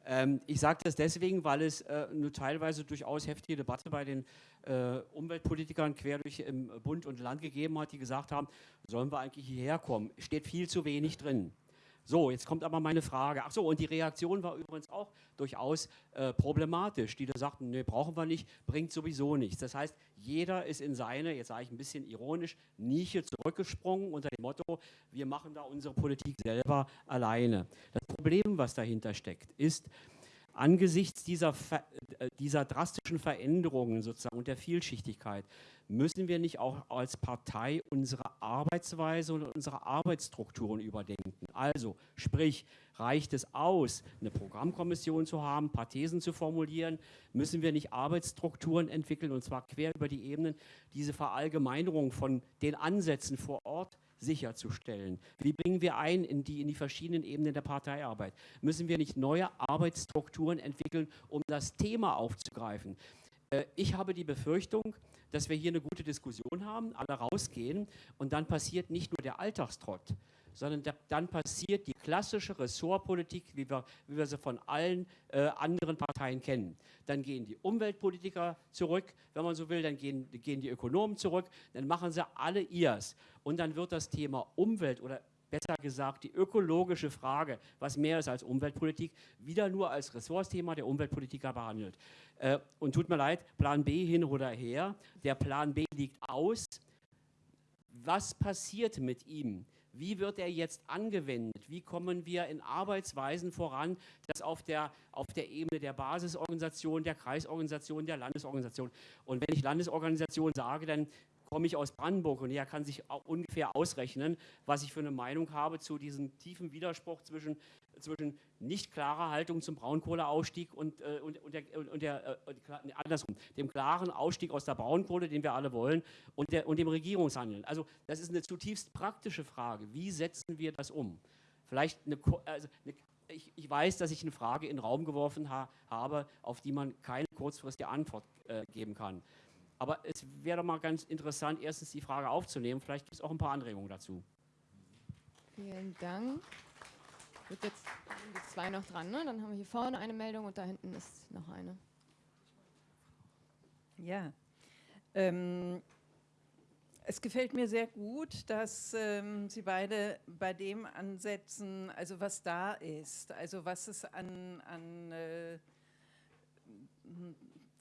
Ähm, ich sage das deswegen, weil es äh, eine teilweise durchaus heftige Debatte bei den äh, Umweltpolitikern quer durch im Bund und Land gegeben hat, die gesagt haben, sollen wir eigentlich hierher kommen? Steht viel zu wenig drin. So, jetzt kommt aber meine Frage. Ach so, und die Reaktion war übrigens auch durchaus äh, problematisch. Die da sagten, nee, brauchen wir nicht, bringt sowieso nichts. Das heißt, jeder ist in seine, jetzt sage ich ein bisschen ironisch, Nische zurückgesprungen unter dem Motto, wir machen da unsere Politik selber alleine. Das Problem, was dahinter steckt, ist, angesichts dieser, äh, dieser drastischen Veränderungen sozusagen und der Vielschichtigkeit müssen wir nicht auch als Partei unsere Arbeitsweise und unsere Arbeitsstrukturen überdenken. Also sprich, reicht es aus, eine Programmkommission zu haben, ein paar Thesen zu formulieren, müssen wir nicht Arbeitsstrukturen entwickeln und zwar quer über die Ebenen, diese Verallgemeinerung von den Ansätzen vor Ort sicherzustellen? Wie bringen wir ein in die, in die verschiedenen Ebenen der Parteiarbeit? Müssen wir nicht neue Arbeitsstrukturen entwickeln, um das Thema aufzugreifen? Äh, ich habe die Befürchtung, dass wir hier eine gute Diskussion haben, alle rausgehen und dann passiert nicht nur der Alltagstrott, sondern da, dann passiert die klassische Ressortpolitik, wie wir, wie wir sie von allen äh, anderen Parteien kennen. Dann gehen die Umweltpolitiker zurück, wenn man so will, dann gehen, gehen die Ökonomen zurück, dann machen sie alle ihrs. Und dann wird das Thema Umwelt oder besser gesagt die ökologische Frage, was mehr ist als Umweltpolitik, wieder nur als Ressortsthema der Umweltpolitiker behandelt. Äh, und tut mir leid, Plan B hin oder her, der Plan B liegt aus. Was passiert mit ihm? Wie wird er jetzt angewendet? Wie kommen wir in Arbeitsweisen voran, das auf der, auf der Ebene der Basisorganisation, der Kreisorganisation, der Landesorganisation? Und wenn ich Landesorganisation sage, dann komme ich aus Brandenburg und er kann sich ungefähr ausrechnen, was ich für eine Meinung habe zu diesem tiefen Widerspruch zwischen, zwischen nicht klarer Haltung zum Braunkohleausstieg und, äh, und, und, der, und der äh, andersrum, dem klaren Ausstieg aus der Braunkohle, den wir alle wollen, und, der, und dem Regierungshandeln. Also das ist eine zutiefst praktische Frage. Wie setzen wir das um? Vielleicht eine, also eine ich, ich, weiß, dass ich eine Frage in den Raum geworfen ha habe, auf die man keine kurzfristige Antwort äh, geben kann. Aber es wäre mal ganz interessant, erstens die Frage aufzunehmen. Vielleicht gibt es auch ein paar Anregungen dazu. Vielen Dank. Gut, jetzt zwei noch dran. Ne? Dann haben wir hier vorne eine Meldung und da hinten ist noch eine. Ja. Ähm, es gefällt mir sehr gut, dass ähm, Sie beide bei dem ansetzen, also was da ist, also was es an, an äh,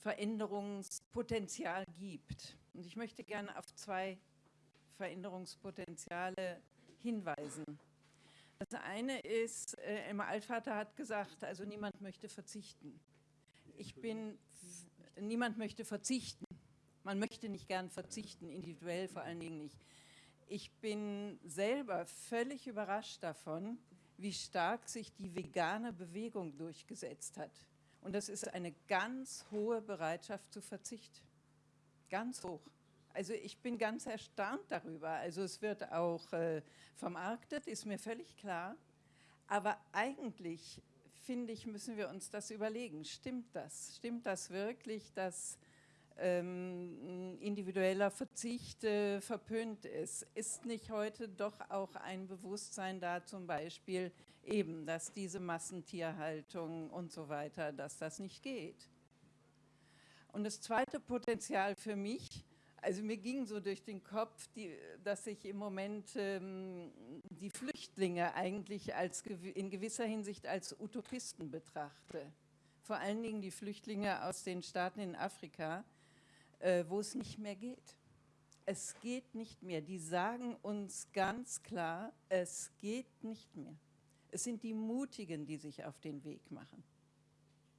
Veränderungspotenzial gibt. Und ich möchte gerne auf zwei Veränderungspotenziale hinweisen. Das eine ist, äh, Emma Altvater hat gesagt, also niemand möchte verzichten. Ich bin, niemand möchte verzichten. Man möchte nicht gern verzichten, individuell vor allen Dingen nicht. Ich bin selber völlig überrascht davon, wie stark sich die vegane Bewegung durchgesetzt hat. Und das ist eine ganz hohe Bereitschaft zu Verzicht. Ganz hoch. Also ich bin ganz erstaunt darüber. Also es wird auch äh, vermarktet, ist mir völlig klar. Aber eigentlich, finde ich, müssen wir uns das überlegen. Stimmt das? Stimmt das wirklich, dass ähm, individueller Verzicht äh, verpönt ist? Ist nicht heute doch auch ein Bewusstsein da zum Beispiel, eben, dass diese Massentierhaltung und so weiter, dass das nicht geht. Und das zweite Potenzial für mich, also mir ging so durch den Kopf, die, dass ich im Moment ähm, die Flüchtlinge eigentlich als, in gewisser Hinsicht als Utopisten betrachte. Vor allen Dingen die Flüchtlinge aus den Staaten in Afrika, äh, wo es nicht mehr geht. Es geht nicht mehr. Die sagen uns ganz klar, es geht nicht mehr. Es sind die Mutigen, die sich auf den Weg machen.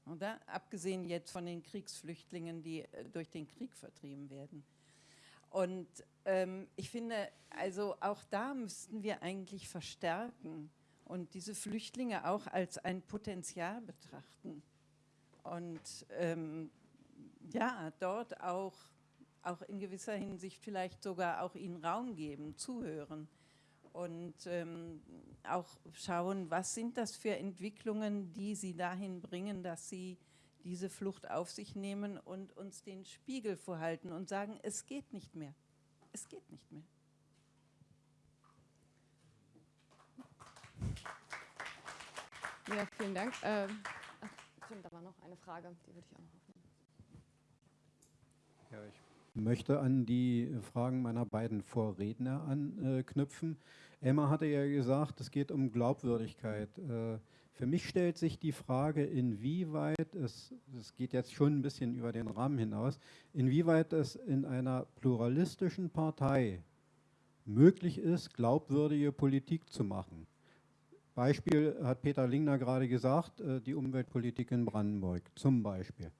Oder? Abgesehen jetzt von den Kriegsflüchtlingen, die äh, durch den Krieg vertrieben werden. Und ähm, ich finde, also auch da müssten wir eigentlich verstärken und diese Flüchtlinge auch als ein Potenzial betrachten. Und ähm, ja, dort auch, auch in gewisser Hinsicht vielleicht sogar auch ihnen Raum geben, zuhören und ähm, auch schauen, was sind das für Entwicklungen, die sie dahin bringen, dass sie diese Flucht auf sich nehmen und uns den Spiegel vorhalten und sagen, es geht nicht mehr. Es geht nicht mehr. Ja, vielen Dank. Ähm, ach, stimmt, da war noch eine Frage, die würde ich auch noch aufnehmen. Ja, ich möchte an die Fragen meiner beiden Vorredner anknüpfen. Emma hatte ja gesagt, es geht um Glaubwürdigkeit. Äh, für mich stellt sich die Frage, inwieweit es, es geht jetzt schon ein bisschen über den Rahmen hinaus, inwieweit es in einer pluralistischen Partei möglich ist, glaubwürdige Politik zu machen. Beispiel hat Peter Lingner gerade gesagt, äh, die Umweltpolitik in Brandenburg zum Beispiel.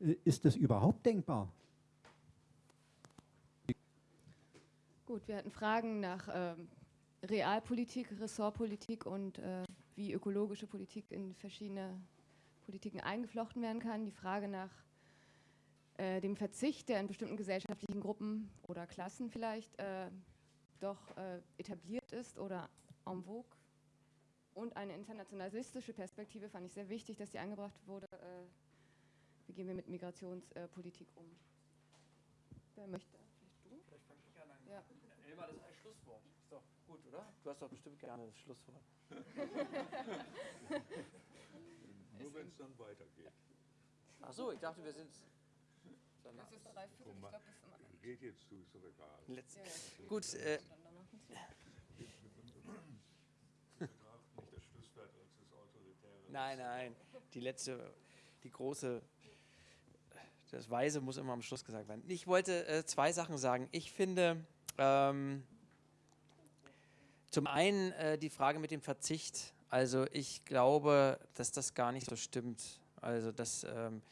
Äh, ist es überhaupt denkbar? Gut, wir hatten Fragen nach ähm, Realpolitik, Ressortpolitik und äh, wie ökologische Politik in verschiedene Politiken eingeflochten werden kann. Die Frage nach äh, dem Verzicht, der in bestimmten gesellschaftlichen Gruppen oder Klassen vielleicht äh, doch äh, etabliert ist oder en vogue. Und eine internationalistische Perspektive fand ich sehr wichtig, dass die eingebracht wurde. Äh, wie gehen wir mit Migrationspolitik um? Wer möchte? Ja. Elmar, das ist ein Schlusswort. Ist doch gut, oder? Du hast doch bestimmt gerne das Schlusswort. Nur wenn es dann weitergeht. Ach so, ich dachte, wir sind. Das ist drei Viertel. Ich glaube, das ist immer. Geht jetzt zu, ist doch egal. Letz ja, ja. Gut. Äh, nicht das Schlusswort als das autoritäre. Nein, nein. Die letzte, die große das Weise muss immer am Schluss gesagt werden. Ich wollte äh, zwei Sachen sagen. Ich finde, ähm, zum einen äh, die Frage mit dem Verzicht. Also ich glaube, dass das gar nicht so stimmt. Also dass ähm,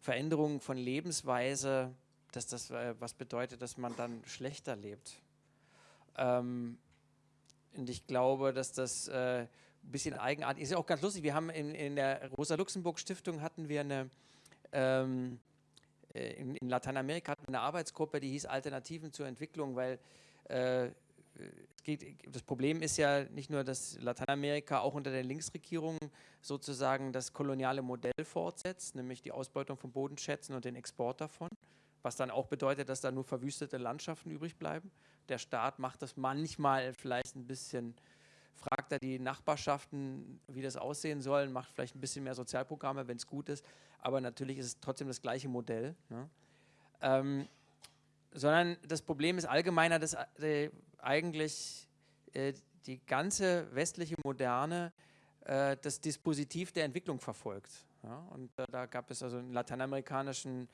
Veränderungen von Lebensweise, dass das äh, was bedeutet, dass man dann schlechter lebt. Ähm, und ich glaube, dass das äh, ein bisschen eigenartig ist. Ist ja auch ganz lustig. Wir haben in, in der Rosa-Luxemburg-Stiftung hatten wir eine ähm, äh, in, in, Lateinamerika hatten wir eine Arbeitsgruppe, die hieß Alternativen zur Entwicklung, weil äh, geht, das Problem ist ja nicht nur, dass Lateinamerika auch unter der Linksregierung sozusagen das koloniale Modell fortsetzt, nämlich die Ausbeutung von Bodenschätzen und den Export davon, was dann auch bedeutet, dass da nur verwüstete Landschaften übrig bleiben. Der Staat macht das manchmal vielleicht ein bisschen, fragt er die Nachbarschaften, wie das aussehen soll, macht vielleicht ein bisschen mehr Sozialprogramme, wenn es gut ist, aber natürlich ist es trotzdem das gleiche Modell. Ne? Ähm, sondern das Problem ist allgemeiner, dass äh, eigentlich äh, die ganze westliche Moderne äh, das Dispositiv der Entwicklung verfolgt. Ja? Und äh, da gab es also in lateinamerikanischen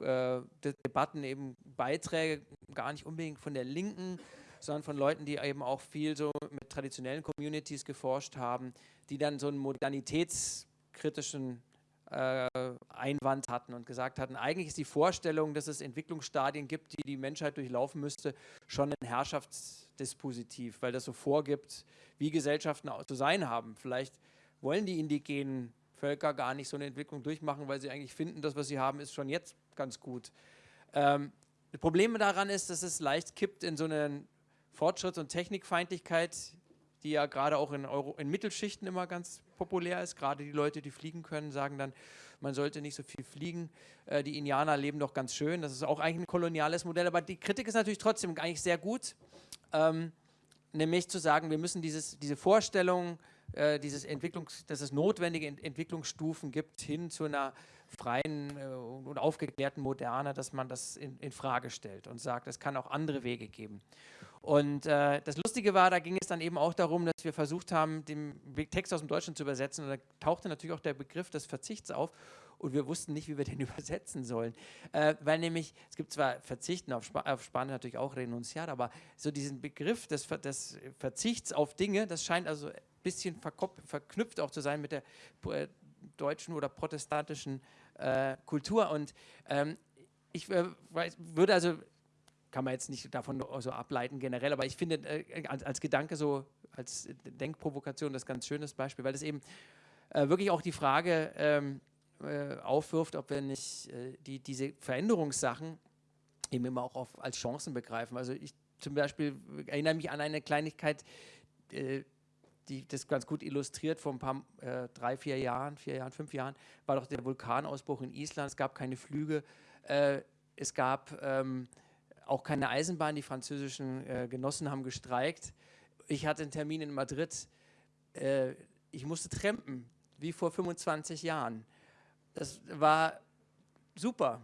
äh, Debatten eben Beiträge, gar nicht unbedingt von der Linken, sondern von Leuten, die eben auch viel so mit traditionellen Communities geforscht haben, die dann so einen modernitätskritischen äh, Einwand hatten und gesagt hatten, eigentlich ist die Vorstellung, dass es Entwicklungsstadien gibt, die die Menschheit durchlaufen müsste, schon ein Herrschaftsdispositiv, weil das so vorgibt, wie Gesellschaften zu sein haben. Vielleicht wollen die indigenen Völker gar nicht so eine Entwicklung durchmachen, weil sie eigentlich finden, das, was sie haben, ist schon jetzt ganz gut. Ähm, das Problem daran ist, dass es leicht kippt in so eine Fortschritts- und Technikfeindlichkeit, die ja gerade auch in, Euro, in Mittelschichten immer ganz populär ist. Gerade die Leute, die fliegen können, sagen dann, man sollte nicht so viel fliegen. Äh, die Indianer leben doch ganz schön. Das ist auch eigentlich ein koloniales Modell. Aber die Kritik ist natürlich trotzdem eigentlich sehr gut. Ähm, nämlich zu sagen, wir müssen dieses, diese Vorstellung, äh, dieses Entwicklungs-, dass es notwendige Ent Entwicklungsstufen gibt, hin zu einer freien äh, und aufgeklärten Moderne, dass man das in, in Frage stellt und sagt, es kann auch andere Wege geben. Und äh, das Lustige war, da ging es dann eben auch darum, dass wir versucht haben, den Text aus dem Deutschen zu übersetzen. Und da tauchte natürlich auch der Begriff des Verzichts auf. Und wir wussten nicht, wie wir den übersetzen sollen. Äh, weil nämlich, es gibt zwar Verzichten auf, Sp auf Spanisch natürlich auch Renunziat, aber so diesen Begriff des, des, Verzichts auf Dinge, das scheint also ein bisschen verknüpft auch zu sein mit der äh, deutschen oder protestantischen äh, Kultur. Und ähm, ich äh, würde also kann man jetzt nicht davon so ableiten generell, aber ich finde äh, als, als, Gedanke so, als Denkprovokation das ganz schönes Beispiel, weil es eben äh, wirklich auch die Frage ähm, äh, aufwirft, ob wir nicht äh, die, diese Veränderungssachen eben immer auch auf, als Chancen begreifen. Also ich zum Beispiel erinnere mich an eine Kleinigkeit, äh, die das ganz gut illustriert, vor ein paar, äh, drei, vier Jahren, vier Jahren, fünf Jahren, war doch der Vulkanausbruch in Island, es gab keine Flüge, es gab... Ähm, auch keine Eisenbahn. Die französischen äh, Genossen haben gestreikt. Ich hatte einen Termin in Madrid. Äh, ich musste trampen, wie vor 25 Jahren. Das war super.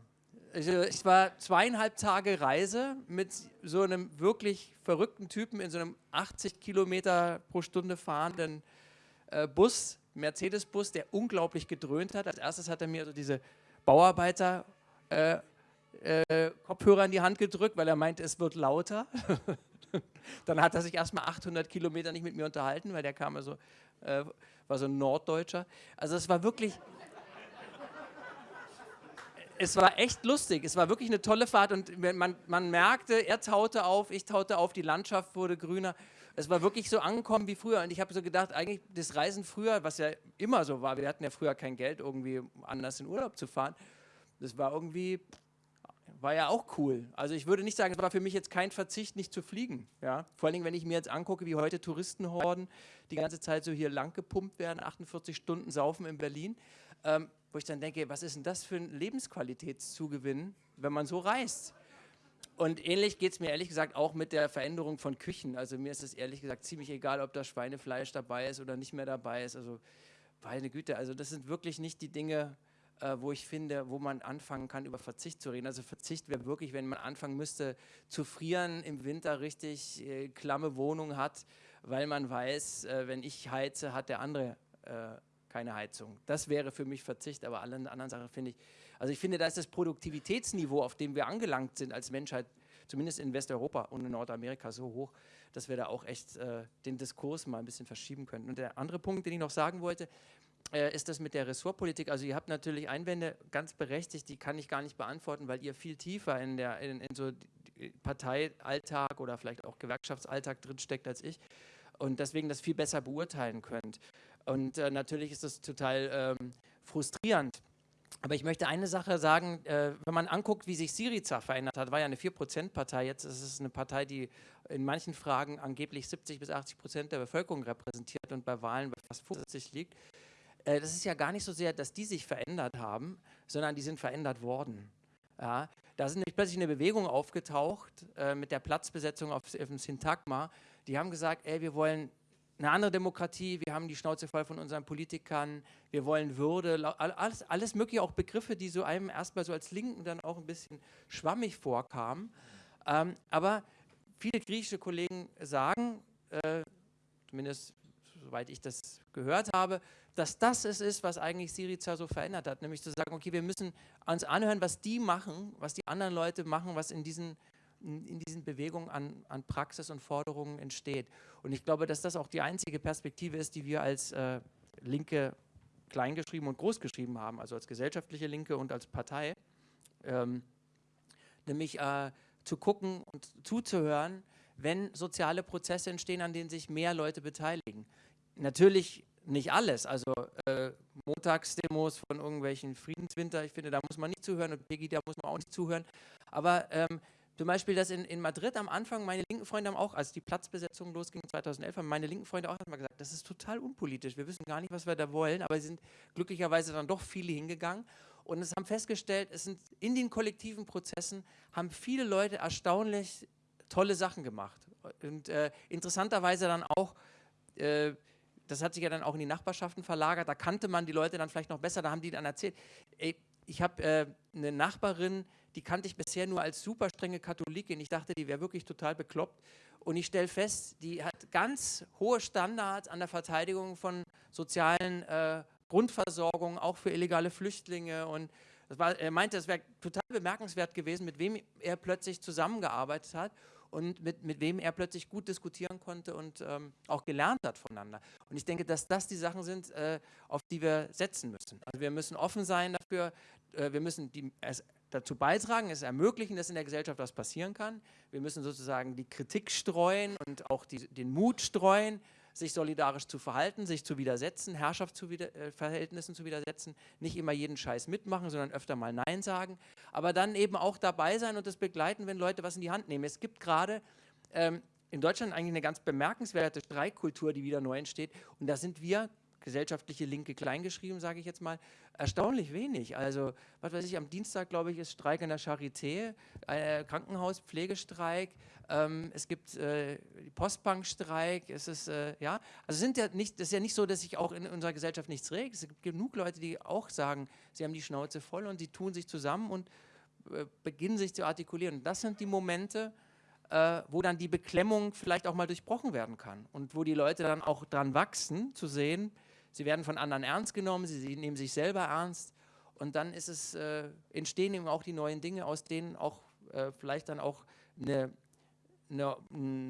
Also ich war zweieinhalb Tage Reise mit so einem wirklich verrückten Typen in so einem 80 Kilometer pro Stunde fahrenden äh, Bus, Mercedes-Bus, der unglaublich gedröhnt hat. Als erstes hat er mir so diese Bauarbeiter äh, äh, Kopfhörer in die Hand gedrückt, weil er meinte, es wird lauter. Dann hat er sich erstmal 800 Kilometer nicht mit mir unterhalten, weil der kam also, äh, war so ein Norddeutscher. Also es war wirklich, es war echt lustig. Es war wirklich eine tolle Fahrt und man, man merkte, er taute auf, ich taute auf, die Landschaft wurde grüner. Es war wirklich so angekommen wie früher. Und ich habe so gedacht, eigentlich das Reisen früher, was ja immer so war, wir hatten ja früher kein Geld, irgendwie anders in Urlaub zu fahren. Das war irgendwie, war ja auch cool. Also ich würde nicht sagen, es war für mich jetzt kein Verzicht, nicht zu fliegen. Ja? Vor allem, wenn ich mir jetzt angucke, wie heute Touristenhorden die ganze Zeit so hier lang gepumpt werden, 48 Stunden saufen in Berlin, ähm, wo ich dann denke, was ist denn das für ein Lebensqualitätszugewinn, wenn man so reist? Und ähnlich geht es mir ehrlich gesagt auch mit der Veränderung von Küchen. Also mir ist es ehrlich gesagt ziemlich egal, ob da Schweinefleisch dabei ist oder nicht mehr dabei ist. Also meine Güte, also das sind wirklich nicht die Dinge, äh, wo ich finde, wo man anfangen kann, über Verzicht zu reden. Also Verzicht wäre wirklich, wenn man anfangen müsste, zu frieren, im Winter richtig äh, klamme Wohnung hat, weil man weiß, äh, wenn ich heize, hat der andere äh, keine Heizung. Das wäre für mich Verzicht, aber alle anderen Sachen finde ich, also ich finde, da ist das Produktivitätsniveau, auf dem wir angelangt sind als Menschheit, zumindest in Westeuropa und in Nordamerika so hoch, dass wir da auch echt äh, den Diskurs mal ein bisschen verschieben könnten. Und der andere Punkt, den ich noch sagen wollte, ist das mit der Ressortpolitik. Also ihr habt natürlich Einwände ganz berechtigt, die kann ich gar nicht beantworten, weil ihr viel tiefer in, der, in, in so Parteialltag oder vielleicht auch Gewerkschaftsalltag drinsteckt als ich und deswegen das viel besser beurteilen könnt. Und äh, natürlich ist das total ähm, frustrierend. Aber ich möchte eine Sache sagen, äh, wenn man anguckt, wie sich Syriza verändert hat, war ja eine 4%-Partei, jetzt ist es eine Partei, die in manchen Fragen angeblich 70 bis 80 Prozent der Bevölkerung repräsentiert und bei Wahlen bei fast 50 liegt. Äh, das ist ja gar nicht so sehr, dass die sich verändert haben, sondern die sind verändert worden. Ja, da ist nämlich plötzlich eine Bewegung aufgetaucht äh, mit der Platzbesetzung auf, auf dem Syntagma. Die haben gesagt, ey, wir wollen eine andere Demokratie, wir haben die Schnauze voll von unseren Politikern, wir wollen Würde, alles, alles mögliche, auch Begriffe, die so einem erstmal so als Linken dann auch ein bisschen schwammig vorkamen. Ähm, aber viele griechische Kollegen sagen, äh, zumindest soweit ich das gehört habe, dass das es ist, was eigentlich Syriza so verändert hat, nämlich zu sagen, okay, wir müssen uns anhören, was die machen, was die anderen Leute machen, was in diesen, in diesen Bewegungen an, an Praxis und Forderungen entsteht. Und ich glaube, dass das auch die einzige Perspektive ist, die wir als äh, Linke kleingeschrieben und großgeschrieben haben, also als gesellschaftliche Linke und als Partei, ähm, nämlich äh, zu gucken und zuzuhören, wenn soziale Prozesse entstehen, an denen sich mehr Leute beteiligen. Natürlich nicht alles. Also äh, Montagsdemos von irgendwelchen Friedenswinter, ich finde, da muss man nicht zuhören. Und Pegida muss man auch nicht zuhören. Aber ähm, zum Beispiel, dass in, in Madrid am Anfang, meine linken Freunde haben auch, als die Platzbesetzung losging 2011, haben meine linken Freunde auch mal gesagt, das ist total unpolitisch, wir wissen gar nicht, was wir da wollen, aber sie sind glücklicherweise dann doch viele hingegangen. Und es haben festgestellt, es sind in den kollektiven Prozessen, haben viele Leute erstaunlich tolle Sachen gemacht. Und äh, interessanterweise dann auch äh, das hat sich ja dann auch in die Nachbarschaften verlagert, da kannte man die Leute dann vielleicht noch besser, da haben die dann erzählt, ey, ich habe äh, eine Nachbarin, die kannte ich bisher nur als super strenge Katholikin, ich dachte, die wäre wirklich total bekloppt. Und ich stelle fest, die hat ganz hohe Standards an der Verteidigung von sozialen äh, Grundversorgung, auch für illegale Flüchtlinge. Und war, er meinte, es wäre total bemerkenswert gewesen, mit wem er plötzlich zusammengearbeitet hat und mit, mit wem er plötzlich gut diskutieren konnte und ähm, auch gelernt hat voneinander. Und ich denke, dass das die Sachen sind, äh, auf die wir setzen müssen. Also wir müssen offen sein dafür, äh, wir müssen die, es dazu beitragen, es ermöglichen, dass in der Gesellschaft was passieren kann. Wir müssen sozusagen die Kritik streuen und auch die, den Mut streuen, sich solidarisch zu verhalten, sich zu widersetzen, Herrschaftsverhältnissen zu widersetzen, nicht immer jeden Scheiß mitmachen, sondern öfter mal Nein sagen, aber dann eben auch dabei sein und das begleiten, wenn Leute was in die Hand nehmen. Es gibt gerade ähm, in Deutschland eigentlich eine ganz bemerkenswerte Streikkultur, die wieder neu entsteht und da sind wir gesellschaftliche Linke kleingeschrieben, sage ich jetzt mal, erstaunlich wenig. Also, was weiß ich, am Dienstag, glaube ich, ist Streik in der Charité, äh, Krankenhauspflegestreik, ähm, es gibt äh, Postbankstreik, es ist, äh, ja, also sind ja nicht, das ist ja nicht so, dass sich auch in unserer Gesellschaft nichts regt. Es gibt genug Leute, die auch sagen, sie haben die Schnauze voll und sie tun sich zusammen und äh, beginnen sich zu artikulieren. Das sind die Momente, äh, wo dann die Beklemmung vielleicht auch mal durchbrochen werden kann und wo die Leute dann auch dran wachsen, zu sehen, sie werden von anderen ernst genommen, sie, nehmen sich selber ernst und dann ist es, äh, entstehen eben auch die neuen Dinge, aus denen auch äh, vielleicht dann auch eine, eine,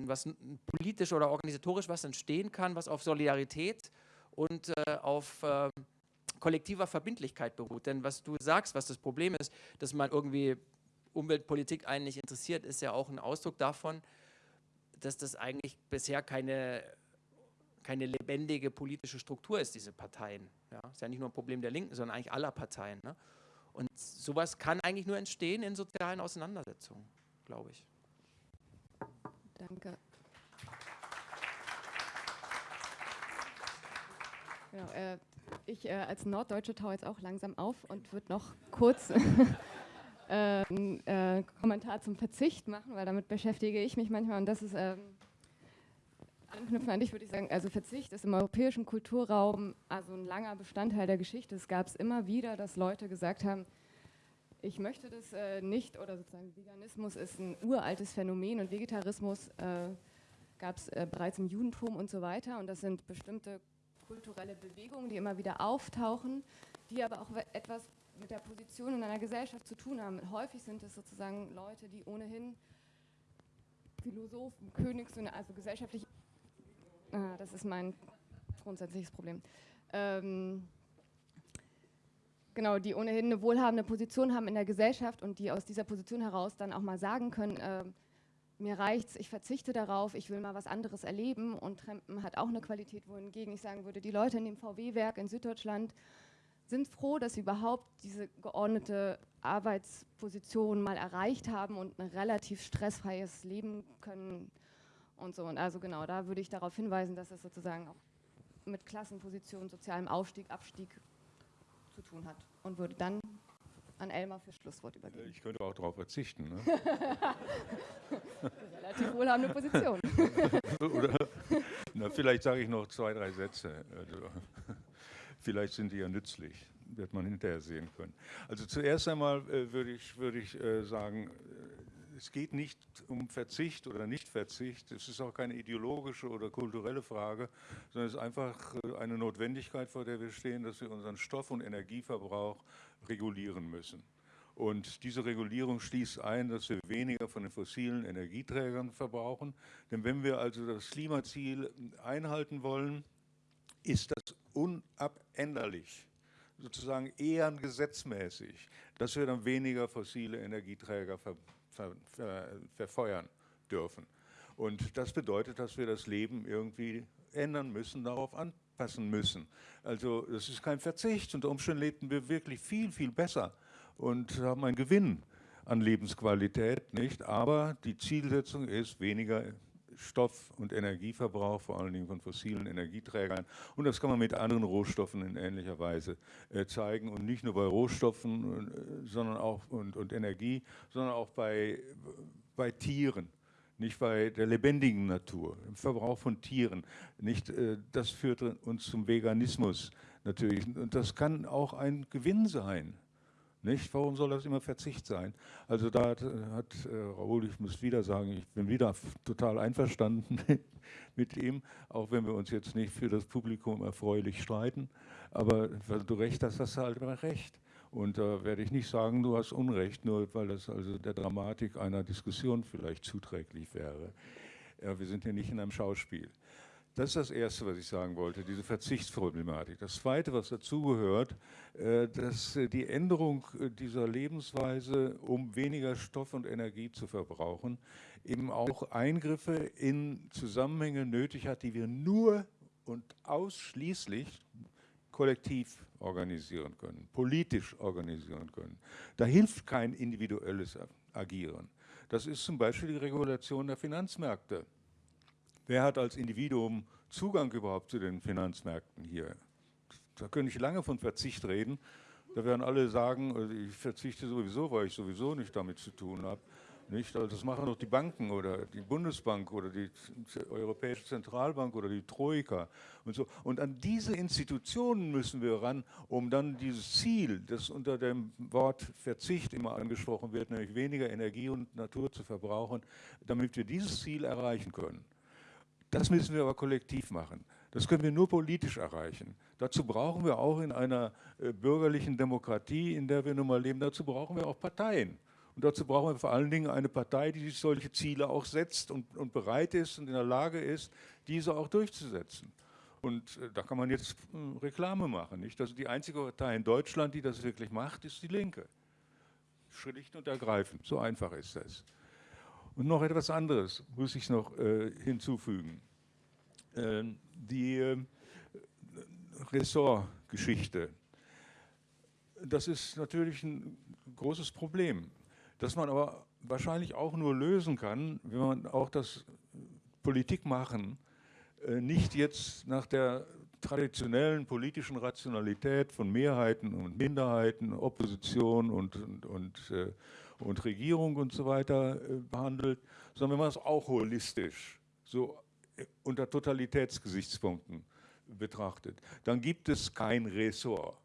was politisch oder organisatorisch was entstehen kann, was auf Solidarität und äh, auf äh, kollektiver Verbindlichkeit beruht. Denn was du sagst, was das Problem ist, dass man irgendwie Umweltpolitik einen nicht interessiert, ist ja auch ein Ausdruck davon, dass das eigentlich bisher keine keine lebendige politische Struktur ist, diese Parteien. Ja, ist ja nicht nur ein Problem der Linken, sondern eigentlich aller Parteien. Ne? Und sowas kann eigentlich nur entstehen in sozialen Auseinandersetzungen, glaube ich. Danke. Genau, äh, ich äh, als Norddeutsche taue jetzt auch langsam auf und würde noch kurz äh, einen äh, Kommentar zum Verzicht machen, weil damit beschäftige ich mich manchmal und das ist ähm, anknüpfen an dich würde ich sagen, also Verzicht ist im europäischen Kulturraum also ein langer Bestandteil der Geschichte. Es gab es immer wieder, dass Leute gesagt haben, ich möchte das äh, nicht oder sozusagen Veganismus ist ein uraltes Phänomen und Vegetarismus äh, gab es äh, bereits im Judentum und so weiter und das sind bestimmte kulturelle Bewegungen, die immer wieder auftauchen, die aber auch etwas mit der Position in einer Gesellschaft zu tun haben. Häufig sind es sozusagen Leute, die ohnehin Philosophen, Königssöhne, also gesellschaftlich Ah, das ist mein grundsätzliches Problem. Ähm, genau, die ohnehin eine wohlhabende Position haben in der Gesellschaft und die aus dieser Position heraus dann auch mal sagen können, äh, mir reicht's, ich verzichte darauf, ich will mal was anderes erleben und Trampen hat auch eine Qualität, wohingegen ich sagen würde, die Leute in dem VW-Werk in Süddeutschland sind froh, dass sie überhaupt diese geordnete Arbeitsposition mal erreicht haben und ein relativ stressfreies Leben können und so. Und also genau, da würde ich darauf hinweisen, dass es sozusagen auch mit Klassenposition, sozialem Aufstieg, Abstieg zu tun hat und würde dann an Elmar für Schlusswort übergeben. Ich könnte auch darauf verzichten. Ne? Relativ wohlhabende Position. Oder, na, vielleicht sage ich noch zwei, drei Sätze. Also, vielleicht sind die ja nützlich, wird man hinterher sehen können. Also zuerst einmal äh, würde ich, würd ich äh, sagen, äh, es geht nicht um Verzicht oder Nichtverzicht. Es ist auch keine ideologische oder kulturelle Frage, sondern es ist einfach äh, eine Notwendigkeit, vor der wir stehen, dass wir unseren Stoff- und Energieverbrauch regulieren müssen. Und diese Regulierung schließt ein, dass wir weniger von den fossilen Energieträgern verbrauchen. Denn wenn wir also das Klimaziel einhalten wollen, ist das unabänderlich, sozusagen eher gesetzmäßig, dass wir dann weniger fossile Energieträger ver, ver, ver, verfeuern dürfen. Und das bedeutet, dass wir das Leben irgendwie ändern müssen, darauf anpassen müssen. Also das ist kein Verzicht. Unter Umständen lebten wir wirklich viel, viel besser und haben einen Gewinn an Lebensqualität, nicht? Aber die Zielsetzung ist weniger Stoff- und Energieverbrauch, vor allen Dingen von fossilen Energieträgern. Und das kann man mit anderen Rohstoffen in ähnlicher Weise äh, zeigen. Und nicht nur bei Rohstoffen äh, sondern auch, und, und Energie, sondern auch bei, bei Tieren nicht bei der lebendigen Natur, im Verbrauch von Tieren. Nicht, äh, das führt uns zum Veganismus natürlich. Und das kann auch ein Gewinn sein. Nicht? Warum soll das immer Verzicht sein? Also da hat, hat äh, Raoul, ich muss wieder sagen, ich bin wieder total einverstanden mit ihm, auch wenn wir uns jetzt nicht für das Publikum erfreulich streiten. Aber weil du recht hast, hast du halt immer recht. Und da äh, werde ich nicht sagen, du hast Unrecht, nur weil das also der Dramatik einer Diskussion vielleicht zuträglich wäre. Ja, wir sind hier nicht in einem Schauspiel. Das ist das Erste, was ich sagen wollte, diese Verzichtsproblematik. Das Zweite, was dazugehört, äh, dass äh, die Änderung äh, dieser Lebensweise, um weniger Stoff und Energie zu verbrauchen, eben auch Eingriffe in Zusammenhänge nötig hat, die wir nur und ausschließlich kollektiv organisieren können, politisch organisieren können. Da hilft kein individuelles Agieren. Das ist zum Beispiel die Regulation der Finanzmärkte. Wer hat als Individuum Zugang überhaupt zu den Finanzmärkten hier? Da könnte ich lange von Verzicht reden. Da werden alle sagen, also ich verzichte sowieso, weil ich sowieso nicht damit zu tun habe. Nicht? Also das machen doch die Banken oder die Bundesbank oder die Europäische Zentralbank oder die Troika und so. Und an diese Institutionen müssen wir ran, um dann dieses Ziel, das unter dem Wort Verzicht immer angesprochen wird, nämlich weniger Energie und Natur zu verbrauchen, damit wir dieses Ziel erreichen können. Das müssen wir aber kollektiv machen. Das können wir nur politisch erreichen. Dazu brauchen wir auch in einer äh, bürgerlichen Demokratie, in der wir nun mal leben, dazu brauchen wir auch Parteien. Und dazu brauchen wir vor allen Dingen eine Partei, die sich solche Ziele auch setzt und, und bereit ist und in der Lage ist, diese auch durchzusetzen. Und äh, da kann man jetzt äh, Reklame machen. Nicht? Also die einzige Partei in Deutschland, die das wirklich macht, ist die Linke. Schlicht und ergreifend. So einfach ist das. Und noch etwas anderes muss ich noch äh, hinzufügen. Äh, die äh, Ressortgeschichte. Das ist natürlich ein großes Problem, das man aber wahrscheinlich auch nur lösen kann, wenn man auch das Politikmachen äh, nicht jetzt nach der traditionellen politischen Rationalität von Mehrheiten und Minderheiten, Opposition und, und, und äh, und Regierung und so weiter äh, behandelt, sondern wenn man es auch holistisch, so äh, unter Totalitätsgesichtspunkten betrachtet, dann gibt es kein Ressort,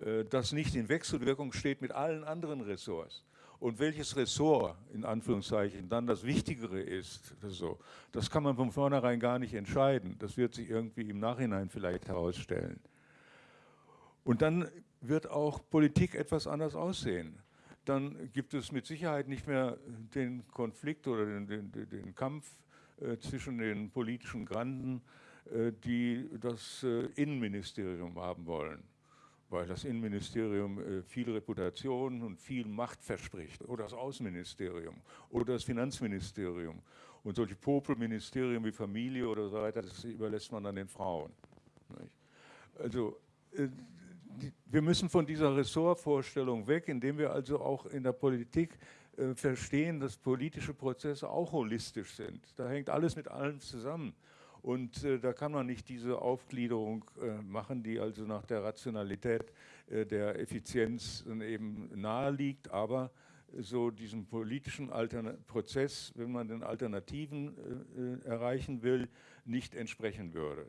äh, das nicht in Wechselwirkung steht mit allen anderen Ressorts. Und welches Ressort, in Anführungszeichen, dann das Wichtigere ist, so, das kann man von vornherein gar nicht entscheiden. Das wird sich irgendwie im Nachhinein vielleicht herausstellen. Und dann wird auch Politik etwas anders aussehen dann gibt es mit Sicherheit nicht mehr den Konflikt oder den, den, den Kampf äh, zwischen den politischen Granden, äh, die das äh, Innenministerium haben wollen, weil das Innenministerium äh, viel Reputation und viel Macht verspricht, oder das Außenministerium oder das Finanzministerium. Und solche Popelministerien wie Familie oder so weiter, das überlässt man dann den Frauen. Also äh, wir müssen von dieser Ressortvorstellung weg, indem wir also auch in der Politik äh, verstehen, dass politische Prozesse auch holistisch sind. Da hängt alles mit allem zusammen. Und äh, da kann man nicht diese Aufgliederung äh, machen, die also nach der Rationalität äh, der Effizienz eben nahe liegt, aber so diesem politischen Altern Prozess, wenn man den Alternativen äh, äh, erreichen will, nicht entsprechen würde.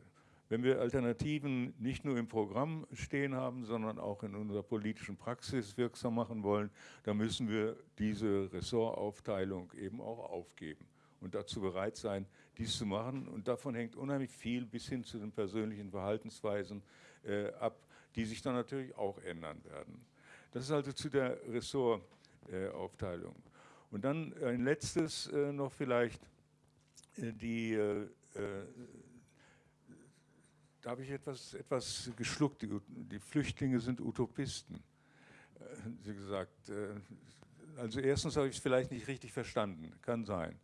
Wenn wir Alternativen nicht nur im Programm stehen haben, sondern auch in unserer politischen Praxis wirksam machen wollen, dann müssen wir diese Ressortaufteilung eben auch aufgeben und dazu bereit sein, dies zu machen. Und davon hängt unheimlich viel bis hin zu den persönlichen Verhaltensweisen äh, ab, die sich dann natürlich auch ändern werden. Das ist also zu der Ressortaufteilung. Und dann ein letztes äh, noch vielleicht, äh, die äh, äh, da habe ich etwas, etwas geschluckt. Die, die Flüchtlinge sind Utopisten, äh, Sie gesagt. Äh, also erstens habe ich es vielleicht nicht richtig verstanden, kann sein.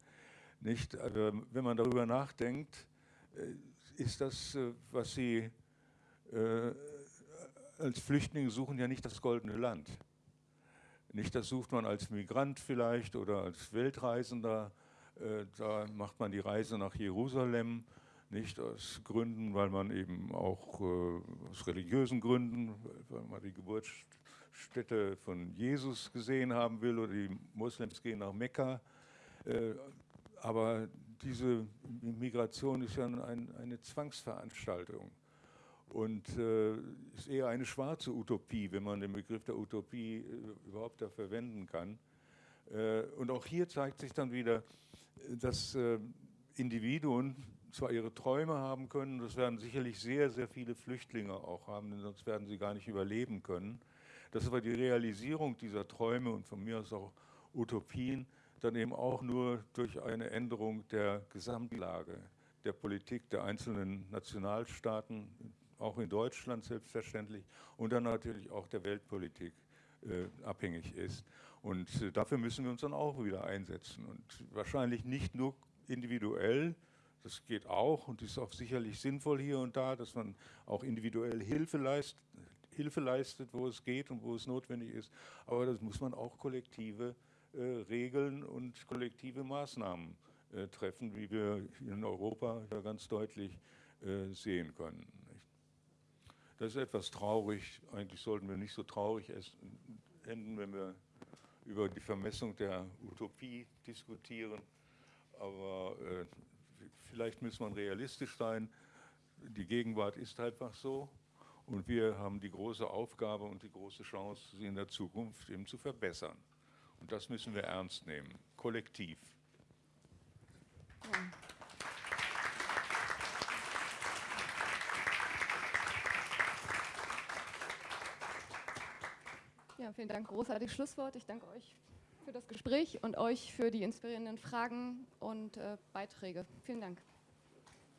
Nicht? Also wenn man darüber nachdenkt, äh, ist das, was Sie als Flüchtlinge suchen, ja nicht das goldene Land. Nicht, das sucht man als Migrant vielleicht oder als Weltreisender. Da macht man die Reise nach Jerusalem nicht aus Gründen, weil man eben auch äh, aus religiösen Gründen, weil man die Geburtsstätte von Jesus gesehen haben will oder die Moslems gehen nach Mekka. Äh, aber diese Migration ist ja ein, eine Zwangsveranstaltung und äh, ist eher eine schwarze Utopie, wenn man den Begriff der Utopie äh, überhaupt da verwenden kann. Äh, und auch hier zeigt sich dann wieder, dass äh, Individuen zwar ihre Träume haben können, das werden sicherlich sehr, sehr viele Flüchtlinge auch haben, denn sonst werden sie gar nicht überleben können. Dass aber die Realisierung dieser Träume und von mir aus auch Utopien dann eben auch nur durch eine Änderung der Gesamtlage der Politik der einzelnen Nationalstaaten, auch in Deutschland selbstverständlich, und dann natürlich auch der Weltpolitik äh, abhängig ist. Und äh, dafür müssen wir uns dann auch wieder einsetzen. Und wahrscheinlich nicht nur individuell, das geht auch und ist auch sicherlich sinnvoll hier und da, dass man auch individuell Hilfe leistet, Hilfe leistet, wo es geht und wo es notwendig ist. Aber das muss man auch kollektive äh, Regeln und kollektive Maßnahmen äh, treffen, wie wir in Europa ja ganz deutlich äh, sehen können. Das ist etwas traurig. Eigentlich sollten wir nicht so traurig enden, wenn wir über die Vermessung der Utopie diskutieren. Aber äh, vielleicht muss man realistisch sein. Die Gegenwart ist einfach so. Und wir haben die große Aufgabe und die große Chance, sie in der Zukunft eben zu verbessern. Und das müssen wir ernst nehmen, kollektiv. Ja, vielen Dank, großartiges Schlusswort. Ich danke euch für das Gespräch und euch für die inspirierenden Fragen und äh, Beiträge. Vielen Dank.